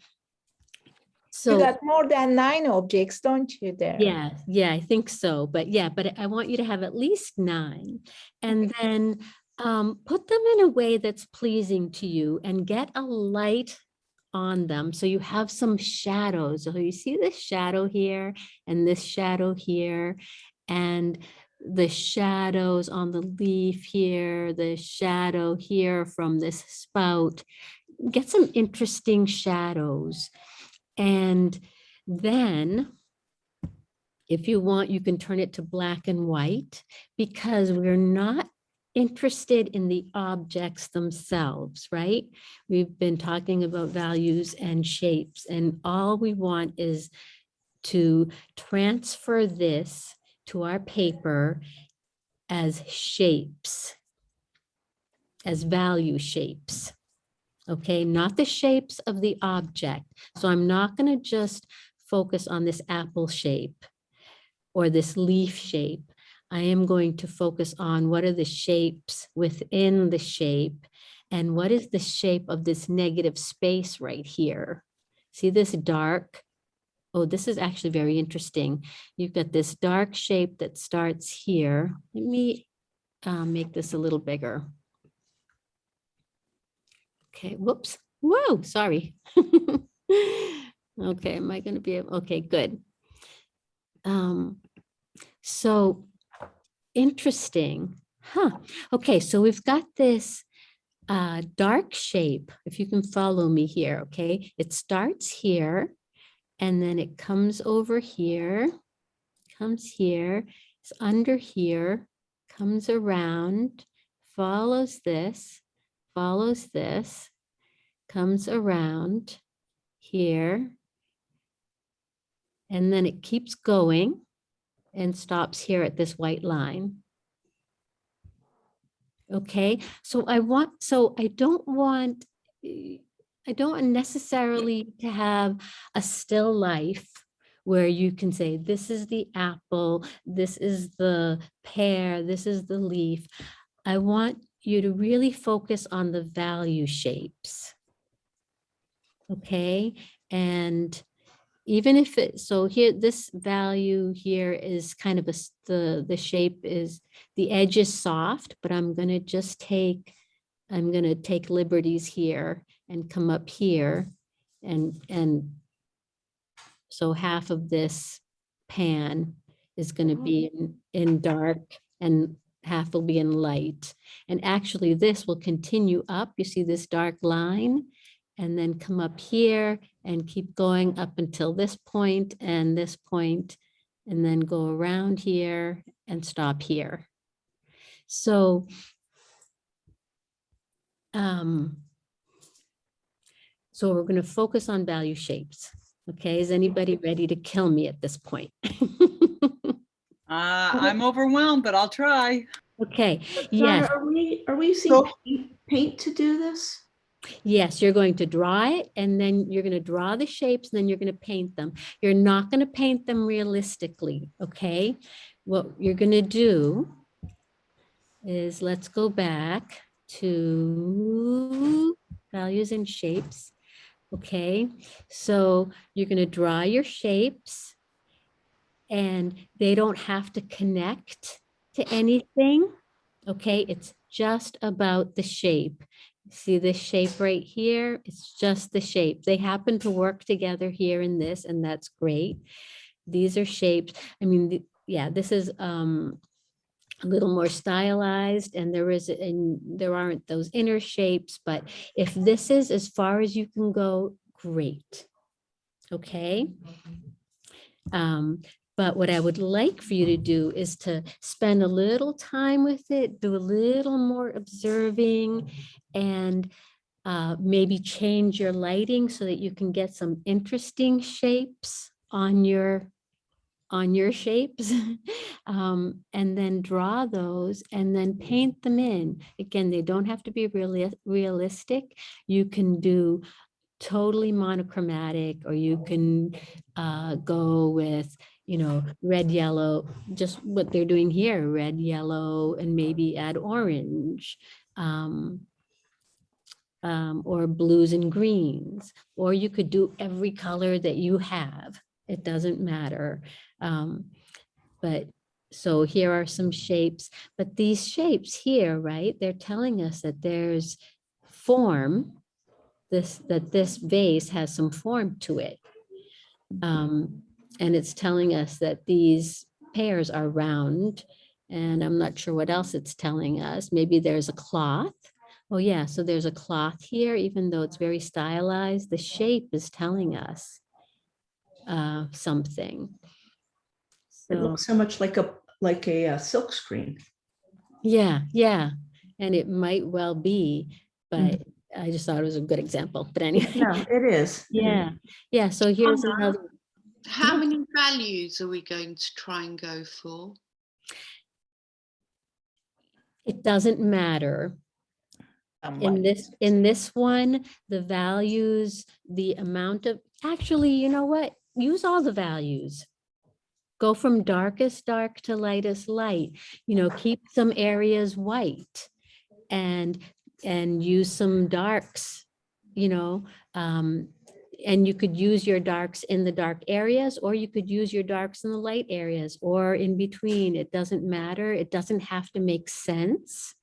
K: You got more than nine objects, don't you there?
A: yeah, yeah, I think so. But yeah, but I want you to have at least nine. And then um, put them in a way that's pleasing to you and get a light on them. So you have some shadows. So you see this shadow here and this shadow here and the shadows on the leaf here, the shadow here from this spout. Get some interesting shadows. And then if you want, you can turn it to black and white because we're not interested in the objects themselves, right? We've been talking about values and shapes and all we want is to transfer this to our paper as shapes, as value shapes. Okay, not the shapes of the object. So I'm not going to just focus on this apple shape or this leaf shape. I am going to focus on what are the shapes within the shape and what is the shape of this negative space right here. See this dark? Oh, this is actually very interesting. You've got this dark shape that starts here. Let me uh, make this a little bigger. Okay, whoops. Whoa, sorry. okay, am I going to be able? Okay, good. Um, so interesting. Huh. Okay, so we've got this uh, dark shape, if you can follow me here, okay? It starts here and then it comes over here, comes here, it's under here, comes around, follows this, follows this, comes around here, and then it keeps going and stops here at this white line. Okay, so I want, so I don't want, eh, I don't want necessarily to have a still life where you can say, this is the apple, this is the pear, this is the leaf. I want you to really focus on the value shapes. Okay, and even if it, so here, this value here is kind of a, the, the shape is, the edge is soft, but I'm gonna just take, I'm gonna take liberties here and come up here and, and so half of this pan is gonna be oh. in, in dark and half will be in light. And actually this will continue up. You see this dark line? And then come up here and keep going up until this point and this point, and then go around here and stop here. So um, so we're going to focus on value shapes. Okay, is anybody ready to kill me at this point?
D: Uh, I'm overwhelmed, but I'll try.
A: Okay,
H: Donna,
A: yes,
H: Are we, are we using
M: So-
H: paint- paint to do this?
A: yes, you're going to draw it and then you're going to draw the shapes and then you're going to paint them. You're not going to paint them realistically, okay? What you're going to do is let's go back to values and shapes. Okay, so you're going to draw your shapes and they don't have to connect to anything. Okay, it's just about the shape. See this shape right here? It's just the shape. They happen to work together here in this, and that's great. These are shapes. I mean, the- yeah, this is um a little more stylized and there is, and there aren't those inner shapes, but if this is as far as you can go, great. Okay? Um, but what I would like for you to do is to spend a little time with it, do a little more observing and uh, maybe change your lighting so that you can get some interesting shapes on your on your shapes um, and then draw those and then paint them in. Again, they don't have to be really realistic. You can do totally monochromatic or you can uh, go with you know, red, yellow, just what they're doing here, red, yellow, and maybe add orange. Um, um, or blues and greens, or you could do every color that you have. It doesn't matter. Um, but so here are some shapes, but these shapes here, right? They're telling us that there's form, this, that this vase has some form to it. Um, and it's telling us that these pairs are round. And I'm not sure what else it's telling us. Maybe there's a cloth. Oh yeah, so there's a cloth here, even though it's very stylized, the shape is telling us uh, something.
H: It looks so much like a, like a uh, silk screen.
A: yeah, yeah, and it might well be, but I just thought it was a good example, but anyway.
H: Yeah, it is.
A: Yeah, yeah, so here's
E: Donna,
A: another,
E: How many values are we going to try and go for?
A: it doesn't matter.
H: Um,
A: In this, in this one, the values, the amount of, actually, you know what? Use all the values. Go from darkest dark to lightest light, you know, keep some areas white and, and use some darks, you know, um, and you could use your darks in the dark areas, or you could use your darks in the light areas, or in between. It doesn't matter. It doesn't have to make sense.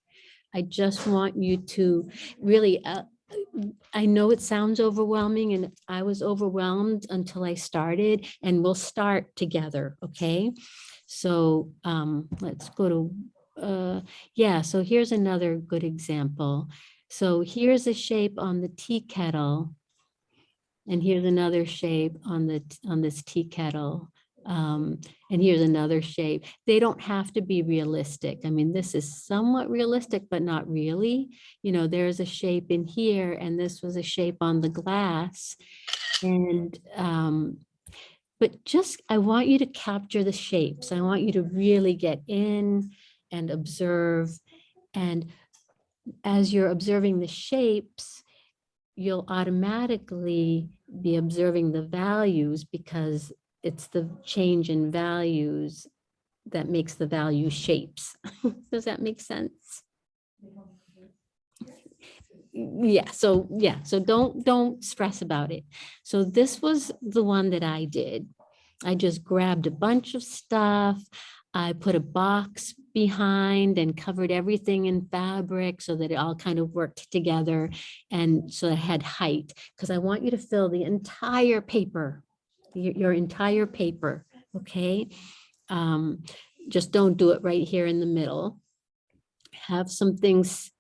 A: I just want you to really, uh, I know it sounds overwhelming and I was overwhelmed until I started and we'll start together, okay? So um, let's go to, uh, yeah, so here's another good example. So here's a shape on the tea kettle. And here's another shape on the, on this tea kettle. Um, and here's another shape. They don't have to be realistic. I mean, this is somewhat realistic, but not really. You know, there's a shape in here and this was a shape on the glass. And, um, but just, I want you to capture the shapes. I want you to really get in and observe. And as you're observing the shapes, you'll automatically be observing the values because it's the change in values that makes the value shapes. Does that make sense? Yeah, so, yeah, so don't, don't stress about it. So this was the one that I did. I just grabbed a bunch of stuff. I put a box behind and covered everything in fabric so that it all kind of worked together. And so it had height, because I want you to fill the entire paper, your, your entire paper, okay? Um, just don't do it right here in the middle. Have some things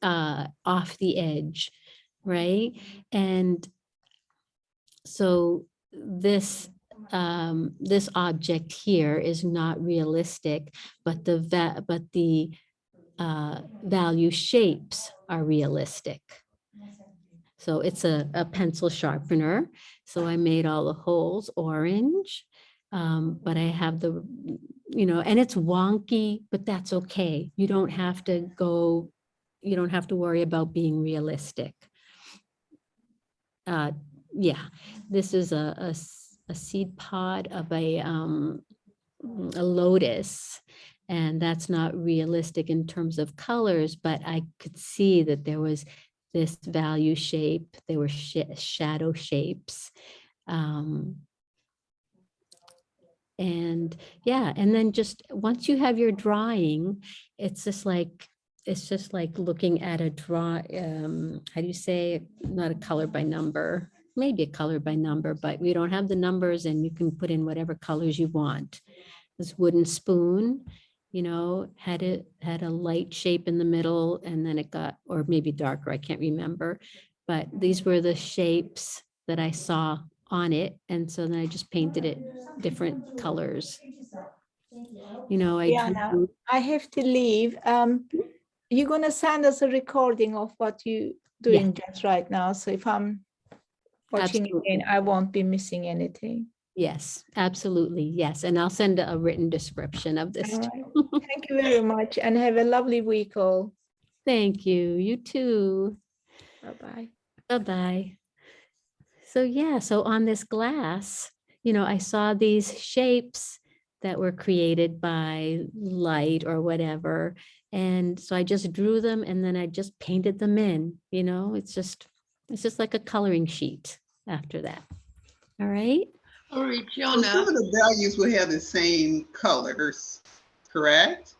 A: uh, off the edge, right? And so this um, this object here is not realistic, but the but the uh, value shapes are realistic. So it's a, a pencil sharpener. So I made all the holes orange. Um, but I have the, you know, and it's wonky, but that's okay. You don't have to go, you don't have to worry about being realistic. Uh, yeah, this is a, a a seed pod of a, um, a lotus. And that's not realistic in terms of colors, but I could see that there was this value shape, there were sh- shadow shapes. Um, and yeah, and then just once you have your drawing, it's just like, it's just like looking at a draw, um, how do you say, not a color by number, maybe a color by number, but we don't have the numbers and you can put in whatever colors you want. This wooden spoon, you know, had it, had a light shape in the middle and then it got, or maybe darker, I can't remember. But these were the shapes that I saw on it. And so then I just painted it different colors. You know, I
K: Diana,
A: drew-
K: I have to leave. Um, you're gonna send us a recording of what you doing just right now. So if I'm watching again, I won't be missing anything.
A: Yes, absolutely. Yes. And I'll send a written description of this.
K: Right. Thank you very much and have a lovely week all.
A: Thank you. You too.
K: Bye-bye.
A: Bye-bye. So yeah, so on this glass, you know, I saw these shapes that were created by light or whatever. And so I just drew them and then I just painted them in, you know, it's just, it's just like a coloring sheet after that. All right.
E: Sorry,
M: So Some of the values will have the same colors, correct?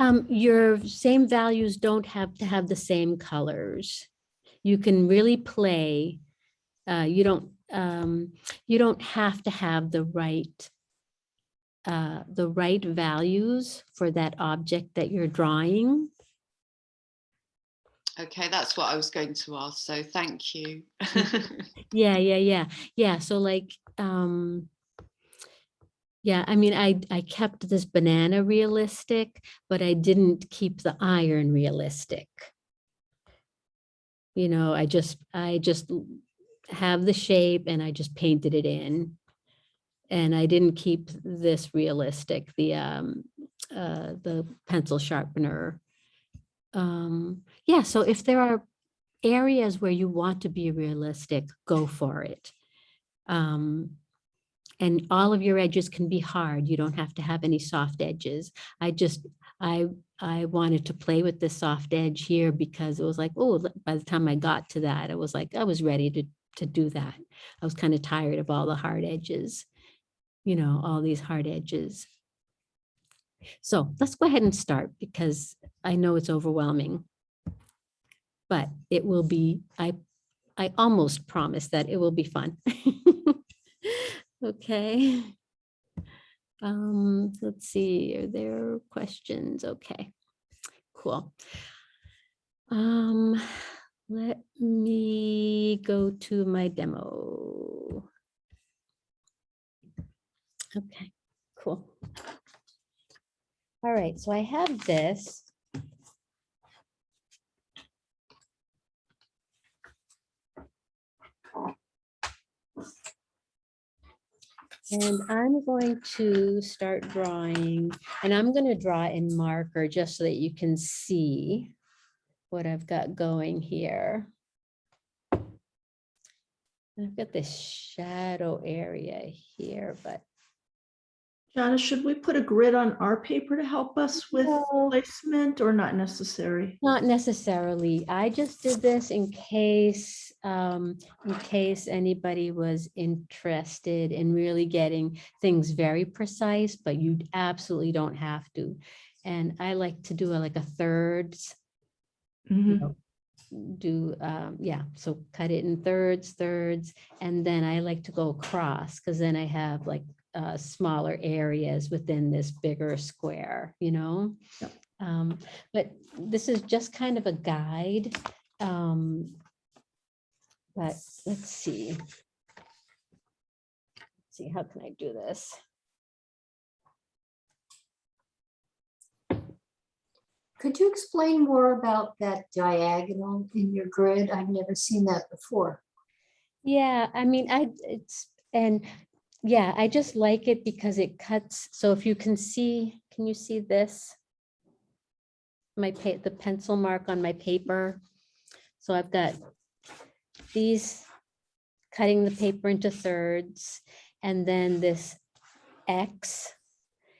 A: Um, your same values don't have to have the same colors. You can really play. Uh, you don't, um, you don't have to have the right, uh, the right values for that object that you're drawing.
E: Okay, that's what I was going to ask, so thank you.
A: Yeah, yeah, yeah, yeah. So like, um, yeah, I mean, I, I kept this banana realistic, but I didn't keep the iron realistic. You know, I just, I just have the shape and I just painted it in. And I didn't keep this realistic, the, um, uh, the pencil sharpener. Um, yeah, so if there are areas where you want to be realistic, go for it. Um, and all of your edges can be hard. You don't have to have any soft edges. I just, I, I wanted to play with the soft edge here because it was like, oh, by the time I got to that, I was like, I was ready to, to do that. I was kind of tired of all the hard edges, you know, all these hard edges. So let's go ahead and start because I know it's overwhelming. But it will be, I, I almost promise that it will be fun. Okay. Um, let's see, are there questions? Okay, cool. Um, let me go to my demo. Okay, cool. All right, so I have this. And I'm going to start drawing, and I'm going to draw in marker just so that you can see what I've got going here. I've got this shadow area here, but
H: Jana, should we put a grid on our paper to help us with
A: No.
H: placement or not necessary?
A: Not necessarily. I just did this in case, um, in case anybody was interested in really getting things very precise, but you absolutely don't have to. And I like to do a- like a thirds, you
H: Mhm.
A: know, do, um, yeah, so cut it in thirds, thirds, and then I like to go across, because then I have like uh, smaller areas within this bigger square, you know?
H: Yep.
A: Um, but this is just kind of a guide. Um, but let's see. Let's See, how can I do this?
N: Could you explain more about that diagonal in your grid? I've never seen that before.
A: Yeah, I mean, I, it's, and yeah, I just like it because it cuts. So if you can see, can you see this? My pa, the pencil mark on my paper. So I've got these cutting the paper into thirds and then this X.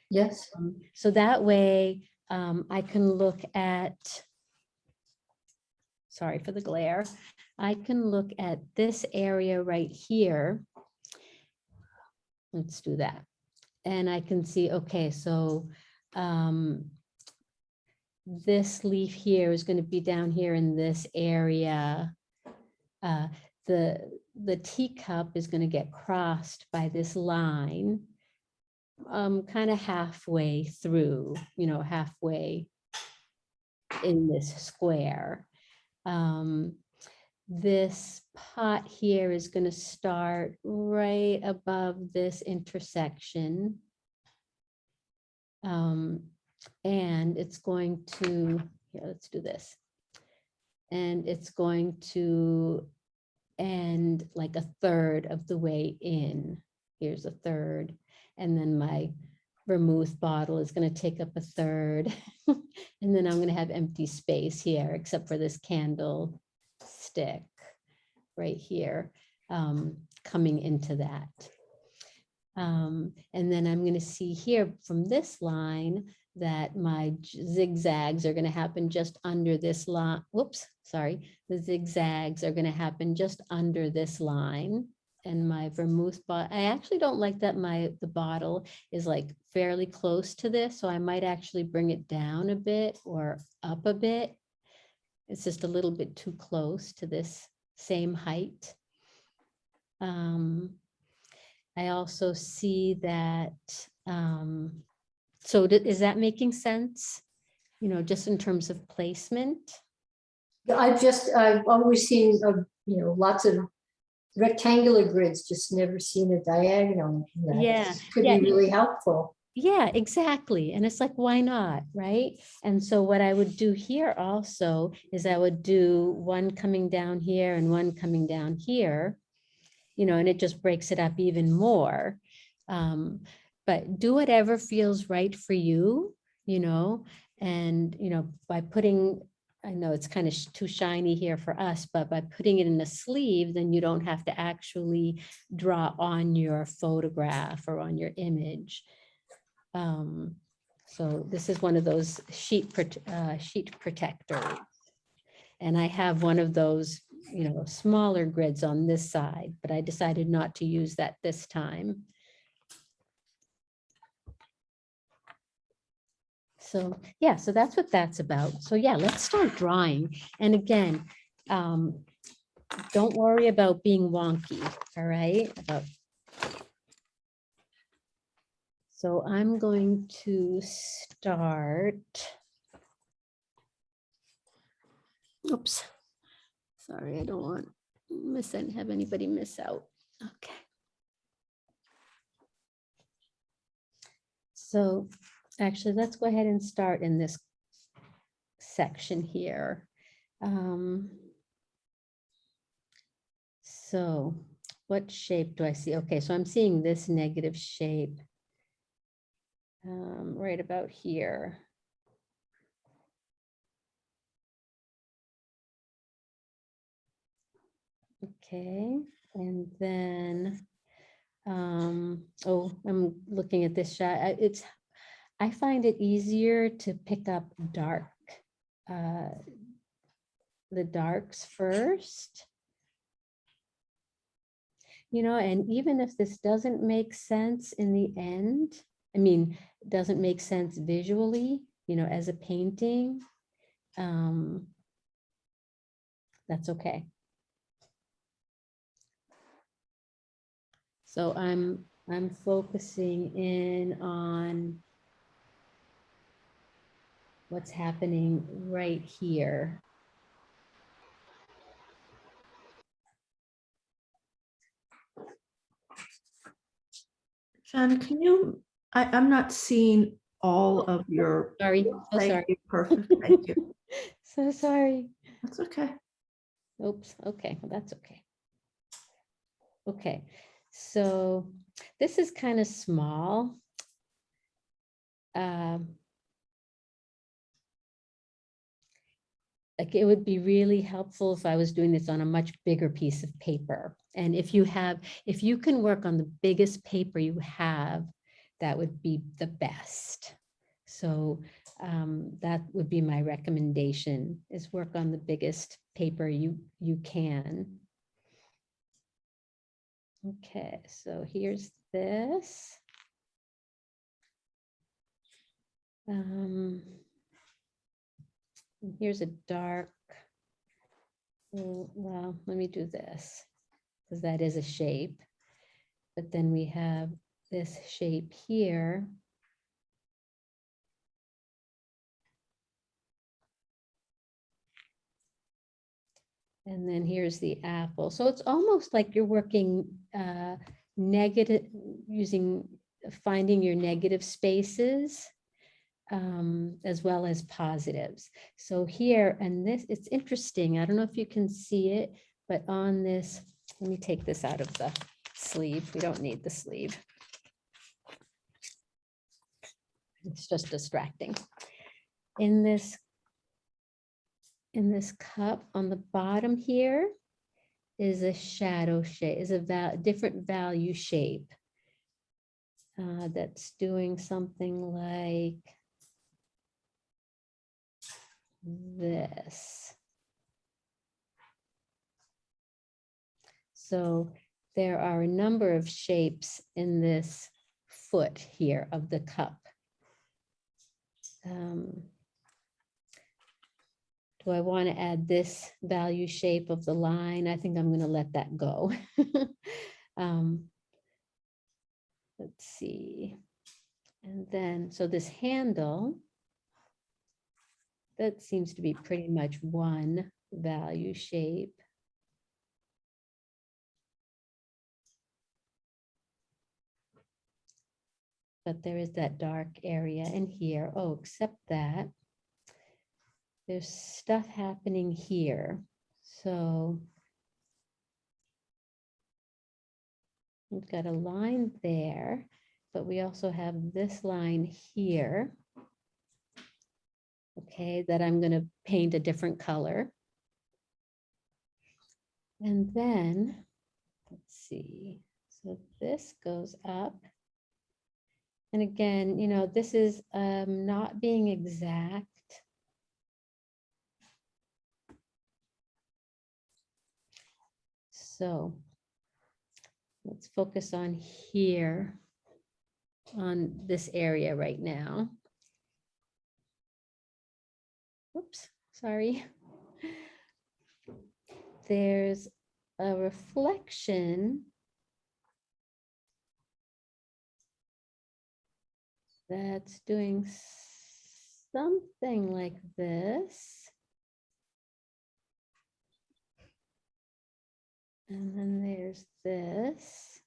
N: Yes.
A: Um, So that way um, I can look at, sorry for the glare. I can look at this area right here. Let's do that. And I can see, okay, so um, this leaf here is going to be down here in this area. Uh, the, the teacup is going to get crossed by this line um, kind of halfway through, you know, halfway in this square. Um, this pot here is going to start right above this intersection. Um, and it's going to, here, let's do this. And it's going to end like a third of the way in. Here's a third. And then my vermouth bottle is going to take up a third. and then I'm going to have empty space here, except for this candle stick right here um, coming into that. Um, and then I'm going to see here from this line that my zigzags are going to happen just under this line. Whoops, sorry. The zigzags are going to happen just under this line. And my vermouth bottle. I actually don't like that my, the bottle is like fairly close to this. So I might actually bring it down a bit or up a bit. It's just a little bit too close to this same height. Um, I also see that, um, so is that making sense? You know, just in terms of placement?
N: I've just, I've always seen, uh, you know, lots of rectangular grids, just never seen a diagonal. that.
A: Yeah,
N: Could
A: yeah.
N: be really helpful.
A: Yeah, exactly. And it's like, why not, right? And so what I would do here also is I would do one coming down here and one coming down here. You know, and it just breaks it up even more. Um, but do whatever feels right for you, you know, and, you know, by putting, I know it's kind of too shiny here for us, but by putting it in a sleeve, then you don't have to actually draw on your photograph or on your image. Um, so this is one of those sheet, uh, sheet protectors. And I have one of those, you know, smaller grids on this side, but I decided not to use that this time. So, yeah, so that's what that's about. So yeah, let's start drawing. And again, um, don't worry about being wonky, all right? About so I'm going to start. Oops. Sorry, I don't want miss and have anybody miss out. Okay. So actually, let's go ahead and start in this section here. Um, so what shape do I see? Okay, so I'm seeing this negative shape um, right about here. Okay, and then, um, oh, I'm looking at this shot. I- It's, I find it easier to pick up dark, uh, the darks first. You know, and even if this doesn't make sense in the end, I mean, doesn't make sense visually, you know, as a painting, um, that's okay. So I'm, I'm focusing in on what's happening right here.
H: John, can you, I, I'm not seeing all of your.
A: Sorry, so
H: Thank
A: sorry.
H: you, Perfect, thank you.
A: So sorry.
H: That's okay.
A: Oops, okay, well, that's okay. Okay, so this is kind of small. Um, Like it would be really helpful if I was doing this on a much bigger piece of paper. And if you have, if you can work on the biggest paper you have, that would be the best. So um, that would be my recommendation is work on the biggest paper you, you can. Okay, so here's this. Um, Here's a dark. mm, Well, let me do this, because that is a shape. But then we have this shape here. And then here's the apple. So it's almost like you're working uh, negative, using, finding your negative spaces um, as well as positives. So here, and this, it's interesting. I don't know if you can see it, but on this, let me take this out of the sleeve. We don't need the sleeve. It's just distracting. In this, in this cup on the bottom here is a shadow shape, is a val different value shape. uh, that's doing something like this. So there are a number of shapes in this foot here of the cup. Um, Do I want to add this value shape of the line? I think I'm going to let that go. Um, Let's see. And then, so this handle, that seems to be pretty much one value shape. But there is that dark area in here. Oh, except that there's stuff happening here. So we've got a line there, but we also have this line here. Okay, that I'm going to paint a different color. And then, let's see, so this goes up. And again, you know, this is um, not being exact. So let's focus on here, on this area right now. Oops, sorry. There's a reflection that's doing something like this. And then there's this.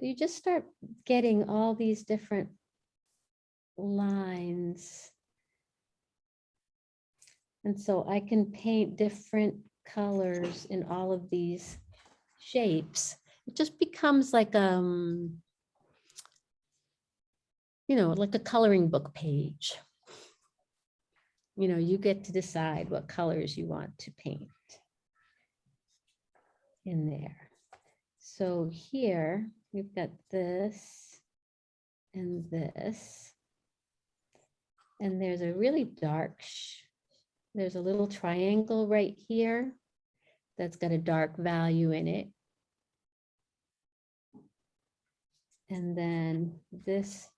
A: You just start getting all these different lines. And so I can paint different colors in all of these shapes. It just becomes like, um, you know, like a coloring book page. You know, you get to decide what colors you want to paint. in there. So here, we've got this and this. And there's a really dark, there's a little triangle right here that's got a dark value in it. And then this,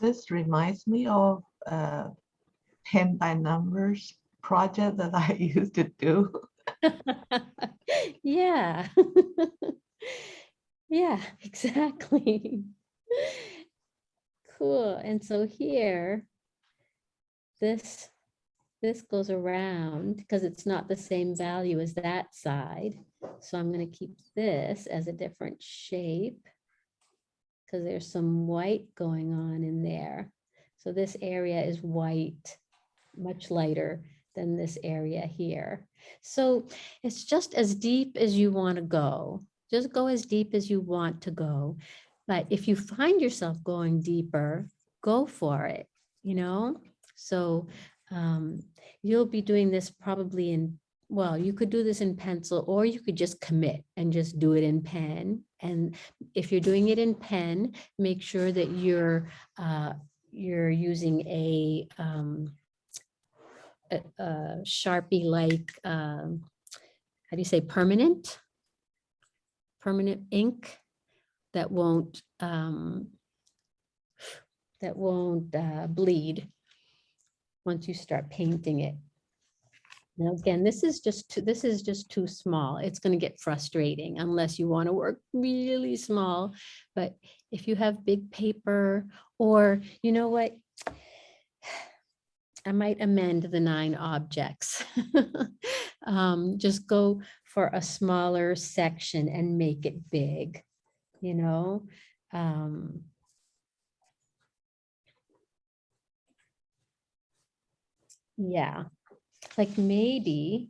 L: This reminds me of uh, 10 by numbers project that I used to do.
A: yeah. Yeah, exactly. Cool. And so here, this, this goes around because it's not the same value as that side. So I'm going to keep this as a different shape because there's some white going on in there. So this area is white, much lighter than this area here. So it's just as deep as you want to go. Just go as deep as you want to go. But if you find yourself going deeper, go for it, you know? So um, you'll be doing this probably in, well, you could do this in pencil or you could just commit and just do it in pen. And if you're doing it in pen, make sure that you're uh, you're using a um, a, a Sharpie like, um, how do you say, permanent? Permanent ink that won't, um, that won't uh, bleed once you start painting it. Now, again, this is just, too, this is just too small. It's going to get frustrating unless you want to work really small. But if you have big paper or, you know what? I might amend the nine objects. um, just go for a smaller section and make it big, you know? Um, yeah, like maybe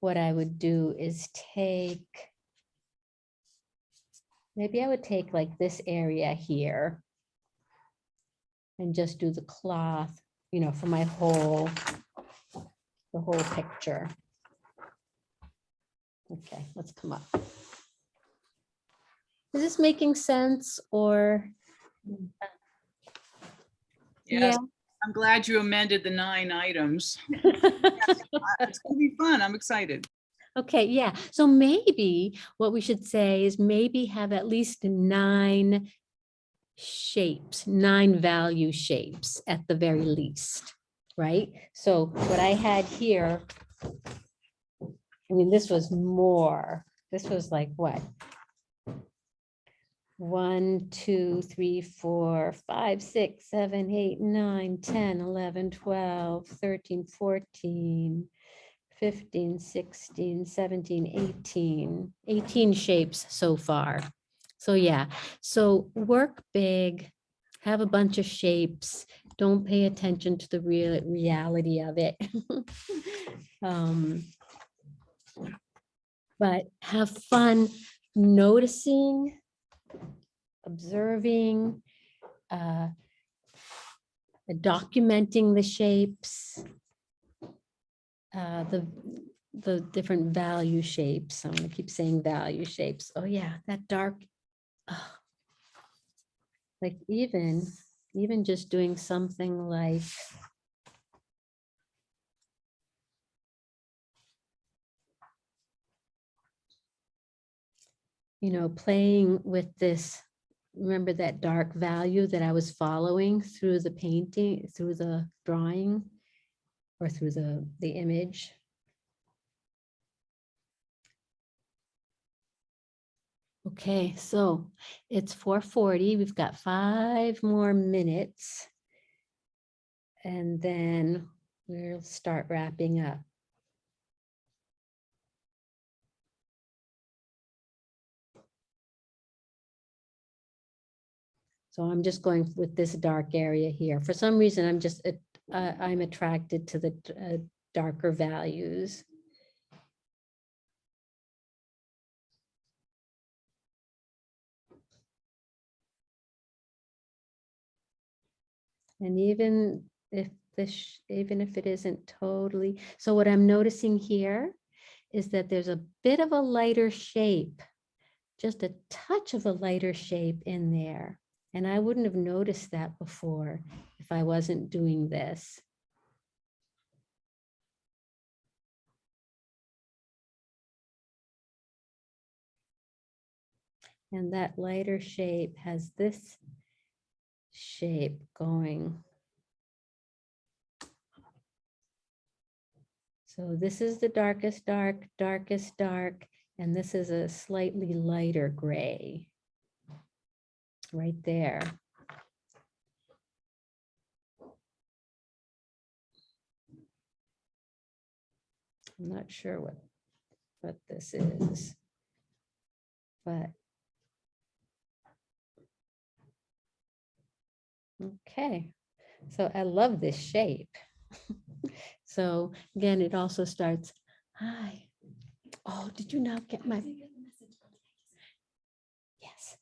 A: what I would do is take, maybe I would take like this area here and just do the cloth you know, for my whole, the whole picture. Okay, let's come up. Is this making sense or?
D: Yes, I'm glad you amended the nine items. It's gonna be fun. I'm excited.
A: Okay, yeah. So maybe what we should say is maybe have at least nine shapes, nine value shapes at the very least, right? So what I had here, I mean, this was more, this was like what? One, two, three, four, five, six, seven, eight, nine, 10, 11, 12, 13, 14, 15, 16, 17, 18, 18 shapes so far. So yeah, so work big, have a bunch of shapes, don't pay attention to the real reality of it. um, but have fun noticing, observing, uh, documenting the shapes, uh, the the different value shapes. I'm gonna keep saying value shapes. Oh yeah, that dark like even, even just doing something like you know, playing with this, remember that dark value that I was following through the painting, through the drawing or through the, the image. Okay, so it's 4:40. We've got five more minutes. And then we'll start wrapping up. So I'm just going with this dark area here. For some reason, I'm just, uh, I'm attracted to the uh, darker values. And even if this, even if it isn't totally. So what I'm noticing here is that there's a bit of a lighter shape, just a touch of a lighter shape in there. And I wouldn't have noticed that before if I wasn't doing this. And that lighter shape has this shape going. So this is the darkest dark, darkest dark, and this is a slightly lighter gray. Right there. I'm not sure what, what this is. But. Okay, so I love this shape. So again, it also starts, hi. Oh, did you not get my? Yes.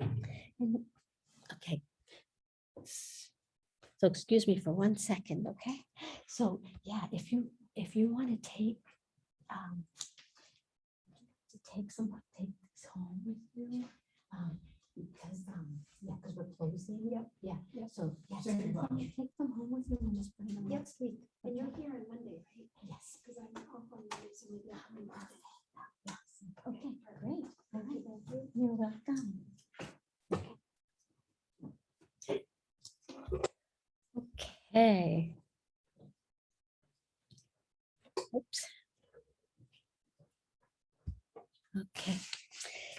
A: And- Okay. So excuse me for one second, okay? So yeah, if you, if you want to take, um, to take some, take this home with you, um, because, um, yeah, because we're closing. Yep. Yeah, yeah, so, yeah, so you take them home with you and just bring them next week. And you're here on Monday, right? Yes. Because I'm off on Monday, so maybe I'll come Monday. Yes, okay, great. All right, you're welcome. Okay. Oops. Okay.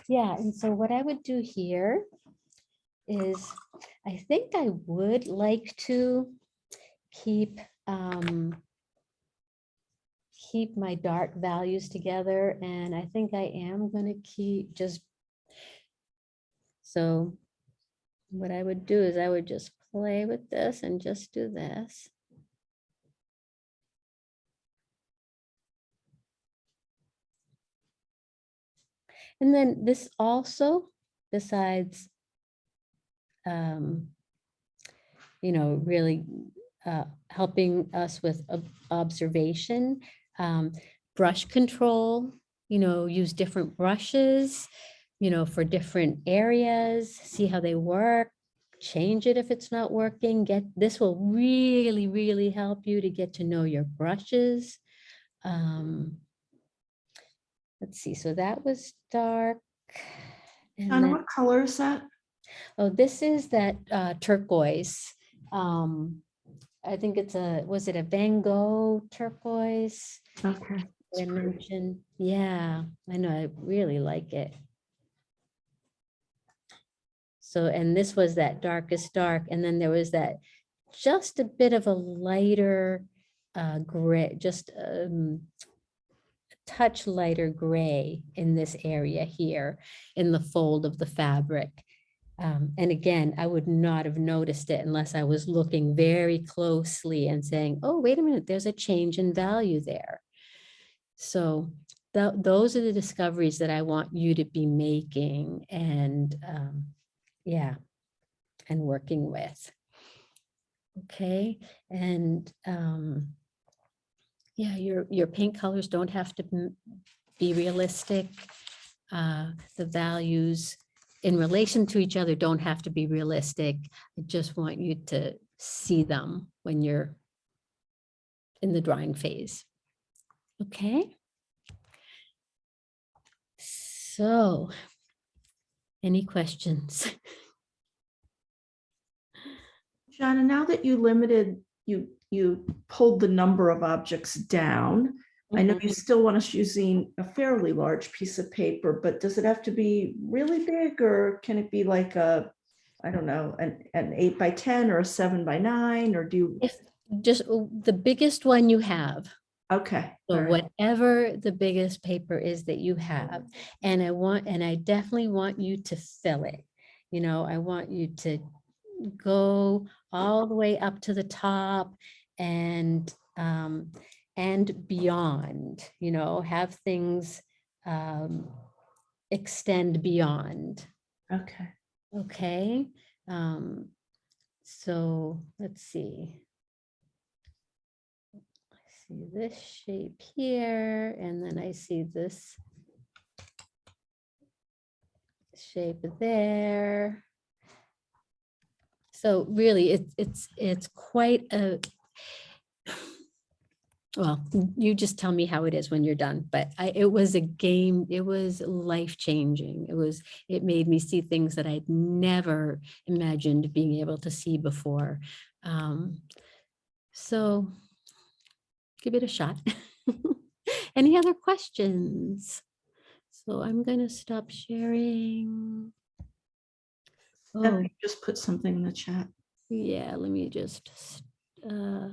A: Yeah, and so what I would do here is, I think I would like to keep, um, keep my dark values together, and I think I am gonna keep just, so what I would do is I would just play with this and just do this. And then this also, besides, um, you know, really uh, helping us with ob- observation, um, brush control, you know, use different brushes, you know, for different areas, see how they work, change it if it's not working, get, this will really, really help you to get to know your brushes. Um, Let's see, so that was dark. and
H: Donna,
A: then-
H: what color is that?
A: Oh, this is that uh, turquoise. Um, I think it's a, was it a Van Gogh turquoise?
H: Okay.
A: I mentioned, yeah, I know, I really like it. So, and this was that darkest dark, and then there was that just a bit of a lighter uh, gray, just um, a touch lighter gray in this area here in the fold of the fabric. Um, and again, I would not have noticed it unless I was looking very closely and saying, oh, wait a minute, there's a change in value there. So tho- those are the discoveries that I want you to be making and um, yeah, and working with. Okay, and um, yeah, your, your paint colors don't have to be realistic. Uh, The values in relation to each other don't have to be realistic. I just want you to see them when you're in the drawing phase. Okay. So, any questions?
H: Gianna, now that you limited, you, you pulled the number of objects down. I know you still want us using a fairly large piece of paper, but does it have to be really big or can it be like a, I don't know, an, an eight by 10 or a seven by nine, or do you?
A: If just uh, the biggest one you have.
H: Okay.
A: So
H: right.
A: whatever the biggest paper is that you have, and I want, and I definitely want you to fill it. You know, I want you to go all the way up to the top and, um, and beyond, you know, have things, um, extend beyond.
H: Okay.
A: Okay, um, So let's see. See this shape here, and then I see this shape there. So really, it's it's it's quite a well, you just tell me how it is when you're done, but I, it was a game, it was life changing. It was, it made me see things that I'd never imagined being able to see before. Um, so give it a shot. Any other questions? So I'm gonna stop sharing. Oh,
H: Just put something in the chat.
A: yeah, let me just uh,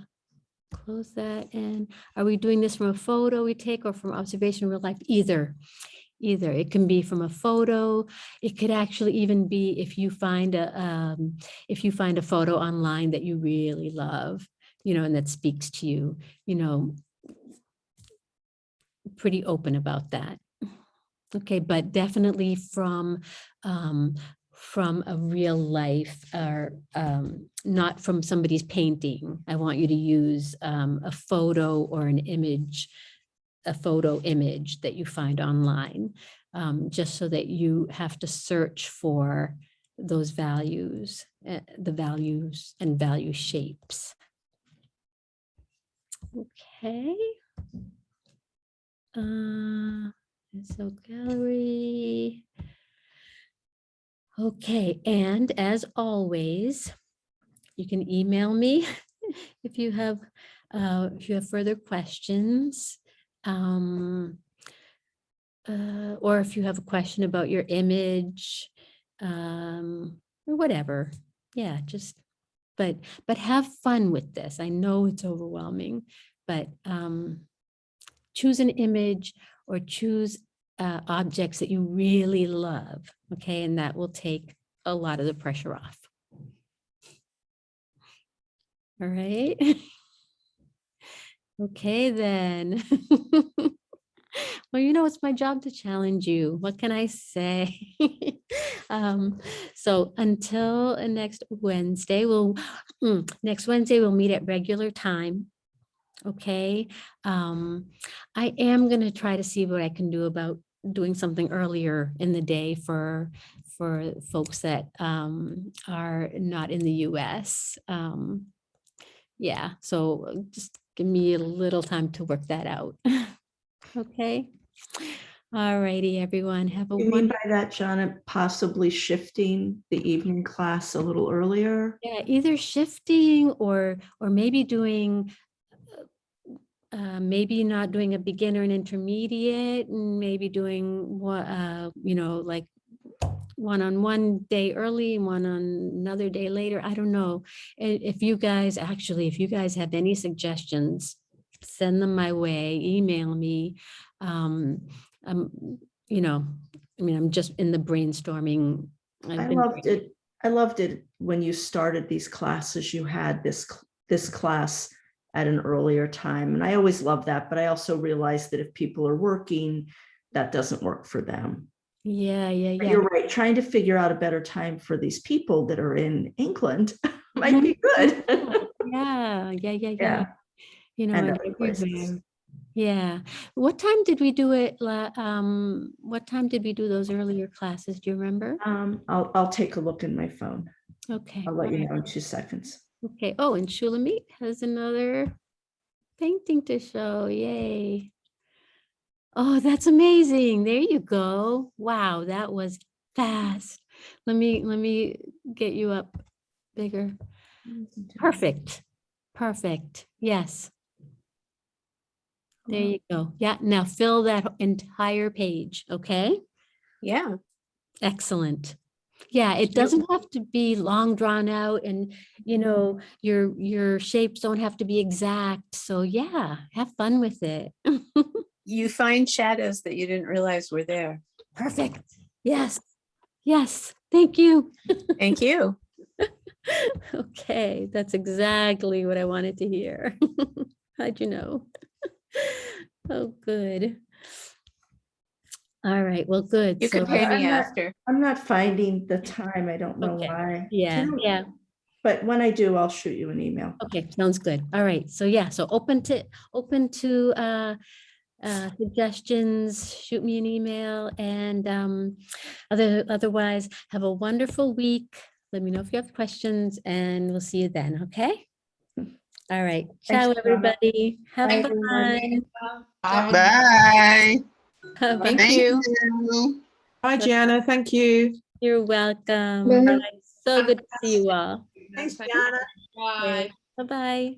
A: close that. And are we doing this from a photo we take or from observation in real life? Either. Either. It can be from a photo. It could actually even be if you find a um, if you find a photo online that you really love, you know, and that speaks to you, you know, pretty open about that. Okay, but definitely from um, from a real life or um, not from somebody's painting. I want you to use um, a photo or an image, a photo image that you find online, um, just so that you have to search for those values, uh, the values and value shapes. Okay. Uh, so gallery. Okay, and as always, you can email me if you have, uh, if you have further questions. Um, uh, or if you have a question about your image, um, or whatever. Yeah, just, but, but have fun with this. I know it's overwhelming, but um, choose an image or choose uh, objects that you really love, okay? And that will take a lot of the pressure off. All right. Okay, then. Well, you know, it's my job to challenge you. What can I say? Um, So until next Wednesday, we'll, mm, next Wednesday, we'll meet at regular time. Okay, um, I am gonna try to see what I can do about doing something earlier in the day for, for folks that um, are not in the US. Um, Yeah, so uh, just give me a little time to work that out. Okay. All righty, everyone, have a
H: You mean by that, John, possibly shifting the evening class a little earlier?
A: Yeah, either shifting or, or maybe doing, uh, uh, maybe not doing a beginner and intermediate, and maybe doing what, uh, you know, like one on one day early, one on another day later. I don't know. If you guys, actually, if you guys have any suggestions, send them my way, email me. Um, um, you know, I mean, I'm just in the brainstorming. I've
H: I loved it. I loved it when you started these classes, you had this, this class at an earlier time. And I always love that, but I also realized that if people are working, that doesn't work for them.
A: Yeah, yeah,
H: But
A: yeah.
H: You're right, trying to figure out a better time for these people that are in England might be good.
A: Yeah, yeah, yeah, yeah.
H: Yeah.
A: You know,
H: And
A: and
H: other places.
A: Yeah. What time did we do it? Um, what time did we do those earlier classes? Do you remember?
H: Um, I'll, I'll take a look in my phone.
A: Okay.
H: I'll let you know in two seconds.
A: Okay. Oh, and Shulamit has another painting to show. Yay. Oh, that's amazing. There you go. Wow, that was fast. Let me, let me get you up bigger. Perfect. Perfect. Yes. There you mm-hmm. go. Yeah, now fill that entire page, okay?
G: Yeah.
A: Excellent. Yeah, it doesn't have to be long drawn out and, you mm-hmm. know, your, your shapes don't have to be exact. So yeah, have fun with it.
I: You find shadows that you didn't realize were there.
A: Perfect. Yes. Yes. Thank you.
I: Thank you.
A: Okay, that's exactly what I wanted to hear. How'd you know? Oh, good. All right, well, good.
I: You can pay me
H: I'm not-
I: after.
H: I'm not finding the time. I don't know
A: Okay.
H: why.
A: Yeah,
H: Can-
A: yeah.
H: but when I do, I'll shoot you an email.
A: Okay, sounds good. All right. So yeah, so open to, open to uh, uh, suggestions, shoot me an email and um, other, otherwise have a wonderful week. Let me know if you have questions and we'll see you then. Okay? All right. Ciao,
K: Donna.
A: everybody. Have
K: Bye,
A: fun.
K: everyone.
M: Bye.
A: Bye.
M: Thank
K: you.
M: you.
Q: Bye, Gianna. Thank you.
A: You're welcome.
N: Bye.
A: Bye. So good to see you all.
F: Thanks, Gianna.
E: Bye.
A: Bye-bye.